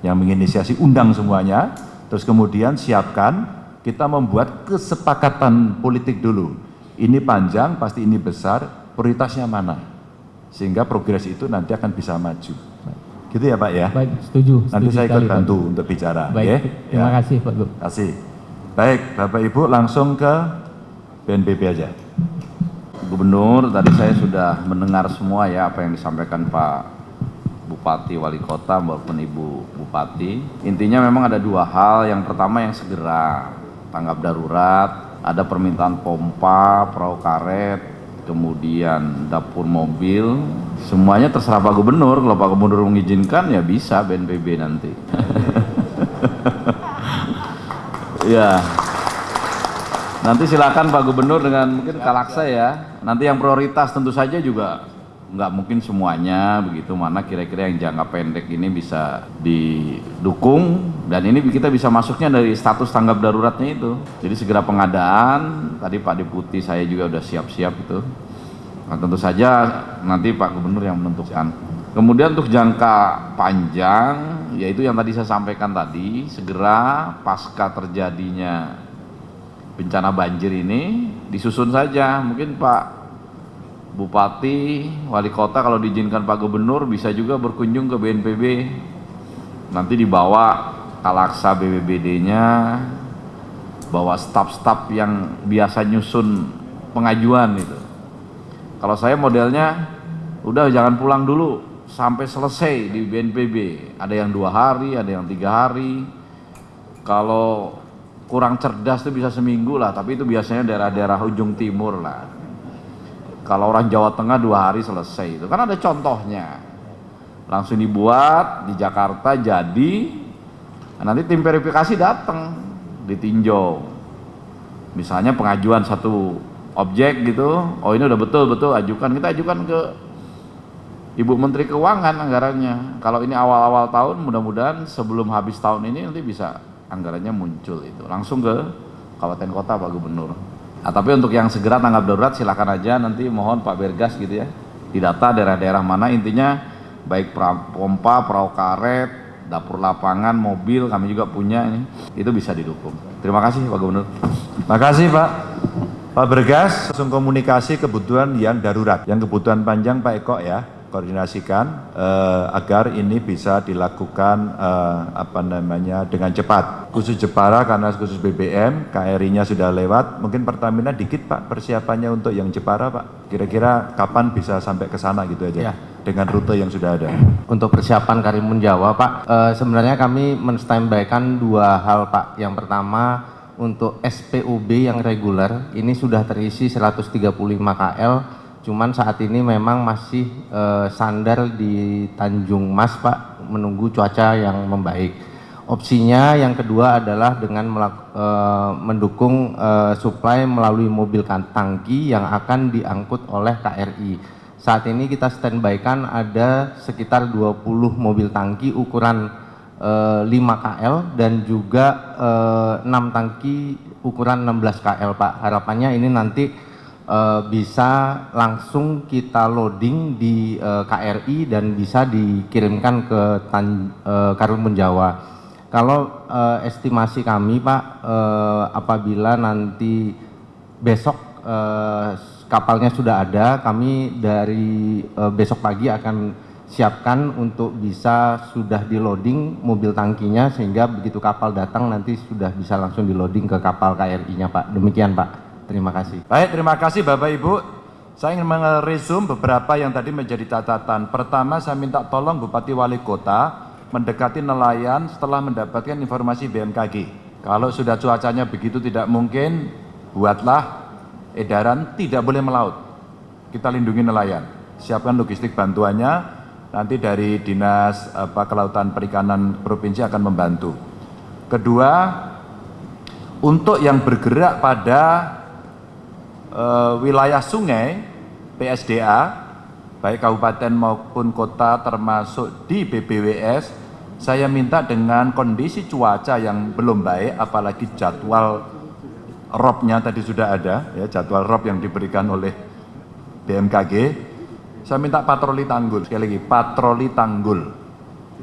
yang menginisiasi undang semuanya, terus kemudian siapkan kita membuat kesepakatan politik dulu. Ini panjang, pasti ini besar, prioritasnya mana? Sehingga progres itu nanti akan bisa maju. Gitu ya Pak ya? Baik, setuju. Nanti setuju saya ikut sekali, bantu Pak. untuk bicara. Baik, ya? terima ya. kasih Pak Gub. Terima kasih. Baik, Bapak Ibu langsung ke BNPB aja. Gubernur, tadi saya sudah mendengar semua ya apa yang disampaikan Pak Bupati Wali Kota maupun Ibu Bupati. Intinya memang ada dua hal. Yang pertama yang segera tanggap darurat, ada permintaan pompa, perahu karet, kemudian dapur mobil, semuanya terserah Pak Gubernur. Kalau Pak Gubernur mengizinkan ya bisa BNPB nanti. ya. Nanti silakan Pak Gubernur dengan mungkin kalaksa ya. Nanti yang prioritas tentu saja juga nggak mungkin semuanya begitu. Mana kira-kira yang jangka pendek ini bisa didukung. Dan ini kita bisa masuknya dari status tanggap daruratnya itu. Jadi segera pengadaan. Tadi Pak Deputi saya juga udah siap-siap itu. Nah, tentu saja nanti Pak Gubernur yang menentukan. Kemudian untuk jangka panjang yaitu yang tadi saya sampaikan tadi segera pasca terjadinya bencana banjir ini disusun saja. Mungkin Pak Bupati, Wali Kota kalau diizinkan Pak Gubernur bisa juga berkunjung ke BNPB nanti dibawa kalaksa BBBD-nya bawa staf-staf yang biasa nyusun pengajuan itu. Kalau saya modelnya udah jangan pulang dulu sampai selesai di BNPB ada yang dua hari, ada yang tiga hari. Kalau kurang cerdas itu bisa seminggu lah tapi itu biasanya daerah-daerah ujung timur lah kalau orang Jawa Tengah dua hari selesai itu. Kan ada contohnya. Langsung dibuat di Jakarta jadi nanti tim verifikasi datang ditinjau. Misalnya pengajuan satu objek gitu oh ini udah betul betul ajukan. Kita ajukan ke Ibu Menteri Keuangan anggarannya. Kalau ini awal-awal tahun mudah-mudahan sebelum habis tahun ini nanti bisa anggarannya muncul itu. Langsung ke kabupaten kota Pak Gubernur Nah, tapi untuk yang segera tanggap darurat silakan aja nanti mohon Pak Bergas gitu ya didata daerah-daerah mana intinya baik pompa, perahu karet, dapur lapangan, mobil kami juga punya ini itu bisa didukung. Terima kasih Pak Gubernur. Terima kasih Pak. Pak Bergas langsung komunikasi kebutuhan yang darurat, yang kebutuhan panjang Pak Eko ya. Koordinasikan eh, agar ini bisa dilakukan eh, apa namanya dengan cepat. Khusus Jepara karena khusus BBM, KRI-nya sudah lewat, mungkin Pertamina dikit Pak persiapannya untuk yang Jepara Pak. Kira-kira kapan bisa sampai ke sana gitu aja Ya. dengan rute yang sudah ada. Untuk persiapan Karimun Jawa, Pak, eh, sebenarnya kami menstandbykan dua hal, Pak. Yang pertama, untuk SPUB yang reguler, ini sudah terisi 135 KL, cuman saat ini memang masih eh, sandar di Tanjung Mas, Pak, menunggu cuaca yang membaik. Opsinya yang kedua adalah dengan melak- eh, mendukung eh, supply melalui mobil kan- tangki yang akan diangkut oleh KRI. Saat ini kita standby-kan ada sekitar 20 mobil tangki ukuran eh, 5 KL dan juga eh, 6 tangki ukuran 16 KL Pak. Harapannya ini nanti eh, bisa langsung kita loading di eh, KRI dan bisa dikirimkan ke Tan, eh, Karimun Jawa. Kalau eh, estimasi kami Pak, eh, apabila nanti besok eh, kapalnya sudah ada, kami dari eh, besok pagi akan siapkan untuk bisa sudah di loading mobil tangkinya sehingga begitu kapal datang nanti sudah bisa langsung di loading ke kapal KRI-nya Pak. Demikian Pak. Terima kasih. Baik, terima kasih Bapak Ibu. Saya ingin meresum beberapa yang tadi menjadi catatan. Pertama, saya minta tolong Bupati Wali Kota mendekati nelayan setelah mendapatkan informasi BMKG. Kalau sudah cuacanya begitu tidak mungkin, buatlah edaran tidak boleh melaut. Kita lindungi nelayan. Siapkan logistik bantuannya, nanti dari Dinas apa, Kelautan Perikanan Provinsi akan membantu. Kedua, untuk yang bergerak pada eh, wilayah sungai PSDA baik kabupaten maupun kota termasuk di BBWS saya minta dengan kondisi cuaca yang belum baik apalagi jadwal robnya tadi sudah ada ya jadwal rob yang diberikan oleh BMKG saya minta patroli tanggul sekali lagi patroli tanggul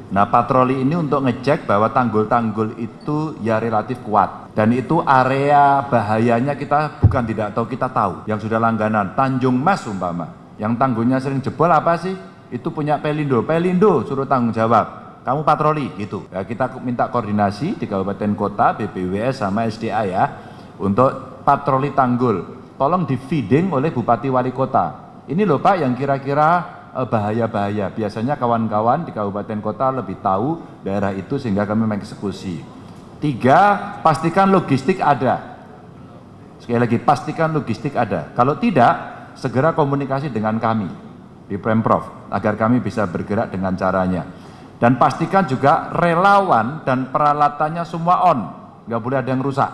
Nah patroli ini untuk ngecek bahwa tanggul-tanggul itu ya relatif kuat. Dan itu area bahayanya kita bukan tidak tahu kita tahu. Yang sudah langganan Tanjung Mas umpama. Yang tanggulnya sering jebol apa sih? Itu punya Pelindo. Pelindo suruh tanggung jawab. Kamu patroli gitu. Ya, kita minta koordinasi di kabupaten kota BPWS sama SDA ya untuk patroli tanggul. Tolong di feeding oleh Bupati Wali Kota. Ini loh Pak yang kira-kira bahaya-bahaya. Biasanya kawan-kawan di kabupaten kota lebih tahu daerah itu sehingga kami mengeksekusi. Tiga, pastikan logistik ada. Sekali lagi, pastikan logistik ada. Kalau tidak, segera komunikasi dengan kami di Pemprov agar kami bisa bergerak dengan caranya. Dan pastikan juga relawan dan peralatannya semua on, nggak boleh ada yang rusak.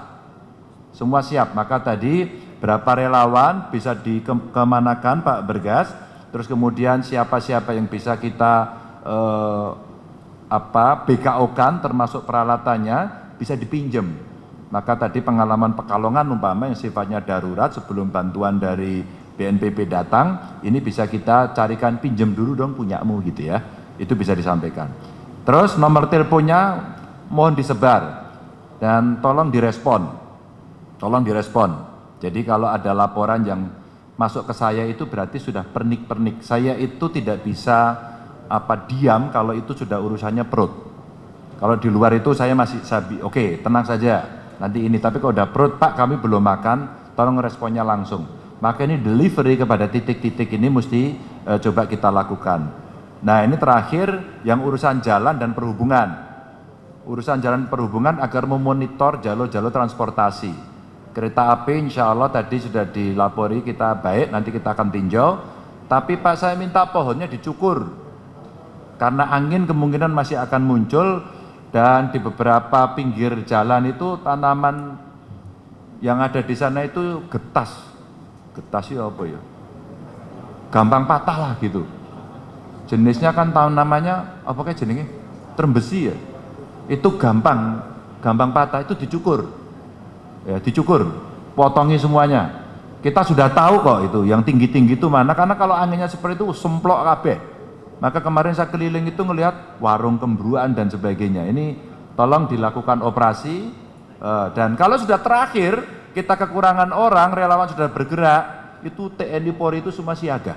Semua siap. Maka tadi berapa relawan bisa dikemanakan Pak Bergas, terus kemudian siapa-siapa yang bisa kita eh, apa BKO-kan termasuk peralatannya bisa dipinjam. Maka tadi pengalaman Pekalongan umpama yang sifatnya darurat sebelum bantuan dari BNPB datang, ini bisa kita carikan pinjam dulu dong punyamu gitu ya. Itu bisa disampaikan. Terus nomor teleponnya mohon disebar dan tolong direspon. Tolong direspon. Jadi kalau ada laporan yang masuk ke saya itu berarti sudah pernik-pernik. Saya itu tidak bisa apa diam kalau itu sudah urusannya perut. Kalau di luar itu saya masih sabi, oke tenang saja nanti ini. Tapi kalau udah perut Pak kami belum makan, tolong responnya langsung. Maka ini delivery kepada titik-titik ini mesti eh, coba kita lakukan. Nah ini terakhir yang urusan jalan dan perhubungan. Urusan jalan perhubungan agar memonitor jalur-jalur transportasi. Kereta api insya Allah tadi sudah dilapori kita baik, nanti kita akan tinjau. Tapi Pak saya minta pohonnya dicukur. Karena angin kemungkinan masih akan muncul dan di beberapa pinggir jalan itu tanaman yang ada di sana itu getas. Getas itu apa ya? Gampang patah lah gitu. Jenisnya kan tahun namanya apa kayak jenenge? Trembesi ya. Itu gampang, gampang patah itu dicukur ya dicukur, potongi semuanya. Kita sudah tahu kok itu, yang tinggi-tinggi itu mana, karena kalau anginnya seperti itu semplok kabeh. Maka kemarin saya keliling itu ngelihat warung kembruan dan sebagainya. Ini tolong dilakukan operasi, eh, dan kalau sudah terakhir, kita kekurangan orang, relawan sudah bergerak, itu TNI Polri itu semua siaga.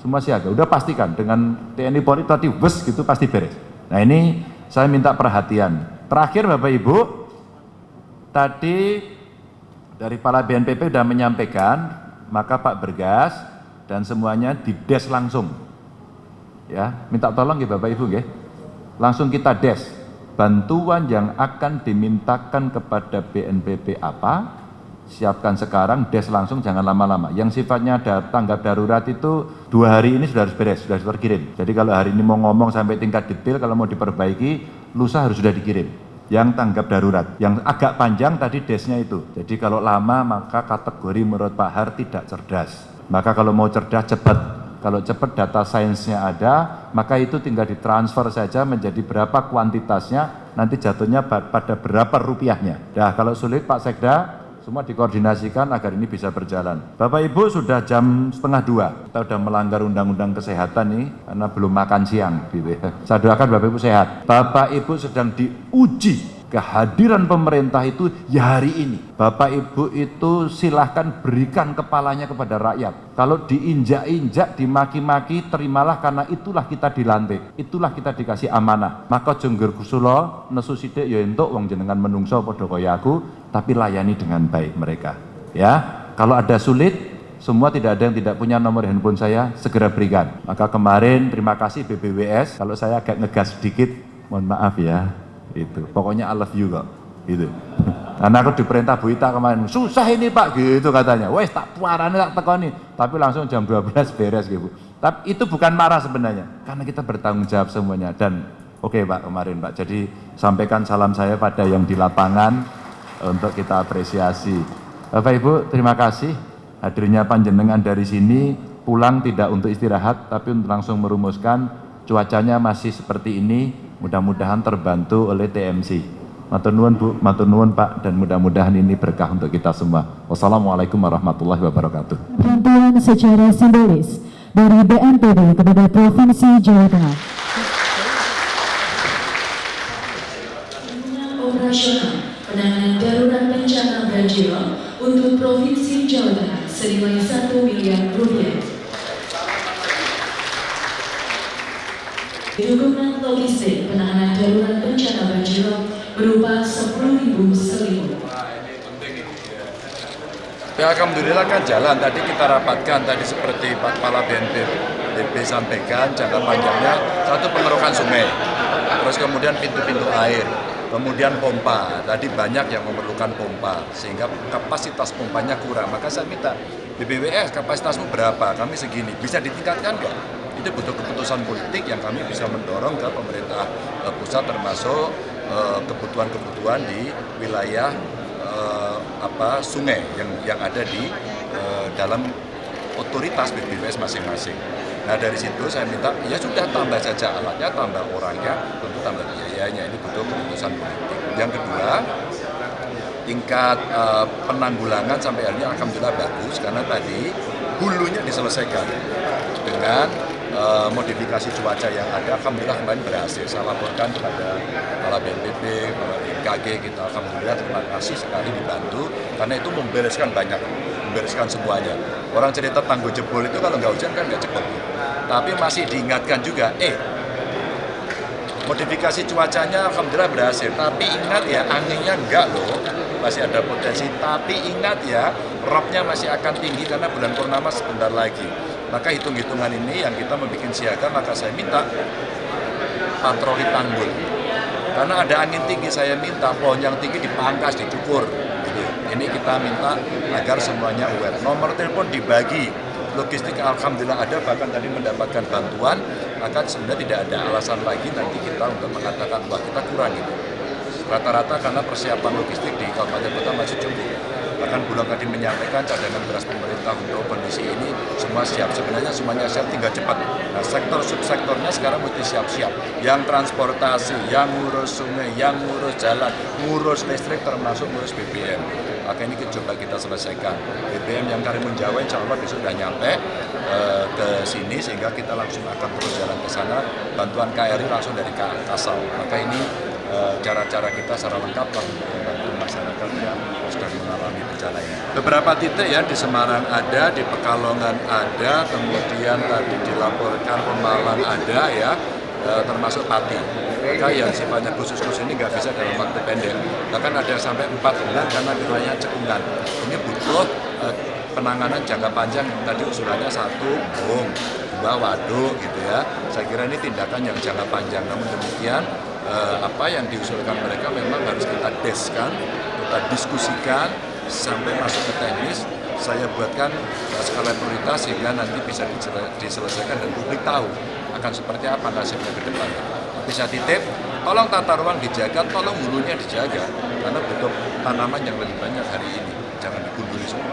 semua siaga. Udah pastikan dengan TNI Polri tadi bus gitu pasti beres. Nah ini saya minta perhatian. Terakhir Bapak Ibu, tadi dari Kepala BNPB sudah menyampaikan, maka Pak Bergas dan semuanya di des langsung. Ya, minta tolong ya Bapak Ibu ya. Langsung kita des. Bantuan yang akan dimintakan kepada BNPB apa, siapkan sekarang, des langsung jangan lama-lama. Yang sifatnya ada tanggap darurat itu dua hari ini sudah harus beres, sudah harus terkirim. Jadi kalau hari ini mau ngomong sampai tingkat detail, kalau mau diperbaiki, lusa harus sudah dikirim. Yang tanggap darurat, yang agak panjang tadi desnya itu. Jadi kalau lama maka kategori menurut Pak Har tidak cerdas. Maka kalau mau cerdas cepat. Kalau cepat data sainsnya ada, maka itu tinggal ditransfer saja menjadi berapa kuantitasnya, nanti jatuhnya pada berapa rupiahnya. Nah kalau sulit Pak Sekda, semua dikoordinasikan agar ini bisa berjalan. Bapak Ibu sudah jam setengah dua, kita sudah melanggar undang-undang kesehatan nih karena belum makan siang. Saya doakan Bapak Ibu sehat. Bapak Ibu sedang diuji kehadiran pemerintah itu ya hari ini. Bapak Ibu itu silahkan berikan kepalanya kepada rakyat. Kalau diinjak-injak, dimaki-maki, terimalah karena itulah kita dilantik. Itulah kita dikasih amanah. Maka jengger kusulo, nesu sidik ya wong jenengan menungso padha kaya aku, tapi layani dengan baik mereka. Ya, kalau ada sulit, semua tidak ada yang tidak punya nomor handphone saya, segera berikan. Maka kemarin terima kasih BBWS, kalau saya agak ngegas sedikit, mohon maaf ya, itu pokoknya I love you kok. Gitu. Karena aku diperintah Bu Ita kemarin susah ini Pak. Gitu katanya. Wes tak puarane tak tekoni. Tapi langsung jam 12 beres gitu. Tapi itu bukan marah sebenarnya karena kita bertanggung jawab semuanya. Dan oke okay, Pak kemarin Pak. Jadi sampaikan salam saya pada yang di lapangan untuk kita apresiasi Bapak Ibu terima kasih hadirnya panjenengan dari sini pulang tidak untuk istirahat tapi untuk langsung merumuskan cuacanya masih seperti ini mudah-mudahan terbantu oleh TMC. Matur nuwun Bu, matur nuwun Pak, dan mudah-mudahan ini berkah untuk kita semua. Wassalamualaikum warahmatullahi wabarakatuh. Bantuan secara simbolis dari BNPB kepada Provinsi Jawa Tengah. Banjir untuk Provinsi Jawa Tengah senilai 1 miliar rupiah. Dukungan logistik penanganan darurat bencana banjir berupa 10.000 selimut. Ya Alhamdulillah kan jalan, tadi kita rapatkan tadi seperti Pak Kepala BNPB sampaikan jangka panjangnya satu pengerukan sungai, terus kemudian pintu-pintu air, kemudian pompa, tadi banyak yang memerlukan pompa sehingga kapasitas pompanya kurang, maka saya minta BBWS kapasitasmu berapa, kami segini, bisa ditingkatkan nggak? itu butuh keputusan politik yang kami bisa mendorong ke pemerintah uh, pusat termasuk eh, kebutuhan-kebutuhan uh, di wilayah uh, apa sungai yang yang ada di dalam otoritas BPWS masing-masing. Nah dari situ saya minta ya sudah tambah saja alatnya, tambah orangnya, tentu tambah biayanya. Ini butuh keputusan politik. Yang kedua tingkat uh, penanggulangan sampai hari ini alhamdulillah bagus karena tadi hulunya diselesaikan dengan uh, modifikasi cuaca yang ada alhamdulillah kemarin berhasil saya laporkan kepada kepala BNPB, kepala BMKG kita alhamdulillah terima kasih sekali dibantu karena itu membereskan banyak membereskan semuanya. Orang cerita tangguh jebol itu kalau nggak hujan kan nggak cepat tapi masih diingatkan juga eh modifikasi cuacanya alhamdulillah berhasil. Tapi ingat ya anginnya enggak loh. Masih ada potensi. Tapi ingat ya robnya masih akan tinggi karena bulan purnama sebentar lagi. Maka hitung-hitungan ini yang kita membuat siaga, maka saya minta patroli tanggul. Karena ada angin tinggi, saya minta pohon yang tinggi dipangkas, dicukur. Ini kita minta agar semuanya aware. Nomor telepon dibagi, logistik alhamdulillah ada, bahkan tadi mendapatkan bantuan, maka sebenarnya tidak ada alasan lagi nanti kita untuk mengatakan bahwa kita kurang gitu. Rata-rata karena persiapan logistik di Kabupaten Kota masih cukup bahkan Bulog tadi menyampaikan cadangan beras pemerintah untuk kondisi ini. Semua siap. Sebenarnya semuanya siap tinggal cepat. Nah sektor subsektornya sekarang mesti siap-siap. Yang transportasi yang ngurus sungai yang ngurus jalan ngurus listrik termasuk ngurus BBM maka ini coba kita selesaikan. BBM yang Karimun Jawa insya Allah besok sudah nyampe e, ke sini sehingga kita langsung akan terus jalan ke sana. Bantuan KRI langsung dari Kasau maka ini eh, cara-cara kita secara lengkap membantu masyarakat yang Beberapa titik ya di Semarang ada, di Pekalongan ada, kemudian tadi dilaporkan Pemalang ada ya, eh, termasuk Pati. Maka yang sifatnya khusus-khusus ini nggak bisa dalam waktu pendek. Bahkan ada sampai empat bulan karena wilayahnya cekungan. Ini butuh eh, penanganan jangka panjang tadi usulannya satu bom, dua waduk gitu ya. Saya kira ini tindakan yang jangka panjang. Namun demikian eh, apa yang diusulkan mereka memang harus kita deskan, kita diskusikan sampai masuk ke teknis. Saya buatkan skala prioritas sehingga nanti bisa diselesaikan dan publik tahu akan seperti apa nasibnya ke depan. Bisa titip, tolong tata ruang dijaga, tolong hulunya dijaga karena butuh tanaman yang lebih banyak hari ini. Jangan digunduli semua.